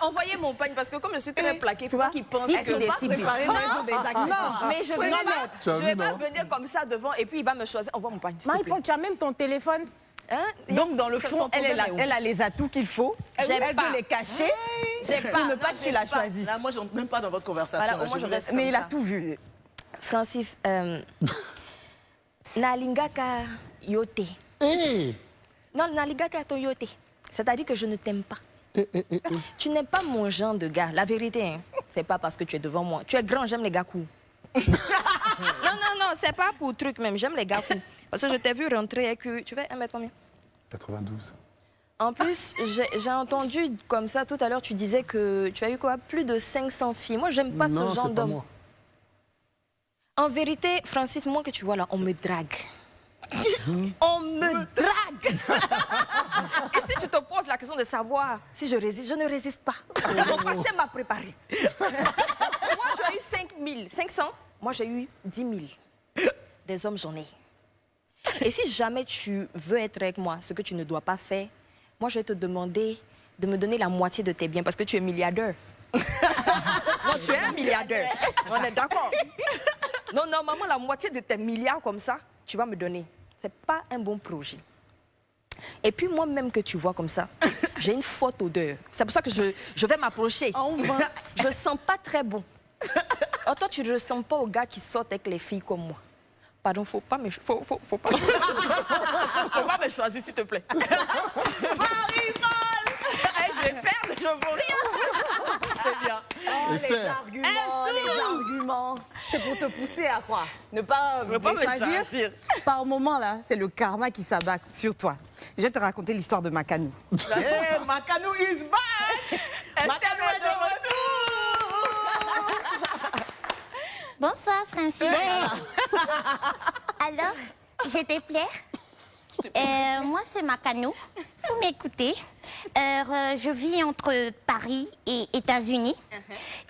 Envoyez mon pagne parce que comme je suis très plaquée, il faut vois, pas qu'il pense si que tu je vais pas préparer Ah, des ah, accessoires. non, mais je vais non, le mais mettre. Tu as Je vu, vais pas venir comme ça devant et puis il va me choisir. Envoie mon pagne. Marie-Paul, tu as même ton téléphone Hein? Donc, dans le fond, elle, elle a, elle les atouts qu'il faut. J'ai Elle pas. veut les cacher J'ai pas. ne pas que tu la pas. choisisses. Là, moi, je rentre même pas dans votre conversation. Voilà, là, je reste Mais il a tout vu. Francis, euh, Nalingaka yote. Hey Non, Nalingaka to yote. C'est-à-dire que je ne t'aime pas. Eh, eh, eh. Tu n'es pas mon genre de gars. La vérité, hein, c'est pas parce que tu es devant moi. Tu es grand, j'aime les gars courts. non, non, non, c'est pas pour truc même. J'aime les gars courts. Parce que je t'ai vu rentrer que. Tu veux un mètre combien? 92. En plus, j'ai entendu comme ça tout à l'heure, tu disais que tu as eu quoi? Plus de 500 filles. Moi, j'aime pas non, ce genre d'homme. En vérité, Francis, moi que tu vois là, on me drague. on me drague. Et si tu te poses la question de savoir si je résiste, je ne résiste pas. Parce que mon passé m'a préparé. Moi, j'ai eu 5 000, 500. Moi, j'ai eu 10 000. Des hommes, j'en ai. Et si jamais tu veux être avec moi, ce que tu ne dois pas faire, moi, je vais te demander de me donner la moitié de tes biens parce que tu es milliardaire. non, tu es un milliardaire. On est d'accord. Non, normalement, la moitié de tes milliards comme ça, tu vas me donner. C'est pas un bon projet. Et puis moi-même que tu vois comme ça, j'ai une forte odeur. C'est pour ça que je, je vais m'approcher. Je sens pas très bon. Oh, toi, tu ne ressembles pas aux gars qui sortent avec les filles comme moi. Pardon, faut pas me, faut, faut, faut pas, faut pas me choisir, s'il te plaît. Eh, je vais perdre, je veux rien. C'est bien. Oh, les arguments, les arguments. C'est pour te pousser à quoi Ne pas, Ne pas me choisir. Par moment, là, c'est le karma qui s'abat sur toi. Je vais te raconter l'histoire de Makanou. Eh, Makanou is back Makanou est de Bonsoir, Francis. Alors, je te plais Euh, Moi, c'est Macano. Vous m'écoutez. Euh, je vis entre Paris et États-Unis.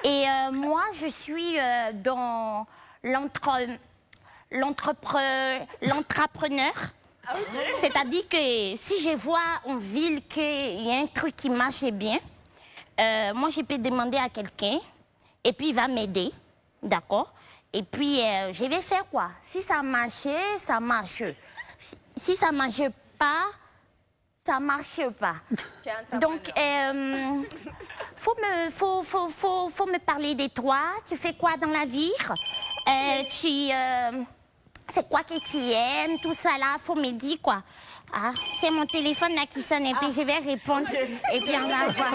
Et euh, moi, je suis dans l'entre... l'entrepre- l'entrepreneur. C'est-à-dire que si je vois en ville qu'il y a un truc qui marche bien, moi, je peux demander à quelqu'un et puis il va m'aider. D'accord? Et puis, je vais faire quoi? Si ça marche, ça marche. Si, ça marche pas, ça marche pas. Donc, euh, faut, me, faut, faut, faut, faut me parler de toi. Tu fais quoi dans la vie? Euh, Tu... euh, c'est quoi que tu aimes, tout ça là, faut me dire quoi. Ah, c'est mon téléphone là qui sonne et puis je vais répondre et puis on va voir.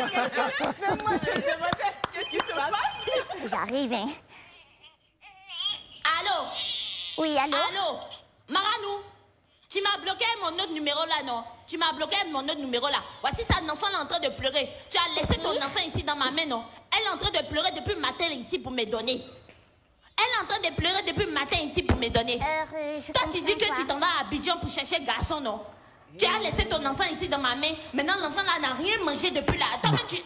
Qu'est-ce qui se passe? J'arrive, hein. Allô? Oui, allô? Allô? Maranou? Tu m'as bloqué mon autre numéro là, non? Tu m'as bloqué mon autre numéro là. Voici ça, enfant là en train de pleurer. Tu as laissé ton enfant ici dans ma main, non? Elle est en train de pleurer depuis le matin ici pour me donner. Elle est en train de pleurer depuis le matin ici pour me donner. Toi, tu dis que tu t'en vas à Abidjan pour chercher garçon, non? Tu as laissé ton enfant ici dans ma main. Maintenant, l'enfant là n'a rien mangé depuis là. Tu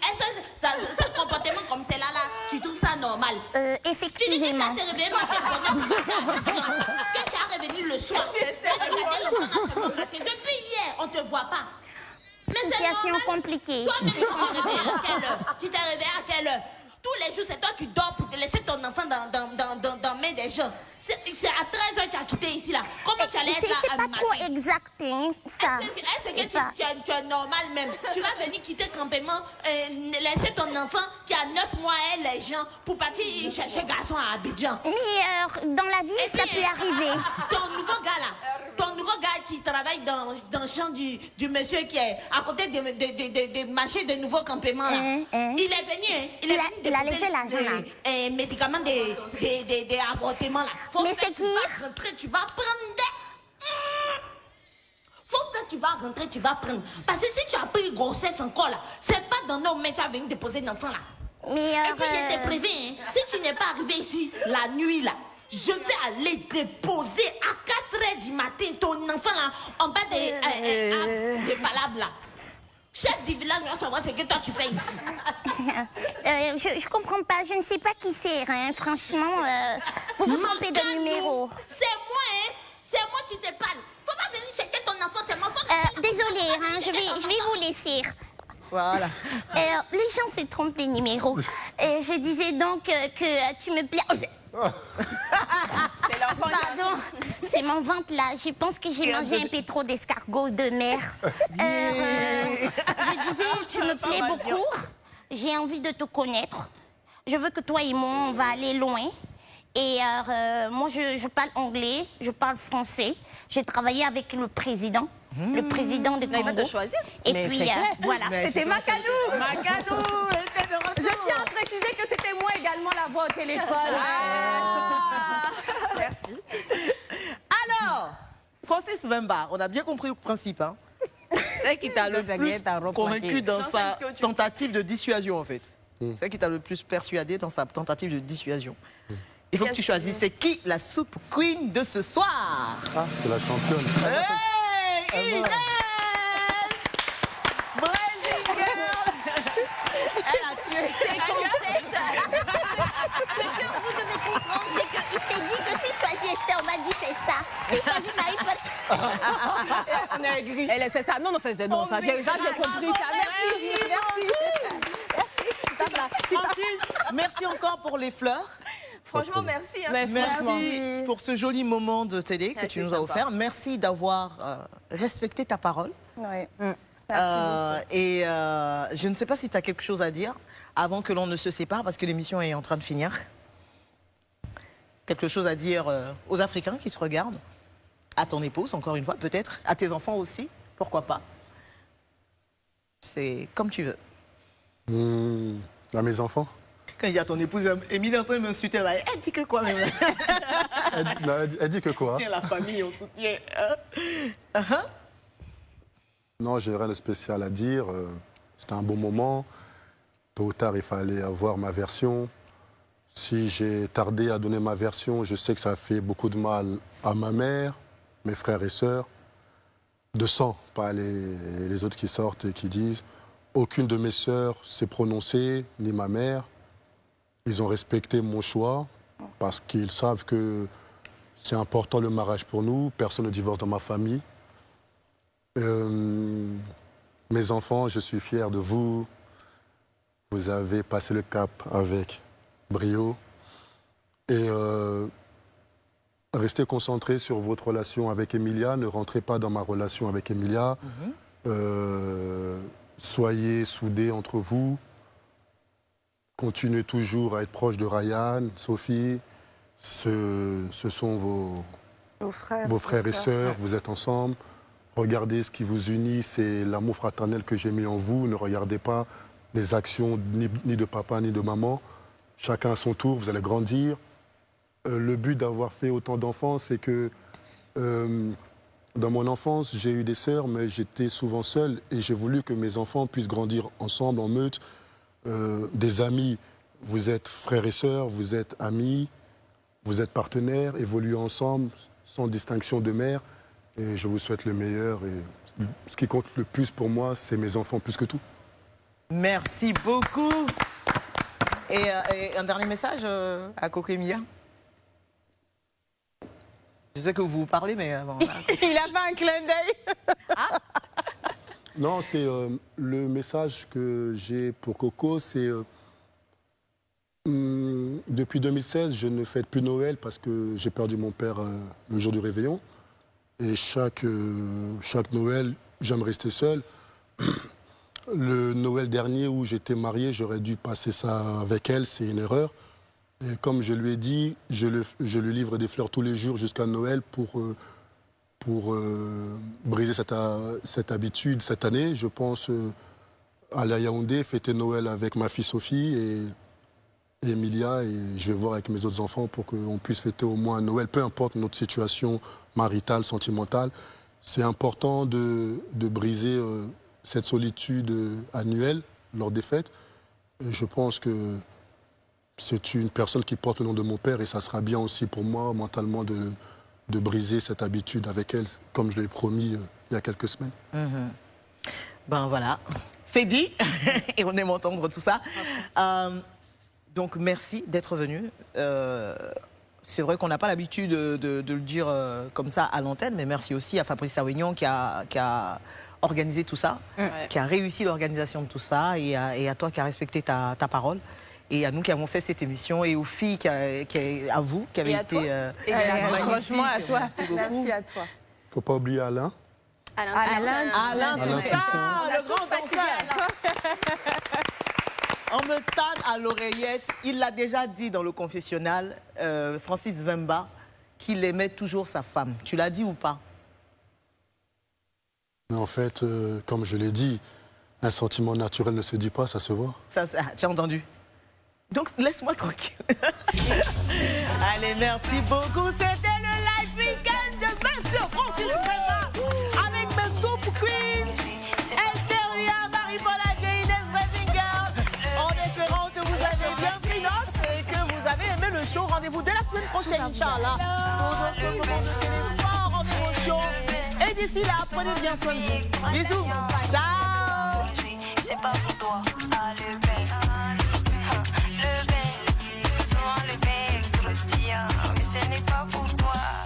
ça- ce comportement comme c'est là, tu trouves ça normal? Euh, Tu dis que tu effectivement. as te réveillé à Abidjan. Que tu as revenu le soir. Que tu regardais l'enfant dans ce matin. Depuis hier, on te voit pas. Mais c'est Situation normal. compliquée. Toi-même, tu t'es réveillé à quelle heure? Tu t'es réveillé à quelle heure? Tous les jours, c'est toi qui dors pour te laisser ton enfant dans, dans, dans, dans, dans main des gens. C'est à 13h que tu as quitté ici, là. Comment tu allais être là c'est pas matin? trop exact, hein, ça. est-ce que tu, es, tu es normal même? Tu vas venir quitter le campement, euh, laisser ton enfant qui a 9 mois et les gens pour partir chercher garçon à Abidjan. Mais euh, dans la vie, ça peut arriver. Ton nouveau gars là, ton nouveau gars qui travaille dans, dans le champ du, du monsieur qui est à côté des de, de, de, de marchés de nouveaux campements là. Il est venu, hein, il, est venu il a laissé l'argent, des- là. euh, médicaments avortements là. Faut Mais c'est que tu qui vas rentrer, tu vas prendre des... Faut faire, tu vas rentrer, tu vas prendre. Parce que si tu as pris grossesse encore là, c'est pas dans nos mains tu vas venir déposer l'enfant là. Mais Et puis, euh, je t'ai prévenu, hein, si tu n'es pas arrivé ici la nuit là, je vais aller déposer à 4 h du matin ton enfant là, en bas des, euh, euh, des palabres là. Chef du village va savoir ce que toi tu fais ici. euh, je, je comprends pas, je ne sais pas qui c'est, hein. franchement. euh, vous vous trompez de numéro. C'est moi, hein. C'est moi qui te parle. Faut pas venir chercher ton enfant, c'est mon enfant. Euh, désolée, hein, je vais, je vais vous laisser. Voilà. Euh, les gens se trompent de numéro. Je disais donc euh, que tu me plais. Pardon, c'est mon ventre là. Je pense que j'ai mangé un peu trop d'escargots de mer. Euh, euh, je disais, tu me plais beaucoup. J'ai envie de te connaître. Je veux que toi et moi, on va aller loin. Et euh, euh, moi, je, je parle anglais, je parle français. J'ai travaillé avec le président, le président de Là, il va Congo. te choisir. Et Mais puis, euh, voilà. C'était Makanou Makanou était de retour. Je tiens à préciser que c'était moi également la voix au téléphone. Merci. Alors, Francis Wemba, on a bien compris le principe. Hein. C'est qui t'a le plus convaincu dans sa tentative de dissuasion, en fait. C'est qui t'a le plus persuadé dans sa tentative de dissuasion. Il faut que tu choisisses c'est qui la soupe queen de ce soir? Ah, c'est la championne. Hey, Yes Brazil Girl Elle a tué C'est concept Ce que vous devez comprendre, c'est qu'il s'est dit que si je Esther, on m'a dit c'est ça. Si je choisis Marie, pas On a agri. Elle, c'est ça. Non, non, c'est non, ça. J'ai, ça, j'ai compris ça. Merci, merci. Merci. Merci encore pour les fleurs. Franchement, merci. Hein. Merci pour ce joli moment de télé que tu nous as offert. Merci d'avoir euh, respecté ta parole. Oui. Mm. Euh, et euh, je ne sais pas si tu as quelque chose à dire avant que l'on ne se sépare, parce que l'émission est en train de finir. Quelque chose à dire aux Africains qui se regardent, à ton épouse, encore une fois, peut-être, à tes enfants aussi, pourquoi pas? C'est comme tu veux. Mmh, à mes enfants? Quand il y a ton épouse, Émilie est en train de m'insulter là. Elle dit que quoi même? Elle, dit que quoi? On soutient la famille, on soutient. Hein? Uh-huh. Non, j'ai rien de spécial à dire. Euh, c'était un bon moment. Tôt ou tard, il fallait avoir ma version. Si j'ai tardé à donner ma version, je sais que ça a fait beaucoup de mal à ma mère, mes frères et sœurs. De sang, pas les, les autres qui sortent et qui disent. Aucune de mes sœurs s'est prononcée, ni ma mère. Ils ont respecté mon choix parce qu'ils savent que c'est important le mariage pour nous. Personne ne divorce dans ma famille. Euh, mes enfants, je suis fier de vous. Vous avez passé le cap avec brio. Et euh, restez concentrés sur votre relation avec Emilia. Ne rentrez pas dans ma relation avec Emilia. Mhm. Euh, soyez soudés entre vous. Continuez toujours à être proche de Ryan, Sophie. Ce, sont vos, frères, et sœurs, vous êtes ensemble. Regardez ce qui vous unit, c'est l'amour fraternel que j'ai mis en vous. Ne regardez pas les actions ni, de papa ni de maman. Chacun à son tour, vous allez grandir. Euh, le but d'avoir fait autant d'enfants, c'est que euh, dans mon enfance, j'ai eu des sœurs, mais j'étais souvent seul et j'ai voulu que mes enfants puissent grandir ensemble, en meute, euh, des amis. Vous êtes frères et sœurs, vous êtes amis, vous êtes partenaires, évoluez ensemble sans distinction de mère. Et je vous souhaite le meilleur. Et ce qui compte le plus pour moi, c'est mes enfants plus que tout. Merci beaucoup. Et, euh, un dernier message euh, à Coco Emilia? Je sais que vous vous parlez, mais... Il a fait un clin d'œil. ah non, c'est euh, le message que j'ai pour Coco, c'est euh, hmm, depuis 2016, je ne fête plus Noël parce que j'ai perdu mon père euh, le jour du réveillon. Et chaque, Noël, j'aime rester seul. Le Noël dernier où j'étais marié, j'aurais dû passer ça avec elle, c'est une erreur. Et comme je lui ai dit, je lui livre des fleurs tous les jours jusqu'à Noël pour pour euh, briser cette, euh, cette, habitude cette année. Je pense euh, à la Yaoundé, fêter Noël avec ma fille Sophie et, Emilia. Et je vais voir avec mes autres enfants pour qu'on puisse fêter au moins Noël, peu importe notre situation maritale, sentimentale. C'est important de, de briser cette solitude annuelle lors des fêtes. Je pense que c'est une personne qui porte le nom de mon père et ça sera bien aussi pour moi mentalement de de briser cette habitude avec elle, comme je l'ai promis euh, il y a quelques semaines. Mhm. Ben voilà, c'est dit, et on aime entendre tout ça. Euh, donc merci d'être venu. Euh, c'est vrai qu'on n'a pas l'habitude de, le dire comme ça à l'antenne, mais merci aussi à Fabrice Savignon qui a, qui a organisé tout ça, qui a réussi l'organisation de tout ça, et à, toi qui as respecté ta parole et à nous qui avons fait cette émission et aux filles, qui, à vous, qui avez été. Euh, franchement, à toi. Merci, à toi. Faut pas oublier Alain. Alain, Alain, Alain, Alain ça, le grand danseur. On me tanne à l'oreillette. Il l'a déjà dit dans le confessionnal, euh, Francis Vemba, qu'il aimait toujours sa femme. Tu l'as dit ou pas? Mais en fait, euh, comme je l'ai dit, un sentiment naturel ne se dit pas, ça se voit. Ça, tu as entendu? Donc laisse-moi tranquille. Allez, merci beaucoup. C'était le live weekend de Monsieur Francis Brema avec mes Soup Queens, Esther Marie-Paula Inès Bresinger. En espérant que vous avez bien pris note et que vous avez aimé le show. Rendez-vous dès la semaine prochaine, Inch'Allah, pour d'autres moments. Et d'ici là, prenez bien soin de vous. Bisous. Ciao. C'est pas pour toi pleurer, souvent le bec croustilla, mais ce n'est pas pour toi.